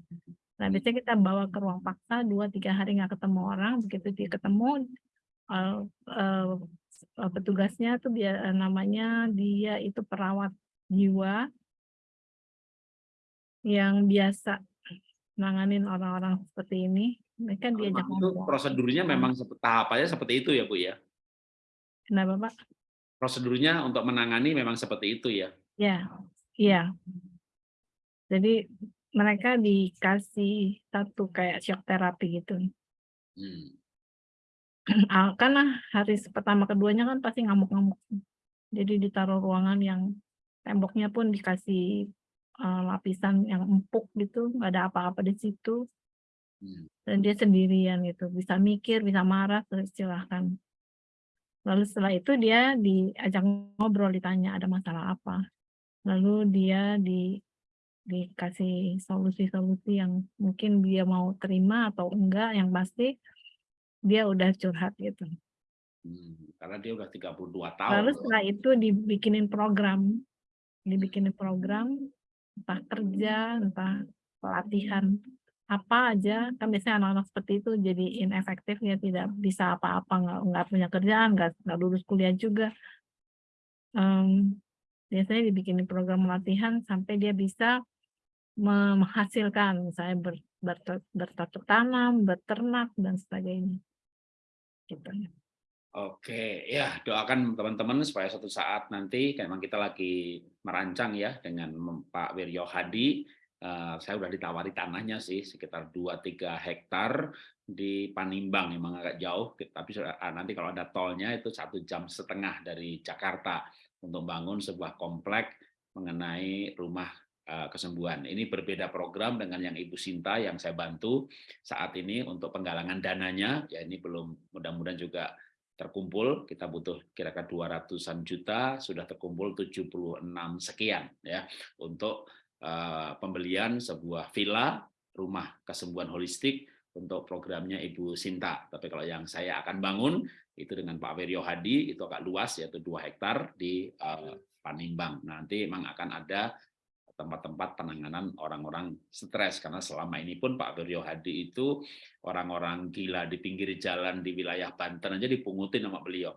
Nah, biasanya kita bawa ke ruang paksa dua tiga hari nggak ketemu orang, begitu dia ketemu uh, uh, petugasnya tuh dia namanya dia itu perawat jiwa. Yang biasa nanganin orang-orang seperti ini. Mereka diajak itu prosedurnya memang tahapannya seperti itu ya Bu ya? Kenapa Pak? Prosedurnya untuk menangani memang seperti itu ya? Ya iya. Jadi mereka dikasih satu kayak shock terapi gitu. Hmm. Ah, karena hari pertama keduanya kan pasti ngamuk-ngamuk. Jadi ditaruh ruangan yang temboknya pun dikasih uh, lapisan yang empuk gitu, nggak ada apa-apa di situ. Hmm. Dan dia sendirian gitu, bisa mikir, bisa marah, silahkan. Lalu setelah itu dia diajak ngobrol, ditanya ada masalah apa. Lalu dia di dikasih solusi-solusi yang mungkin dia mau terima atau enggak, yang pasti dia udah curhat gitu. Hmm, karena dia udah 32 tahun. Lalu setelah itu dibikinin program, dibikinin program entah kerja, entah pelatihan apa aja kan biasanya anak-anak seperti itu jadi inefektif ya tidak bisa apa-apa nggak nggak punya kerjaan nggak nggak lulus kuliah juga um, biasanya dibikinin program latihan sampai dia bisa menghasilkan misalnya ber, ber, bercocok tanam berternak dan sebagainya Oke, ya doakan teman-teman supaya suatu saat nanti memang kita lagi merancang ya dengan Pak Wiryo Hadi Uh, saya udah ditawari tanahnya sih sekitar 2-3 hektar di Panimbang memang agak jauh tapi ah, nanti kalau ada tolnya itu satu jam setengah dari Jakarta untuk bangun sebuah komplek mengenai rumah kesembuhan ini berbeda program dengan yang Ibu Sinta yang saya bantu saat ini untuk penggalangan dananya ya ini belum mudah-mudahan juga terkumpul kita butuh kira-kira 200-an juta sudah terkumpul 76 sekian ya untuk Eh, pembelian sebuah villa rumah kesembuhan holistik untuk programnya Ibu Sinta. Tapi kalau yang saya akan bangun itu dengan Pak Wiryo Hadi itu agak luas yaitu dua hektar di uh, Panimbang. Nanti memang akan ada tempat-tempat penanganan orang-orang stres karena selama ini pun Pak Wiryo Hadi itu orang-orang gila di pinggir jalan di wilayah Banten aja dipungutin sama beliau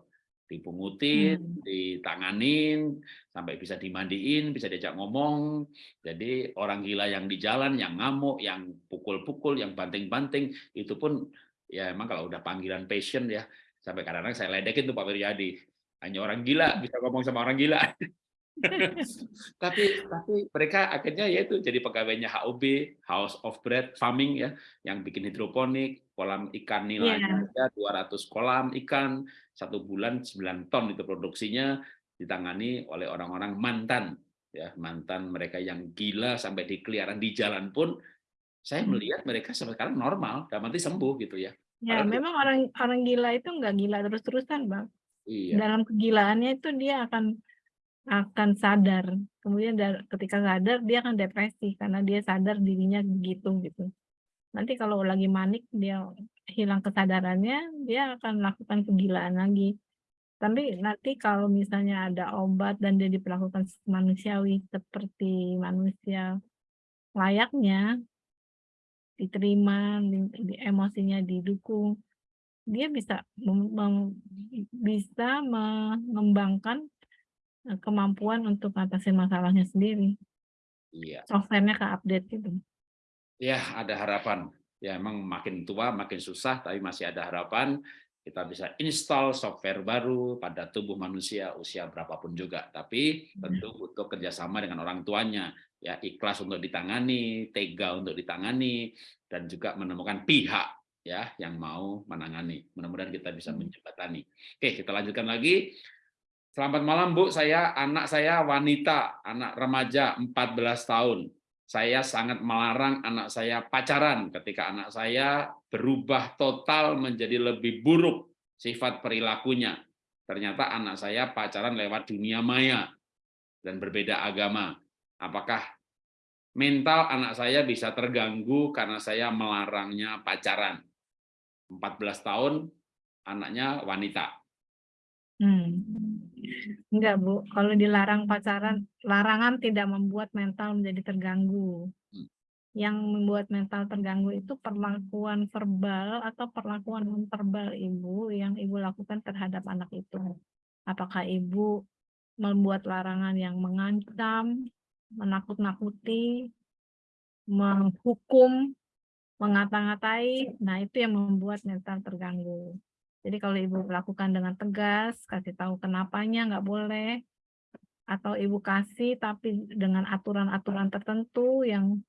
dipungutin, hmm. ditanganin, sampai bisa dimandiin, bisa diajak ngomong. Jadi orang gila yang di jalan, yang ngamuk, yang pukul-pukul, yang banting-banting, itu pun ya emang kalau udah panggilan passion ya, sampai kadang-kadang saya ledekin tuh Pak Wiryadi. Hanya orang gila bisa ngomong sama orang gila. tapi tapi mereka akhirnya yaitu jadi pegawainya HOB House of Bread Farming ya yang bikin hidroponik kolam ikan nilainya yeah. 200 kolam ikan satu bulan 9 ton itu produksinya ditangani oleh orang-orang mantan ya mantan mereka yang gila sampai di keliaran di jalan pun saya hmm. melihat mereka sampai sekarang normal dan nanti sembuh gitu ya ya Padahal memang orang orang gila itu nggak gila terus-terusan bang iya. dalam kegilaannya itu dia akan akan sadar. Kemudian ketika sadar dia akan depresi karena dia sadar dirinya begitu gitu. Nanti kalau lagi manik dia hilang kesadarannya, dia akan melakukan kegilaan lagi. Tapi nanti kalau misalnya ada obat dan dia diperlakukan manusiawi seperti manusia layaknya, diterima, di, di, emosinya didukung, dia bisa mem, mem, bisa mengembangkan kemampuan untuk mengatasi masalahnya sendiri. Iya. Softwarenya ke update gitu. Ya, ada harapan. Ya, emang makin tua makin susah, tapi masih ada harapan kita bisa install software baru pada tubuh manusia usia berapapun juga. Tapi tentu iya. butuh kerjasama dengan orang tuanya, ya ikhlas untuk ditangani, tega untuk ditangani, dan juga menemukan pihak ya yang mau menangani. Mudah-mudahan kita bisa hmm. menjembatani. Oke, kita lanjutkan lagi. Selamat malam Bu, saya anak saya wanita, anak remaja 14 tahun. Saya sangat melarang anak saya pacaran ketika anak saya berubah total menjadi lebih buruk sifat perilakunya. Ternyata anak saya pacaran lewat dunia maya dan berbeda agama. Apakah mental anak saya bisa terganggu karena saya melarangnya pacaran? 14 tahun, anaknya wanita. Hmm. Enggak, Bu. Kalau dilarang pacaran, larangan tidak membuat mental menjadi terganggu. Hmm. Yang membuat mental terganggu itu perlakuan verbal atau perlakuan non-verbal ibu yang ibu lakukan terhadap anak itu. Apakah ibu membuat larangan yang mengancam, menakut-nakuti, menghukum, mengata-ngatai, nah itu yang membuat mental terganggu. Jadi kalau ibu lakukan dengan tegas, kasih tahu kenapanya nggak boleh, atau ibu kasih tapi dengan aturan-aturan tertentu yang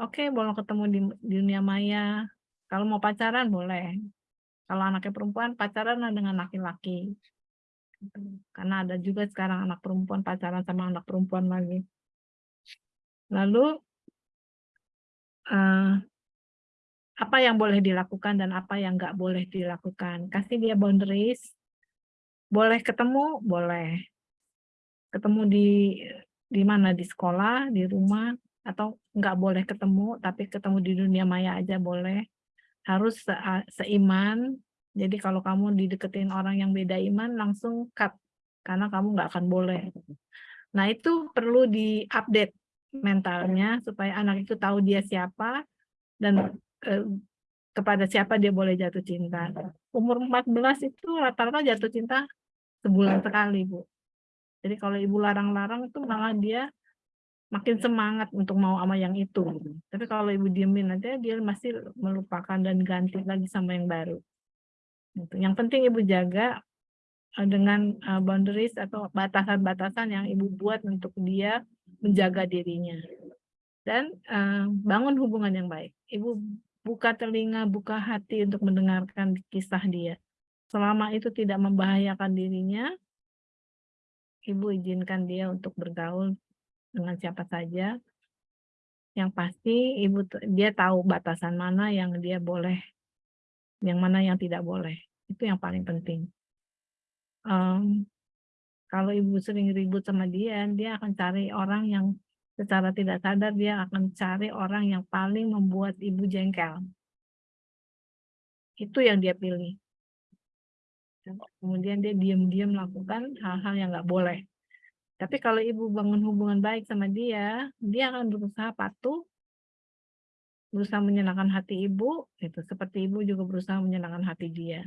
oke okay, boleh ketemu di, di dunia maya, kalau mau pacaran boleh, kalau anaknya perempuan pacaran dengan laki-laki. Gitu. Karena ada juga sekarang anak perempuan pacaran sama anak perempuan lagi. Lalu uh, apa yang boleh dilakukan dan apa yang nggak boleh dilakukan. Kasih dia boundaries. Boleh ketemu, boleh. Ketemu di di mana di sekolah, di rumah, atau nggak boleh ketemu, tapi ketemu di dunia maya aja boleh. Harus se seiman. Jadi kalau kamu dideketin orang yang beda iman, langsung cut. Karena kamu nggak akan boleh. Nah itu perlu diupdate mentalnya supaya anak itu tahu dia siapa dan eh, kepada siapa dia boleh jatuh cinta. Umur 14 itu rata-rata jatuh cinta sebulan sekali, Bu. Jadi kalau ibu larang-larang itu malah dia makin semangat untuk mau sama yang itu. Tapi kalau ibu diemin aja dia masih melupakan dan ganti lagi sama yang baru. Gitu. Yang penting ibu jaga eh, dengan eh, boundaries atau batasan-batasan yang ibu buat untuk dia menjaga dirinya. Dan bangun hubungan yang baik. Ibu buka telinga, buka hati untuk mendengarkan kisah dia. Selama itu tidak membahayakan dirinya, ibu izinkan dia untuk bergaul dengan siapa saja. Yang pasti ibu dia tahu batasan mana yang dia boleh, yang mana yang tidak boleh. Itu yang paling penting. Um, kalau ibu sering ribut sama dia, dia akan cari orang yang secara tidak sadar dia akan cari orang yang paling membuat ibu jengkel. Itu yang dia pilih. Kemudian dia diam-diam melakukan hal-hal yang nggak boleh. Tapi kalau ibu bangun hubungan baik sama dia, dia akan berusaha patuh, berusaha menyenangkan hati ibu, itu seperti ibu juga berusaha menyenangkan hati dia.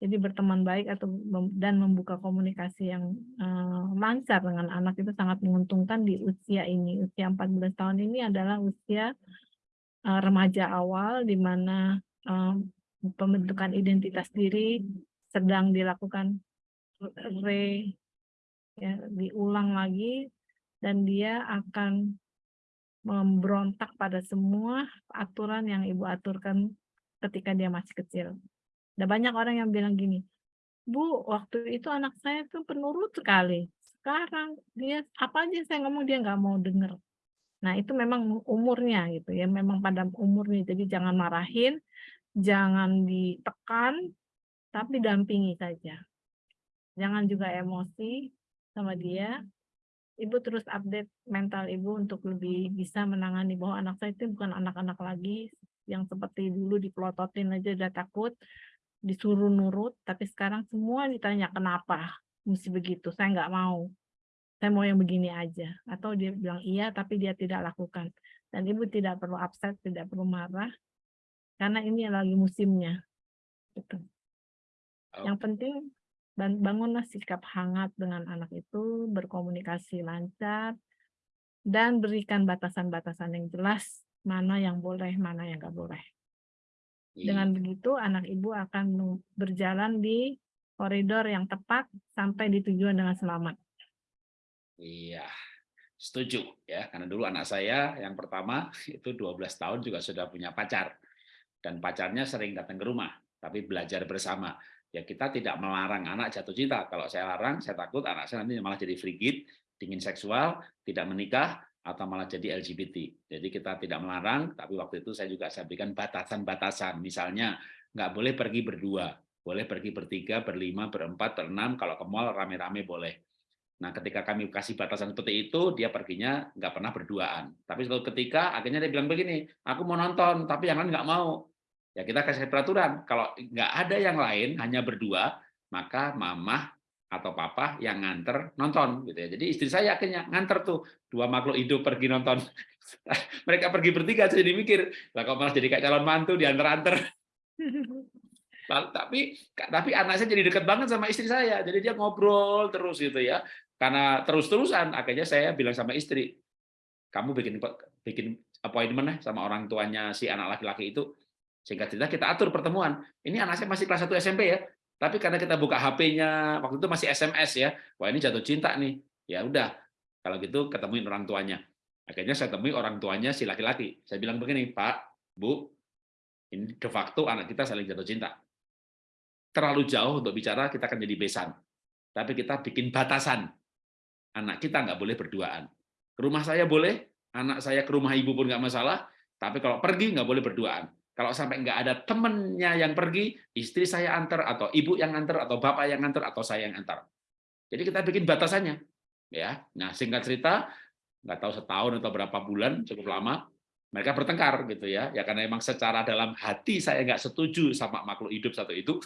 Jadi berteman baik atau dan membuka komunikasi yang uh, lancar dengan anak itu sangat menguntungkan di usia ini. Usia 14 tahun ini adalah usia uh, remaja awal di mana uh, pembentukan identitas diri sedang dilakukan re ya, diulang lagi dan dia akan memberontak pada semua aturan yang ibu aturkan ketika dia masih kecil. Ada banyak orang yang bilang gini, Bu, waktu itu anak saya tuh penurut sekali. Sekarang dia apa aja saya ngomong dia nggak mau denger. Nah itu memang umurnya gitu ya, memang pada umurnya. Jadi jangan marahin, jangan ditekan, tapi dampingi saja. Jangan juga emosi sama dia. Ibu terus update mental ibu untuk lebih bisa menangani bahwa anak saya itu bukan anak-anak lagi yang seperti dulu dipelototin aja udah takut disuruh nurut, tapi sekarang semua ditanya kenapa mesti begitu, saya nggak mau, saya mau yang begini aja. Atau dia bilang iya, tapi dia tidak lakukan. Dan ibu tidak perlu upset, tidak perlu marah, karena ini lagi musimnya. Gitu. Oh. Yang penting bangunlah sikap hangat dengan anak itu, berkomunikasi lancar, dan berikan batasan-batasan yang jelas, mana yang boleh, mana yang nggak boleh. Dengan iya. begitu anak ibu akan berjalan di koridor yang tepat sampai di tujuan dengan selamat. Iya, setuju ya. Karena dulu anak saya yang pertama itu 12 tahun juga sudah punya pacar. Dan pacarnya sering datang ke rumah, tapi belajar bersama. Ya kita tidak melarang anak jatuh cinta. Kalau saya larang, saya takut anak saya nanti malah jadi frigid, dingin seksual, tidak menikah, atau malah jadi LGBT. Jadi kita tidak melarang, tapi waktu itu saya juga saya berikan batasan-batasan. Misalnya nggak boleh pergi berdua, boleh pergi bertiga, berlima, berempat, berenam. Kalau ke mall rame-rame boleh. Nah, ketika kami kasih batasan seperti itu, dia perginya nggak pernah berduaan. Tapi suatu ketika akhirnya dia bilang begini, aku mau nonton, tapi yang lain nggak mau. Ya kita kasih peraturan, kalau nggak ada yang lain, hanya berdua, maka mamah atau papa yang nganter nonton gitu ya. Jadi istri saya akhirnya nganter tuh dua makhluk hidup pergi nonton. Mereka pergi bertiga jadi mikir, lah kok malah jadi kayak calon mantu diantar-antar. tapi tapi anak saya jadi dekat banget sama istri saya. Jadi dia ngobrol terus gitu ya. Karena terus-terusan akhirnya saya bilang sama istri, kamu bikin bikin appointment sama orang tuanya si anak laki-laki itu sehingga cerita kita atur pertemuan. Ini anak saya masih kelas 1 SMP ya, tapi karena kita buka HP-nya, waktu itu masih SMS ya, wah ini jatuh cinta nih. Ya udah, kalau gitu ketemuin orang tuanya. Akhirnya saya temui orang tuanya si laki-laki. Saya bilang begini, Pak, Bu, ini de facto anak kita saling jatuh cinta. Terlalu jauh untuk bicara, kita akan jadi besan. tapi kita bikin batasan. Anak kita nggak boleh berduaan. Ke rumah saya boleh, anak saya ke rumah ibu pun nggak masalah, tapi kalau pergi nggak boleh berduaan. Kalau sampai nggak ada temennya yang pergi, istri saya antar, atau ibu yang antar, atau bapak yang antar, atau saya yang antar. Jadi kita bikin batasannya. ya. Nah, singkat cerita, nggak tahu setahun atau berapa bulan, cukup lama, mereka bertengkar gitu ya. Ya karena memang secara dalam hati saya nggak setuju sama makhluk hidup satu itu.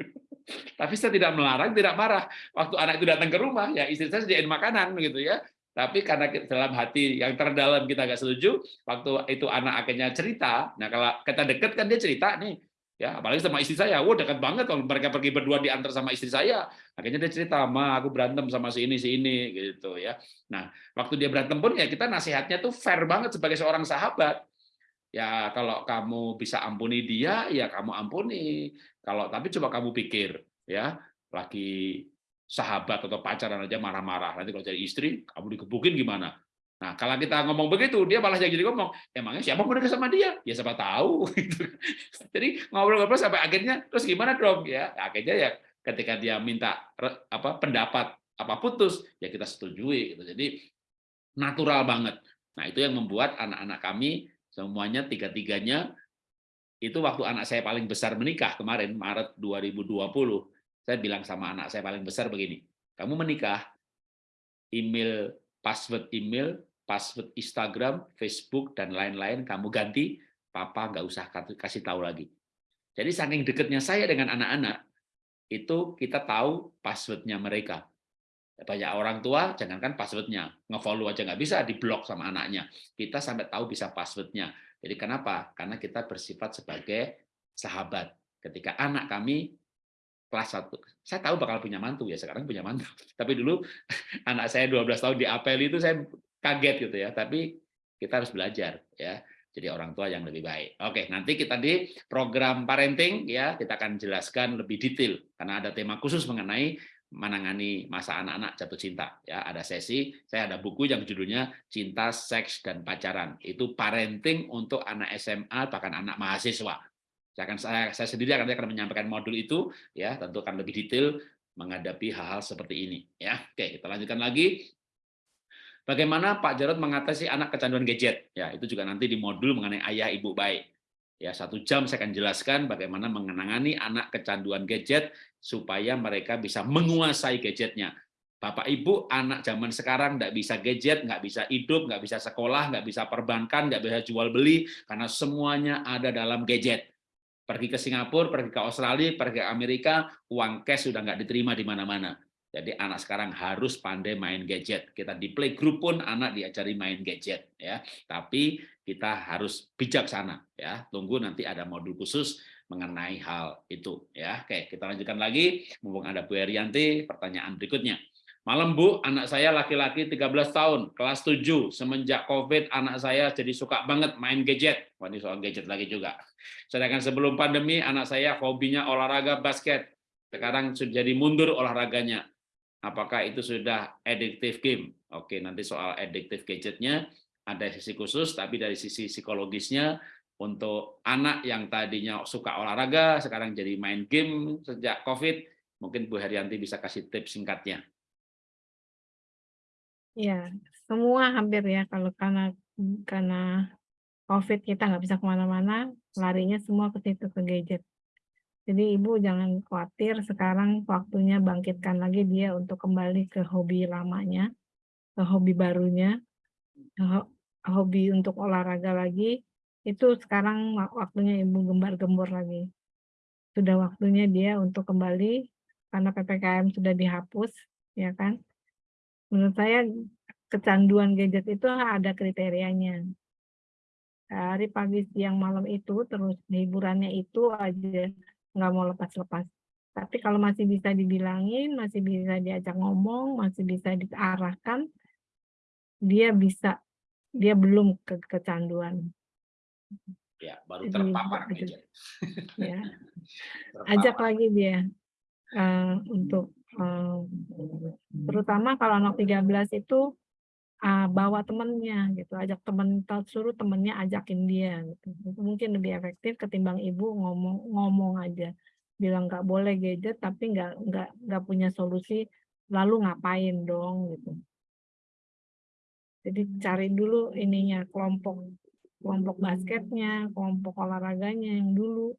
Tapi saya tidak melarang, tidak marah. Waktu anak itu datang ke rumah, ya istri saya sediain makanan gitu ya. Tapi karena dalam hati yang terdalam kita nggak setuju, waktu itu anak akhirnya cerita, nah kalau kita deket kan dia cerita nih, ya apalagi sama istri saya, wah dekat banget kalau mereka pergi berdua diantar sama istri saya, akhirnya dia cerita, ma aku berantem sama si ini si ini gitu ya. Nah waktu dia berantem pun ya kita nasihatnya tuh fair banget sebagai seorang sahabat. Ya kalau kamu bisa ampuni dia, ya kamu ampuni. Kalau tapi coba kamu pikir ya lagi sahabat atau pacaran aja marah-marah nanti kalau jadi istri kamu dikebukin gimana Nah, kalau kita ngomong begitu, dia malah jadi ngomong, emangnya siapa mau dekat sama dia? Ya siapa tahu. Gitu. Jadi ngobrol-ngobrol sampai akhirnya, terus gimana dong? Ya, akhirnya ya ketika dia minta apa pendapat apa putus, ya kita setujui. Gitu. Jadi natural banget. Nah, itu yang membuat anak-anak kami semuanya tiga-tiganya itu waktu anak saya paling besar menikah kemarin Maret 2020, saya bilang sama anak saya paling besar begini, kamu menikah, email, password email, password Instagram, Facebook, dan lain-lain kamu ganti, papa nggak usah kasih tahu lagi. Jadi saking dekatnya saya dengan anak-anak, itu kita tahu passwordnya mereka. Banyak orang tua, jangankan passwordnya, nge-follow aja nggak bisa, di-block sama anaknya. Kita sampai tahu bisa passwordnya. Jadi kenapa? Karena kita bersifat sebagai sahabat. Ketika anak kami kelas 1, saya tahu bakal punya mantu ya, sekarang punya mantu. Tapi dulu anak saya 12 tahun di apel itu saya kaget gitu ya, tapi kita harus belajar ya. Jadi orang tua yang lebih baik. Oke, nanti kita di program parenting ya, kita akan jelaskan lebih detail karena ada tema khusus mengenai menangani masa anak-anak jatuh cinta ya ada sesi saya ada buku yang judulnya cinta seks dan pacaran itu parenting untuk anak SMA bahkan anak mahasiswa akan saya, saya sendiri akan akan menyampaikan modul itu ya tentu akan lebih detail menghadapi hal-hal seperti ini ya oke kita lanjutkan lagi Bagaimana Pak Jarod mengatasi anak kecanduan gadget? Ya, itu juga nanti di modul mengenai ayah ibu baik. Ya, satu jam saya akan jelaskan bagaimana mengenangani anak kecanduan gadget supaya mereka bisa menguasai gadgetnya. Bapak Ibu, anak zaman sekarang nggak bisa gadget, nggak bisa hidup, nggak bisa sekolah, nggak bisa perbankan, nggak bisa jual beli, karena semuanya ada dalam gadget. Pergi ke Singapura, pergi ke Australia, pergi ke Amerika, uang cash sudah nggak diterima di mana-mana. Jadi anak sekarang harus pandai main gadget. Kita di playgroup pun anak diajari main gadget ya. Tapi kita harus bijaksana ya. Tunggu nanti ada modul khusus mengenai hal itu ya. Oke, kita lanjutkan lagi. Mumpung ada Bu Herianti, pertanyaan berikutnya. Malam Bu, anak saya laki-laki 13 tahun, kelas 7. Semenjak Covid, anak saya jadi suka banget main gadget. Wah, ini soal gadget lagi juga. Sedangkan sebelum pandemi, anak saya hobinya olahraga basket. Sekarang sudah jadi mundur olahraganya apakah itu sudah addictive game? Oke, nanti soal addictive gadgetnya ada sisi khusus, tapi dari sisi psikologisnya untuk anak yang tadinya suka olahraga, sekarang jadi main game sejak COVID, mungkin Bu Herianti bisa kasih tips singkatnya. Ya, semua hampir ya kalau karena karena COVID kita nggak bisa ke mana-mana, larinya semua ke situ ke gadget. Jadi ibu jangan khawatir, sekarang waktunya bangkitkan lagi dia untuk kembali ke hobi lamanya, ke hobi barunya, hobi untuk olahraga lagi, itu sekarang waktunya ibu gembar-gembor lagi. Sudah waktunya dia untuk kembali, karena PPKM sudah dihapus, ya kan. Menurut saya kecanduan gadget itu ada kriterianya. Dari pagi, siang, malam itu, terus hiburannya itu aja nggak mau lepas-lepas. Tapi kalau masih bisa dibilangin, masih bisa diajak ngomong, masih bisa diarahkan, dia bisa, dia belum ke kecanduan. Ya, baru Jadi, terpapar gitu. Ya. Ajak lagi dia uh, untuk terutama kalau anak 13 itu uh, bawa temennya gitu, ajak temen, suruh temennya ajakin dia gitu. Itu mungkin lebih efektif ketimbang ibu ngomong ngomong aja. bilang nggak boleh gadget tapi nggak nggak nggak punya solusi lalu ngapain dong gitu. Jadi cari dulu ininya kelompok kelompok basketnya, kelompok olahraganya yang dulu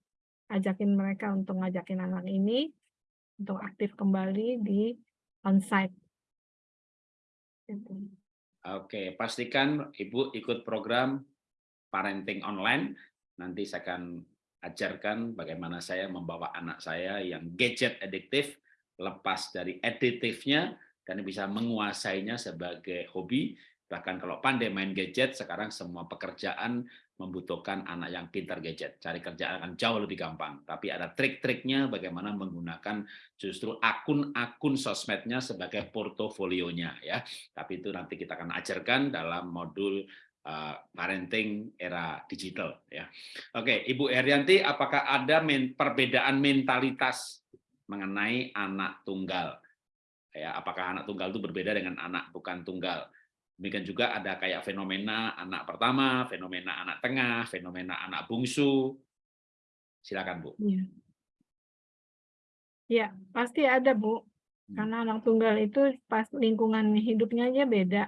ajakin mereka untuk ngajakin anak ini untuk aktif kembali di onsite. Gitu. Oke, pastikan Ibu ikut program parenting online. Nanti saya akan ajarkan bagaimana saya membawa anak saya yang gadget adiktif lepas dari editifnya dan bisa menguasainya sebagai hobi. Bahkan kalau pandai main gadget, sekarang semua pekerjaan membutuhkan anak yang pintar gadget. Cari kerjaan akan jauh lebih gampang. Tapi ada trik-triknya bagaimana menggunakan justru akun-akun sosmednya sebagai portofolionya ya. Tapi itu nanti kita akan ajarkan dalam modul uh, parenting era digital ya. Oke, Ibu Herianti, apakah ada perbedaan mentalitas mengenai anak tunggal? Ya, apakah anak tunggal itu berbeda dengan anak bukan tunggal? Demikian juga ada kayak fenomena anak pertama, fenomena anak tengah, fenomena anak bungsu. Silakan, Bu. Iya. Ya, pasti ada, Bu. Hmm. Karena anak tunggal itu pas lingkungan hidupnya aja beda.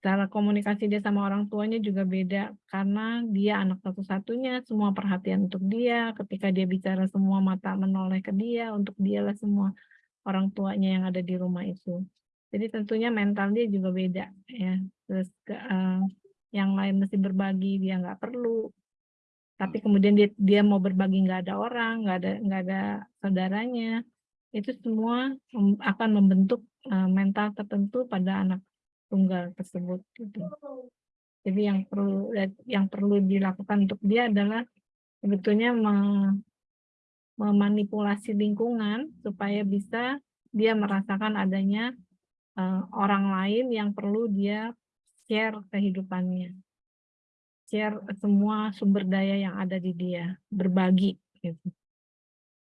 Cara komunikasi dia sama orang tuanya juga beda. Karena dia anak satu-satunya, semua perhatian untuk dia. Ketika dia bicara, semua mata menoleh ke dia. Untuk dialah semua orang tuanya yang ada di rumah itu. Jadi tentunya mental dia juga beda ya. Terus uh, yang lain mesti berbagi dia nggak perlu. Tapi kemudian dia dia mau berbagi nggak ada orang, nggak ada nggak ada saudaranya. Itu semua akan membentuk uh, mental tertentu pada anak tunggal tersebut gitu. Jadi yang perlu yang perlu dilakukan untuk dia adalah sebetulnya memanipulasi lingkungan supaya bisa dia merasakan adanya uh, orang lain yang perlu dia share kehidupannya. Share semua sumber daya yang ada di dia, berbagi. Gitu.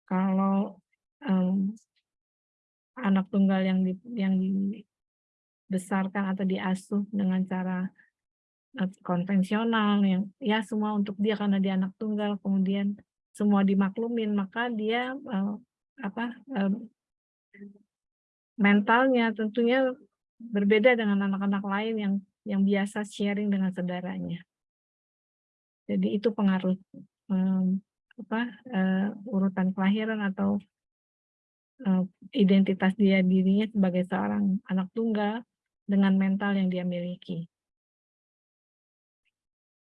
Kalau um, anak tunggal yang di, yang dibesarkan atau diasuh dengan cara uh, konvensional yang ya semua untuk dia karena dia anak tunggal kemudian semua dimaklumin maka dia uh, apa uh, mentalnya tentunya berbeda dengan anak-anak lain yang yang biasa sharing dengan saudaranya. Jadi itu pengaruh um, apa uh, urutan kelahiran atau uh, identitas dia dirinya sebagai seorang anak tunggal dengan mental yang dia miliki.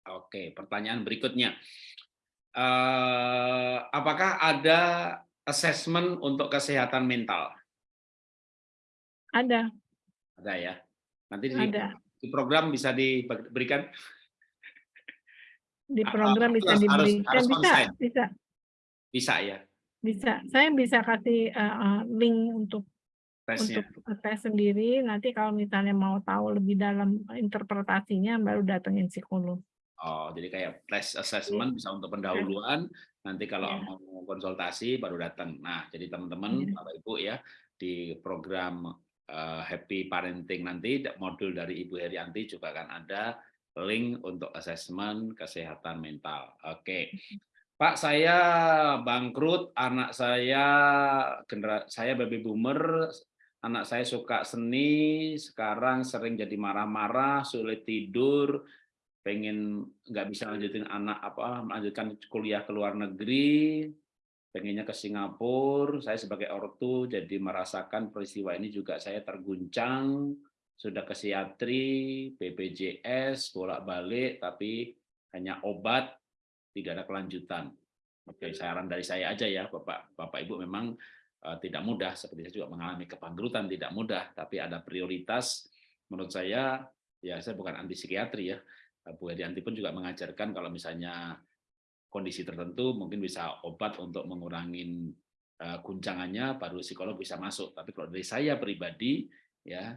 Oke, pertanyaan berikutnya. Uh, apakah ada assessment untuk kesehatan mental? Ada. Ada ya. Nanti di, Ada. di program bisa diberikan. Di program bisa harus, diberikan harus bisa, bisa. Bisa ya. Bisa. Saya bisa kasih uh, link untuk Tesnya. untuk tes sendiri. Nanti kalau misalnya mau tahu lebih dalam interpretasinya baru datengin psikolog. Oh, jadi kayak tes assessment bisa untuk pendahuluan, nanti kalau ya. mau konsultasi baru datang. Nah, jadi teman-teman, ya. Bapak Ibu ya, di program Happy Parenting nanti modul dari Ibu Herianti juga akan ada link untuk asesmen kesehatan mental. Oke. Pak, saya bangkrut, anak saya genera saya baby boomer, anak saya suka seni, sekarang sering jadi marah-marah, sulit tidur, pengen nggak bisa lanjutin anak apa melanjutkan kuliah ke luar negeri, pengennya ke Singapura, saya sebagai ortu jadi merasakan peristiwa ini juga saya terguncang, sudah ke psikiatri, BPJS, bolak-balik, tapi hanya obat, tidak ada kelanjutan. Oke, saran dari saya aja ya, Bapak, Bapak Ibu memang uh, tidak mudah, seperti saya juga mengalami kebangkrutan tidak mudah, tapi ada prioritas. Menurut saya, ya saya bukan anti psikiatri ya, Bu Hedianti pun juga mengajarkan kalau misalnya kondisi tertentu mungkin bisa obat untuk mengurangi uh, guncangannya baru psikolog bisa masuk. Tapi kalau dari saya pribadi ya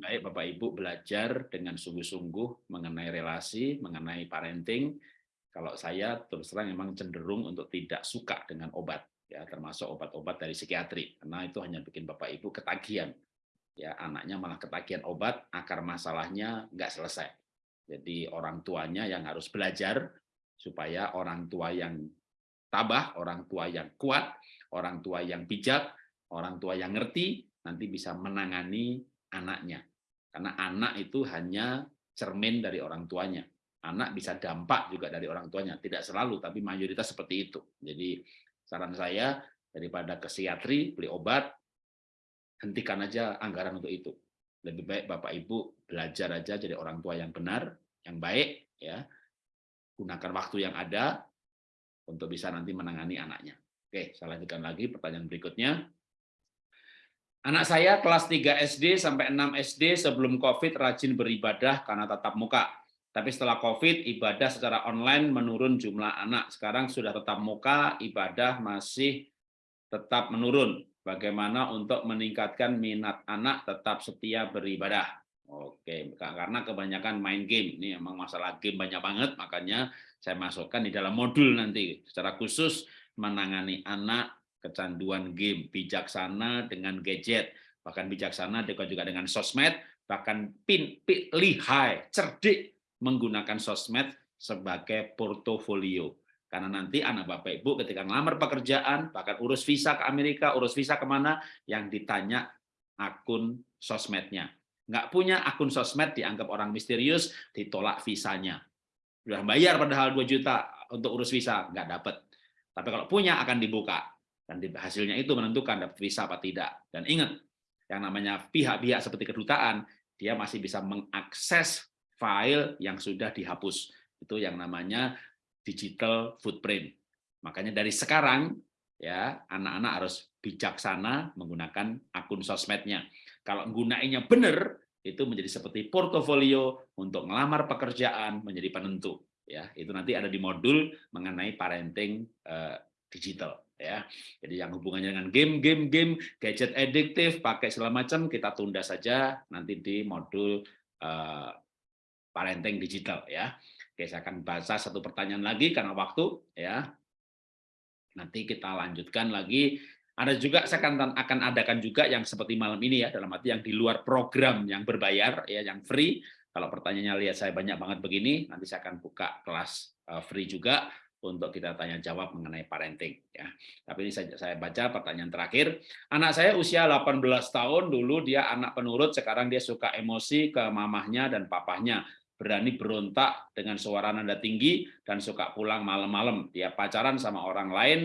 baik Bapak Ibu belajar dengan sungguh-sungguh mengenai relasi mengenai parenting kalau saya terus terang memang cenderung untuk tidak suka dengan obat ya termasuk obat-obat dari psikiatri. Karena itu hanya bikin Bapak Ibu ketagihan ya anaknya malah ketagihan obat akar masalahnya nggak selesai. Jadi orang tuanya yang harus belajar supaya orang tua yang tabah, orang tua yang kuat, orang tua yang bijak, orang tua yang ngerti nanti bisa menangani anaknya. Karena anak itu hanya cermin dari orang tuanya. Anak bisa dampak juga dari orang tuanya, tidak selalu tapi mayoritas seperti itu. Jadi saran saya daripada ke psikiatri beli obat hentikan aja anggaran untuk itu. Lebih baik Bapak Ibu belajar aja jadi orang tua yang benar, yang baik ya. Gunakan waktu yang ada untuk bisa nanti menangani anaknya. Oke, saya lanjutkan lagi pertanyaan berikutnya. Anak saya kelas 3 SD sampai 6 SD sebelum COVID rajin beribadah karena tatap muka. Tapi setelah COVID, ibadah secara online menurun jumlah anak. Sekarang sudah tetap muka, ibadah masih tetap menurun. Bagaimana untuk meningkatkan minat anak tetap setia beribadah? Oke, karena kebanyakan main game. Ini emang masalah game banyak banget, makanya saya masukkan di dalam modul nanti secara khusus menangani anak kecanduan game, bijaksana dengan gadget, bahkan bijaksana juga dengan sosmed, bahkan pin, pin lihai, cerdik menggunakan sosmed sebagai portofolio. Karena nanti anak Bapak Ibu ketika ngelamar pekerjaan, bahkan urus visa ke Amerika, urus visa ke mana, yang ditanya akun sosmednya nggak punya akun sosmed dianggap orang misterius, ditolak visanya. Sudah bayar padahal 2 juta untuk urus visa, nggak dapat. Tapi kalau punya akan dibuka. Dan hasilnya itu menentukan dapat visa apa tidak. Dan ingat, yang namanya pihak-pihak seperti kedutaan, dia masih bisa mengakses file yang sudah dihapus. Itu yang namanya digital footprint. Makanya dari sekarang ya anak-anak harus bijaksana menggunakan akun sosmednya. Kalau gunainya benar, itu menjadi seperti portofolio untuk melamar pekerjaan menjadi penentu. Ya, itu nanti ada di modul mengenai parenting uh, digital. Ya, jadi yang hubungannya dengan game, game, game, gadget adiktif, pakai segala macam kita tunda saja nanti di modul uh, parenting digital. Ya, Oke, saya akan baca satu pertanyaan lagi karena waktu. Ya, nanti kita lanjutkan lagi ada juga saya akan akan adakan juga yang seperti malam ini ya dalam arti yang di luar program yang berbayar ya yang free. Kalau pertanyaannya lihat saya banyak banget begini, nanti saya akan buka kelas eh, free juga untuk kita tanya jawab mengenai parenting ya. Tapi ini saya, saya baca pertanyaan terakhir. Anak saya usia 18 tahun, dulu dia anak penurut, sekarang dia suka emosi ke mamahnya dan papahnya berani berontak dengan suara nada tinggi dan suka pulang malam-malam. Dia pacaran sama orang lain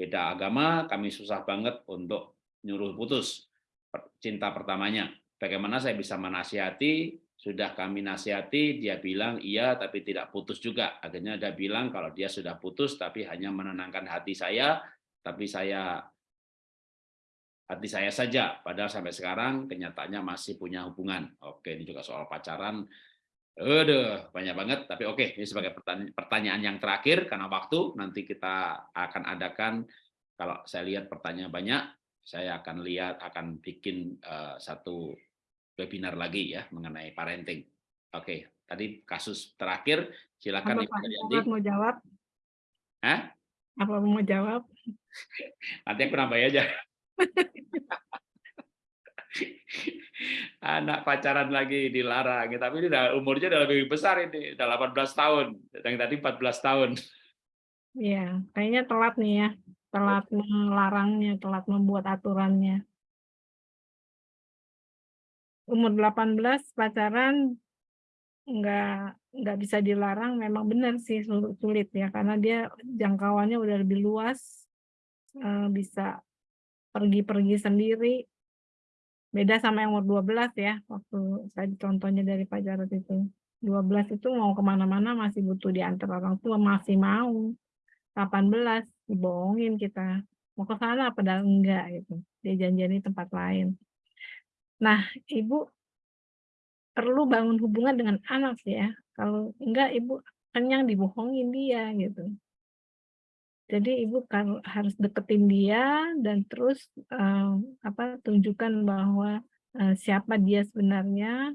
beda agama, kami susah banget untuk nyuruh putus cinta pertamanya. Bagaimana saya bisa menasihati? Sudah kami nasihati, dia bilang iya tapi tidak putus juga. Akhirnya dia bilang kalau dia sudah putus tapi hanya menenangkan hati saya, tapi saya hati saya saja. Padahal sampai sekarang kenyataannya masih punya hubungan. Oke, ini juga soal pacaran Aduh, banyak banget. Tapi oke, ini sebagai pertanyaan yang terakhir karena waktu nanti kita akan adakan kalau saya lihat pertanyaan banyak, saya akan lihat akan bikin uh, satu webinar lagi ya mengenai parenting. Oke, tadi kasus terakhir silakan Apa, Apa mau jawab? Hah? Apa mau jawab? Nanti aku nambah aja. anak pacaran lagi dilarang. Tapi ini udah umurnya udah lebih besar ini udah 18 tahun. Yang tadi 14 tahun. Iya, kayaknya telat nih ya, telat melarangnya, telat membuat aturannya. Umur 18 pacaran nggak nggak bisa dilarang, memang benar sih sulit ya, karena dia jangkauannya udah lebih luas, eh, bisa pergi-pergi sendiri, Beda sama yang umur 12 ya, waktu saya contohnya dari Pak Jarod itu. 12 itu mau ke mana-mana masih butuh diantar orang tua, masih mau. 18, dibohongin kita. Mau ke sana padahal enggak gitu. Dia janjian tempat lain. Nah, Ibu perlu bangun hubungan dengan anak ya. Kalau enggak Ibu kenyang dibohongin dia gitu. Jadi ibu kan harus deketin dia dan terus uh, apa tunjukkan bahwa uh, siapa dia sebenarnya,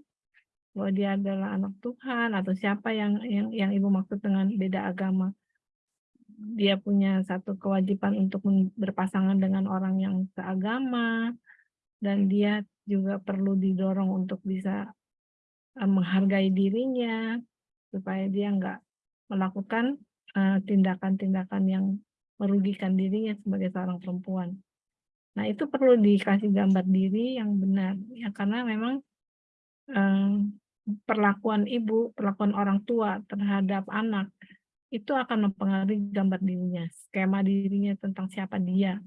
bahwa dia adalah anak Tuhan atau siapa yang yang yang ibu maksud dengan beda agama. Dia punya satu kewajiban untuk berpasangan dengan orang yang seagama dan dia juga perlu didorong untuk bisa uh, menghargai dirinya supaya dia enggak melakukan eh, tindakan-tindakan yang merugikan dirinya sebagai seorang perempuan. Nah, itu perlu dikasih gambar diri yang benar ya karena memang eh, perlakuan ibu, perlakuan orang tua terhadap anak itu akan mempengaruhi gambar dirinya, skema dirinya tentang siapa dia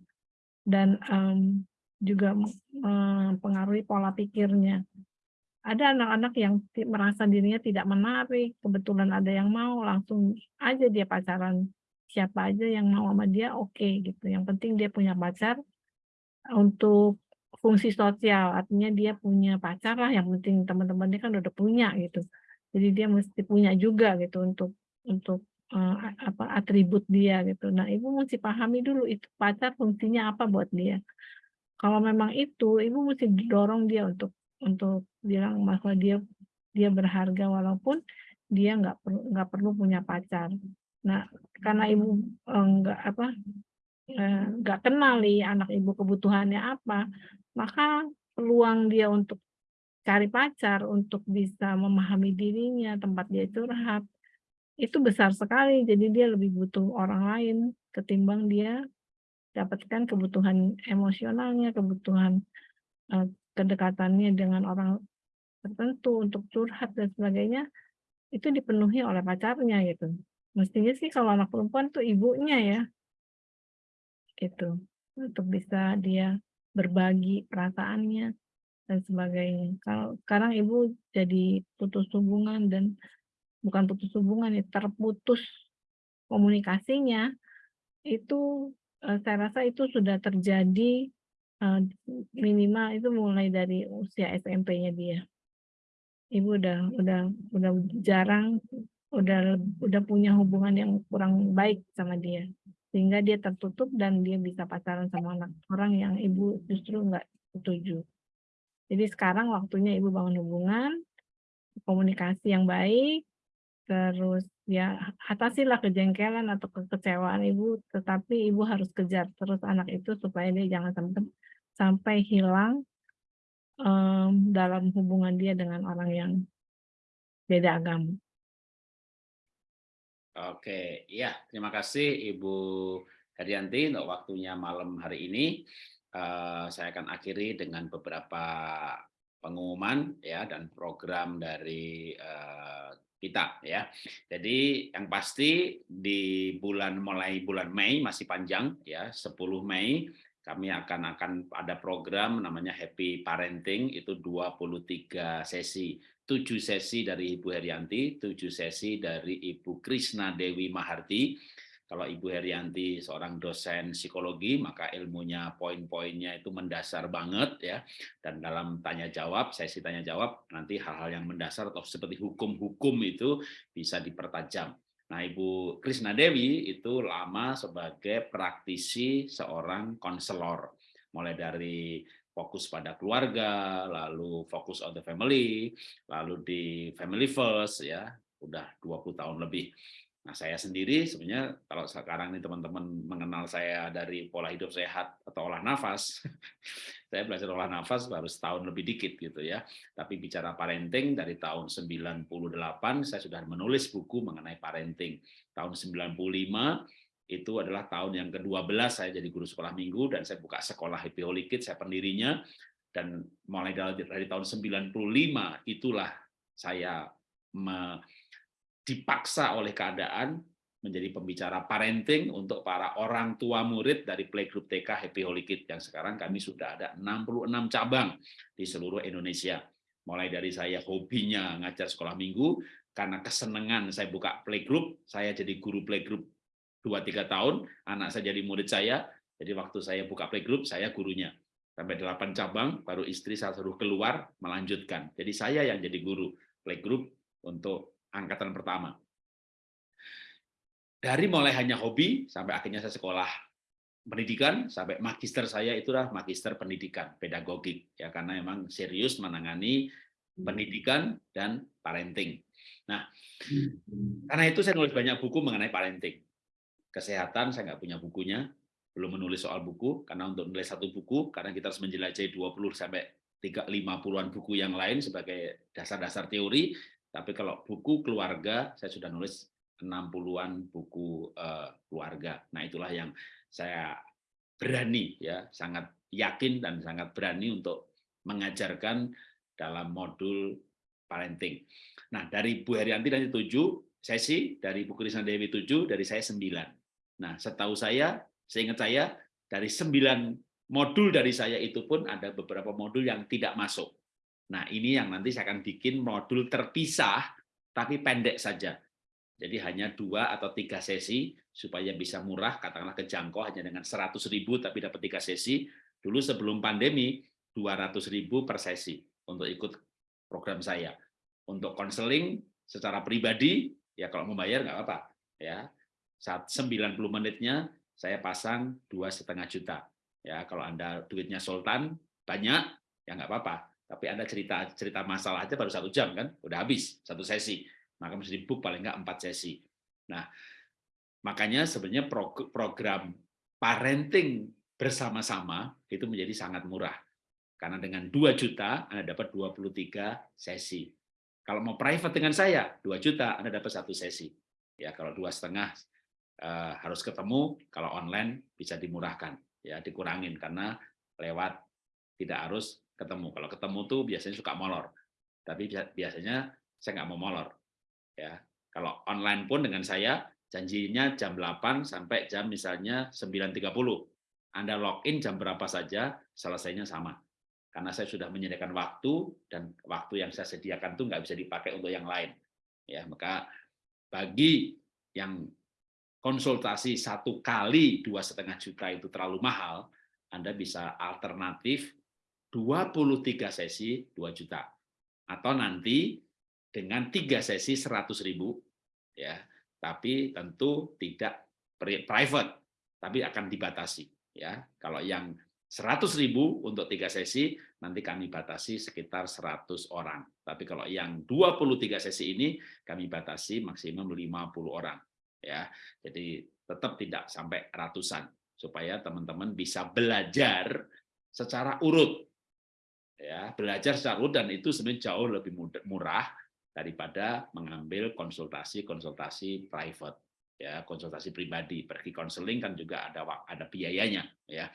dan um, juga mempengaruhi pola pikirnya. Ada anak-anak yang merasa dirinya tidak menarik, kebetulan ada yang mau, langsung aja dia pacaran. Siapa aja yang mau sama dia, oke okay, gitu. Yang penting dia punya pacar untuk fungsi sosial, artinya dia punya pacar lah, yang penting teman-temannya kan udah punya gitu. Jadi dia mesti punya juga gitu untuk untuk uh, apa atribut dia gitu. Nah, ibu mesti pahami dulu itu pacar fungsinya apa buat dia. Kalau memang itu, ibu mesti dorong dia untuk untuk bilang bahwa dia dia berharga walaupun dia nggak perlu nggak perlu punya pacar. Nah, karena ibu enggak apa nggak kenal nih anak ibu kebutuhannya apa, maka peluang dia untuk cari pacar, untuk bisa memahami dirinya, tempat dia curhat, itu besar sekali. Jadi dia lebih butuh orang lain ketimbang dia dapatkan kebutuhan emosionalnya, kebutuhan uh, kedekatannya dengan orang tertentu untuk curhat dan sebagainya, itu dipenuhi oleh pacarnya gitu. Mestinya sih kalau anak perempuan tuh ibunya ya, gitu untuk bisa dia berbagi perasaannya dan sebagainya. Kalau sekarang ibu jadi putus hubungan dan bukan putus hubungan ya terputus komunikasinya itu eh, saya rasa itu sudah terjadi eh, minimal itu mulai dari usia SMP-nya dia. Ibu udah udah udah jarang udah udah punya hubungan yang kurang baik sama dia sehingga dia tertutup dan dia bisa pacaran sama anak orang yang ibu justru nggak setuju. Jadi sekarang waktunya ibu bangun hubungan, komunikasi yang baik, terus ya atasilah kejengkelan atau kekecewaan ibu, tetapi ibu harus kejar terus anak itu supaya dia jangan sampai sampai hilang um, dalam hubungan dia dengan orang yang beda agama. Oke, ya terima kasih Ibu Herianti untuk waktunya malam hari ini. Uh, saya akan akhiri dengan beberapa pengumuman ya dan program dari uh, kita ya. Jadi yang pasti di bulan mulai bulan Mei masih panjang ya 10 Mei kami akan akan ada program namanya Happy Parenting itu 23 sesi tujuh sesi dari Ibu Herianti, tujuh sesi dari Ibu Krisna Dewi Maharti. Kalau Ibu Herianti seorang dosen psikologi, maka ilmunya poin-poinnya itu mendasar banget ya. Dan dalam tanya jawab, sesi tanya jawab, nanti hal-hal yang mendasar atau seperti hukum-hukum itu bisa dipertajam. Nah, Ibu Krisna Dewi itu lama sebagai praktisi seorang konselor. Mulai dari fokus pada keluarga, lalu fokus on the family, lalu di family first ya, udah 20 tahun lebih. Nah, saya sendiri sebenarnya kalau sekarang ini teman-teman mengenal saya dari pola hidup sehat atau olah nafas, saya belajar olah nafas baru setahun lebih dikit gitu ya. Tapi bicara parenting dari tahun 98 saya sudah menulis buku mengenai parenting. Tahun 95 itu adalah tahun yang ke-12 saya jadi guru sekolah minggu dan saya buka sekolah Happy Holy Kids, saya pendirinya dan mulai dari, dari tahun 95 itulah saya me, dipaksa oleh keadaan menjadi pembicara parenting untuk para orang tua murid dari playgroup TK Happy Holy Kids yang sekarang kami sudah ada 66 cabang di seluruh Indonesia. Mulai dari saya hobinya ngajar sekolah minggu, karena kesenangan saya buka playgroup, saya jadi guru playgroup dua tiga tahun, anak saya jadi murid saya, jadi waktu saya buka playgroup, saya gurunya. Sampai delapan cabang, baru istri saya suruh keluar, melanjutkan. Jadi saya yang jadi guru playgroup untuk angkatan pertama. Dari mulai hanya hobi, sampai akhirnya saya sekolah pendidikan, sampai magister saya itulah magister pendidikan, pedagogik. ya Karena memang serius menangani pendidikan dan parenting. Nah, karena itu saya nulis banyak buku mengenai parenting kesehatan saya nggak punya bukunya, belum menulis soal buku karena untuk menulis satu buku karena kita harus menjelajahi 20 sampai 3 50-an buku yang lain sebagai dasar-dasar teori, tapi kalau buku keluarga saya sudah nulis 60-an buku uh, keluarga. Nah, itulah yang saya berani ya, sangat yakin dan sangat berani untuk mengajarkan dalam modul parenting. Nah, dari Bu Herianti dari 7 sesi, dari Bu Krisna Dewi 7, dari saya 9. Nah, setahu saya, seingat saya, dari 9 modul dari saya itu pun ada beberapa modul yang tidak masuk. Nah, ini yang nanti saya akan bikin modul terpisah, tapi pendek saja jadi hanya dua atau tiga sesi supaya bisa murah, katakanlah kejangkau hanya dengan 100 ribu tapi dapat tiga sesi. Dulu sebelum pandemi 200 ribu per sesi untuk ikut program saya. Untuk konseling secara pribadi, ya kalau membayar nggak apa-apa. ya Saat 90 menitnya saya pasang dua setengah juta. Ya kalau anda duitnya sultan banyak, ya nggak apa-apa. Tapi anda cerita cerita masalah aja baru satu jam kan, udah habis satu sesi maka mesti di book paling nggak empat sesi. Nah, makanya sebenarnya program parenting bersama-sama itu menjadi sangat murah. Karena dengan 2 juta Anda dapat 23 sesi. Kalau mau private dengan saya, 2 juta Anda dapat satu sesi. Ya, kalau dua setengah eh, harus ketemu, kalau online bisa dimurahkan, ya dikurangin karena lewat tidak harus ketemu. Kalau ketemu tuh biasanya suka molor, tapi biasanya saya nggak mau molor ya. Kalau online pun dengan saya janjinya jam 8 sampai jam misalnya 9.30 Anda login jam berapa saja selesainya sama. Karena saya sudah menyediakan waktu dan waktu yang saya sediakan itu nggak bisa dipakai untuk yang lain ya. Maka bagi yang konsultasi satu kali dua setengah juta itu terlalu mahal Anda bisa alternatif 23 sesi 2 juta atau nanti dengan tiga sesi 100 ribu, ya, tapi tentu tidak private, tapi akan dibatasi. Ya, kalau yang 100 ribu untuk tiga sesi, nanti kami batasi sekitar 100 orang. Tapi kalau yang 23 sesi ini, kami batasi maksimum 50 orang. Ya, jadi tetap tidak sampai ratusan, supaya teman-teman bisa belajar secara urut. Ya, belajar secara urut dan itu sebenarnya jauh lebih murah daripada mengambil konsultasi-konsultasi private ya. Konsultasi pribadi pergi konseling kan juga ada ada biayanya ya.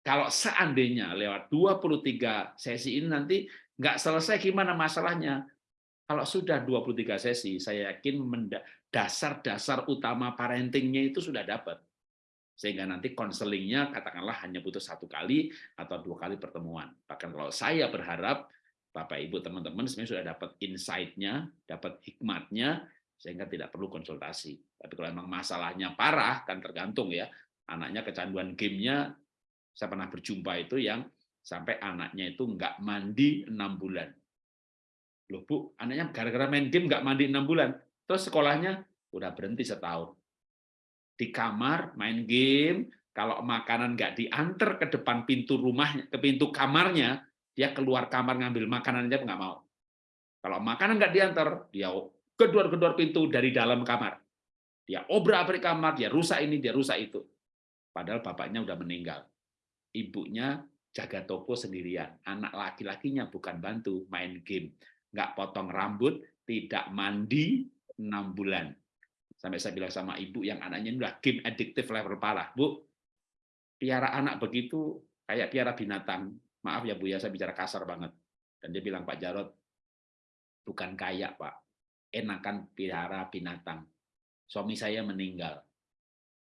Kalau seandainya lewat 23 sesi ini nanti nggak selesai gimana masalahnya? Kalau sudah 23 sesi saya yakin dasar-dasar utama parentingnya itu sudah dapat sehingga nanti konselingnya katakanlah hanya butuh satu kali atau dua kali pertemuan bahkan kalau saya berharap Bapak Ibu teman-teman sebenarnya sudah dapat insight-nya, dapat hikmatnya sehingga tidak perlu konsultasi. Tapi kalau memang masalahnya parah kan tergantung ya. Anaknya kecanduan gamenya, saya pernah berjumpa itu yang sampai anaknya itu nggak mandi enam bulan. Loh Bu, anaknya gara-gara main game nggak mandi enam bulan. Terus sekolahnya udah berhenti setahun. Di kamar main game, kalau makanan nggak diantar ke depan pintu rumahnya, ke pintu kamarnya, dia keluar kamar ngambil makanan aja nggak mau. Kalau makanan nggak diantar, dia gedor-gedor pintu dari dalam kamar. Dia obrak-abrik kamar, dia rusak ini, dia rusak itu. Padahal bapaknya udah meninggal. Ibunya jaga toko sendirian. Anak laki-lakinya bukan bantu, main game. Nggak potong rambut, tidak mandi, enam bulan. Sampai saya bilang sama ibu yang anaknya udah game addictive level parah. Bu, piara anak begitu kayak piara binatang maaf ya Bu ya, saya bicara kasar banget. Dan dia bilang, Pak Jarot, bukan kaya Pak, enakan pelihara binatang. Suami saya meninggal.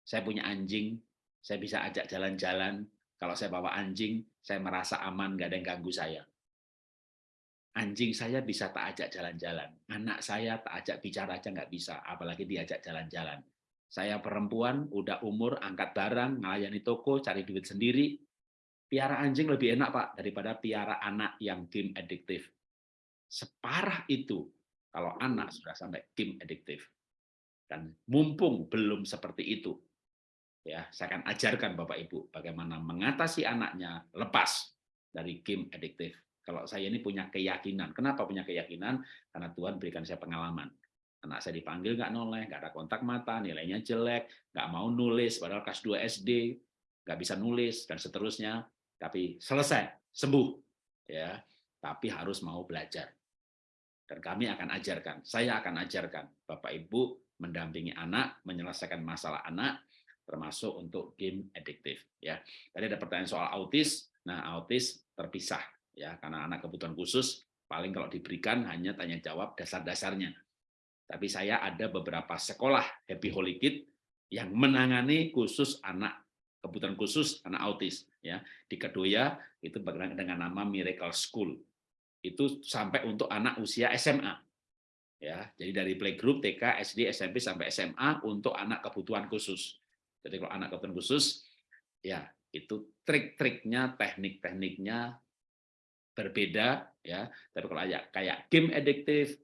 Saya punya anjing, saya bisa ajak jalan-jalan. Kalau saya bawa anjing, saya merasa aman, nggak ada yang ganggu saya. Anjing saya bisa tak ajak jalan-jalan. Anak saya tak ajak bicara aja nggak bisa, apalagi diajak jalan-jalan. Saya perempuan, udah umur, angkat barang, melayani toko, cari duit sendiri, piara anjing lebih enak Pak daripada piara anak yang game adiktif. Separah itu kalau anak sudah sampai game adiktif. Dan mumpung belum seperti itu, ya saya akan ajarkan Bapak Ibu bagaimana mengatasi anaknya lepas dari game adiktif. Kalau saya ini punya keyakinan, kenapa punya keyakinan? Karena Tuhan berikan saya pengalaman. Anak saya dipanggil nggak noleh, nggak ada kontak mata, nilainya jelek, nggak mau nulis, padahal kelas 2 SD, nggak bisa nulis, dan seterusnya tapi selesai, sembuh. ya Tapi harus mau belajar. Dan kami akan ajarkan, saya akan ajarkan, Bapak Ibu mendampingi anak, menyelesaikan masalah anak, termasuk untuk game adiktif. Ya, tadi ada pertanyaan soal autis. Nah, autis terpisah ya karena anak kebutuhan khusus paling kalau diberikan hanya tanya jawab dasar-dasarnya. Tapi saya ada beberapa sekolah Happy Holy Kid yang menangani khusus anak kebutuhan khusus anak autis ya. Di Kedoya itu dengan nama Miracle School. Itu sampai untuk anak usia SMA ya. Jadi dari playgroup TK SD SMP sampai SMA untuk anak kebutuhan khusus. Jadi kalau anak kebutuhan khusus ya itu trik-triknya teknik-tekniknya berbeda ya. Tapi kalau kayak kayak game adiktif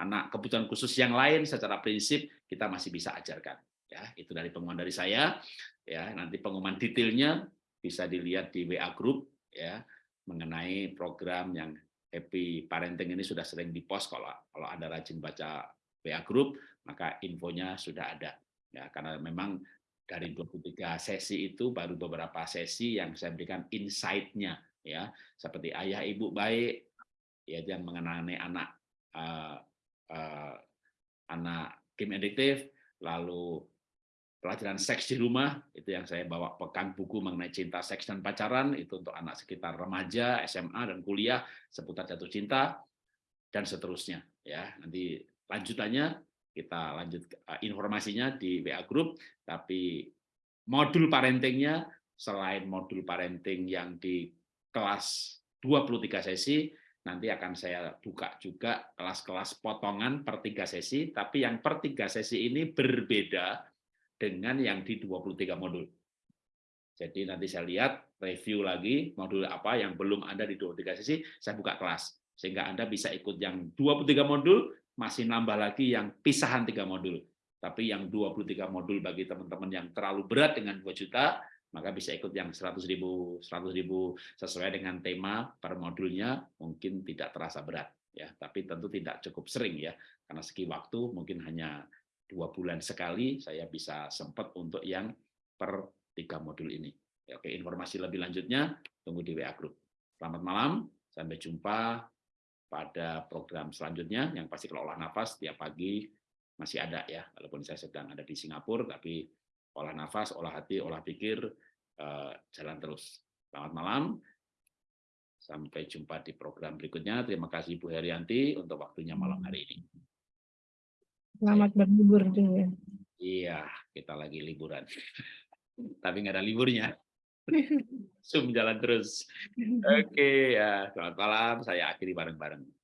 anak kebutuhan khusus yang lain secara prinsip kita masih bisa ajarkan ya. Itu dari pengumuman dari saya ya. Nanti pengumuman detailnya bisa dilihat di WA group ya mengenai program yang happy parenting ini sudah sering dipost. Kalau kalau Anda rajin baca WA group maka infonya sudah ada ya. Karena memang dari 23 sesi itu baru beberapa sesi yang saya berikan insight-nya ya. Seperti ayah ibu baik ya yang mengenai anak uh, uh, anak game adiktif lalu pelajaran seks di rumah itu yang saya bawa pekan buku mengenai cinta seks dan pacaran itu untuk anak sekitar remaja SMA dan kuliah seputar jatuh cinta dan seterusnya ya. Nanti lanjutannya kita lanjut eh, informasinya di WA group tapi modul parentingnya selain modul parenting yang di kelas 23 sesi nanti akan saya buka juga kelas-kelas potongan per tiga sesi tapi yang per tiga sesi ini berbeda dengan yang di 23 modul. Jadi nanti saya lihat review lagi modul apa yang belum ada di 23 sesi, saya buka kelas. Sehingga Anda bisa ikut yang 23 modul, masih nambah lagi yang pisahan tiga modul. Tapi yang 23 modul bagi teman-teman yang terlalu berat dengan 2 juta, maka bisa ikut yang 100 ribu, 100 ribu sesuai dengan tema per modulnya, mungkin tidak terasa berat. ya Tapi tentu tidak cukup sering ya, karena segi waktu mungkin hanya dua bulan sekali saya bisa sempat untuk yang per tiga modul ini. Oke, informasi lebih lanjutnya tunggu di WA Group. Selamat malam, sampai jumpa pada program selanjutnya. Yang pasti kalau olah nafas tiap pagi masih ada ya, walaupun saya sedang ada di Singapura, tapi olah nafas, olah hati, olah pikir eh, jalan terus. Selamat malam, sampai jumpa di program berikutnya. Terima kasih Bu Herianti untuk waktunya malam hari ini. Selamat berlibur juga. Iya, kita lagi liburan. Tapi nggak ada liburnya. Zoom jalan terus. Oke, ya. Selamat malam. Saya akhiri bareng-bareng.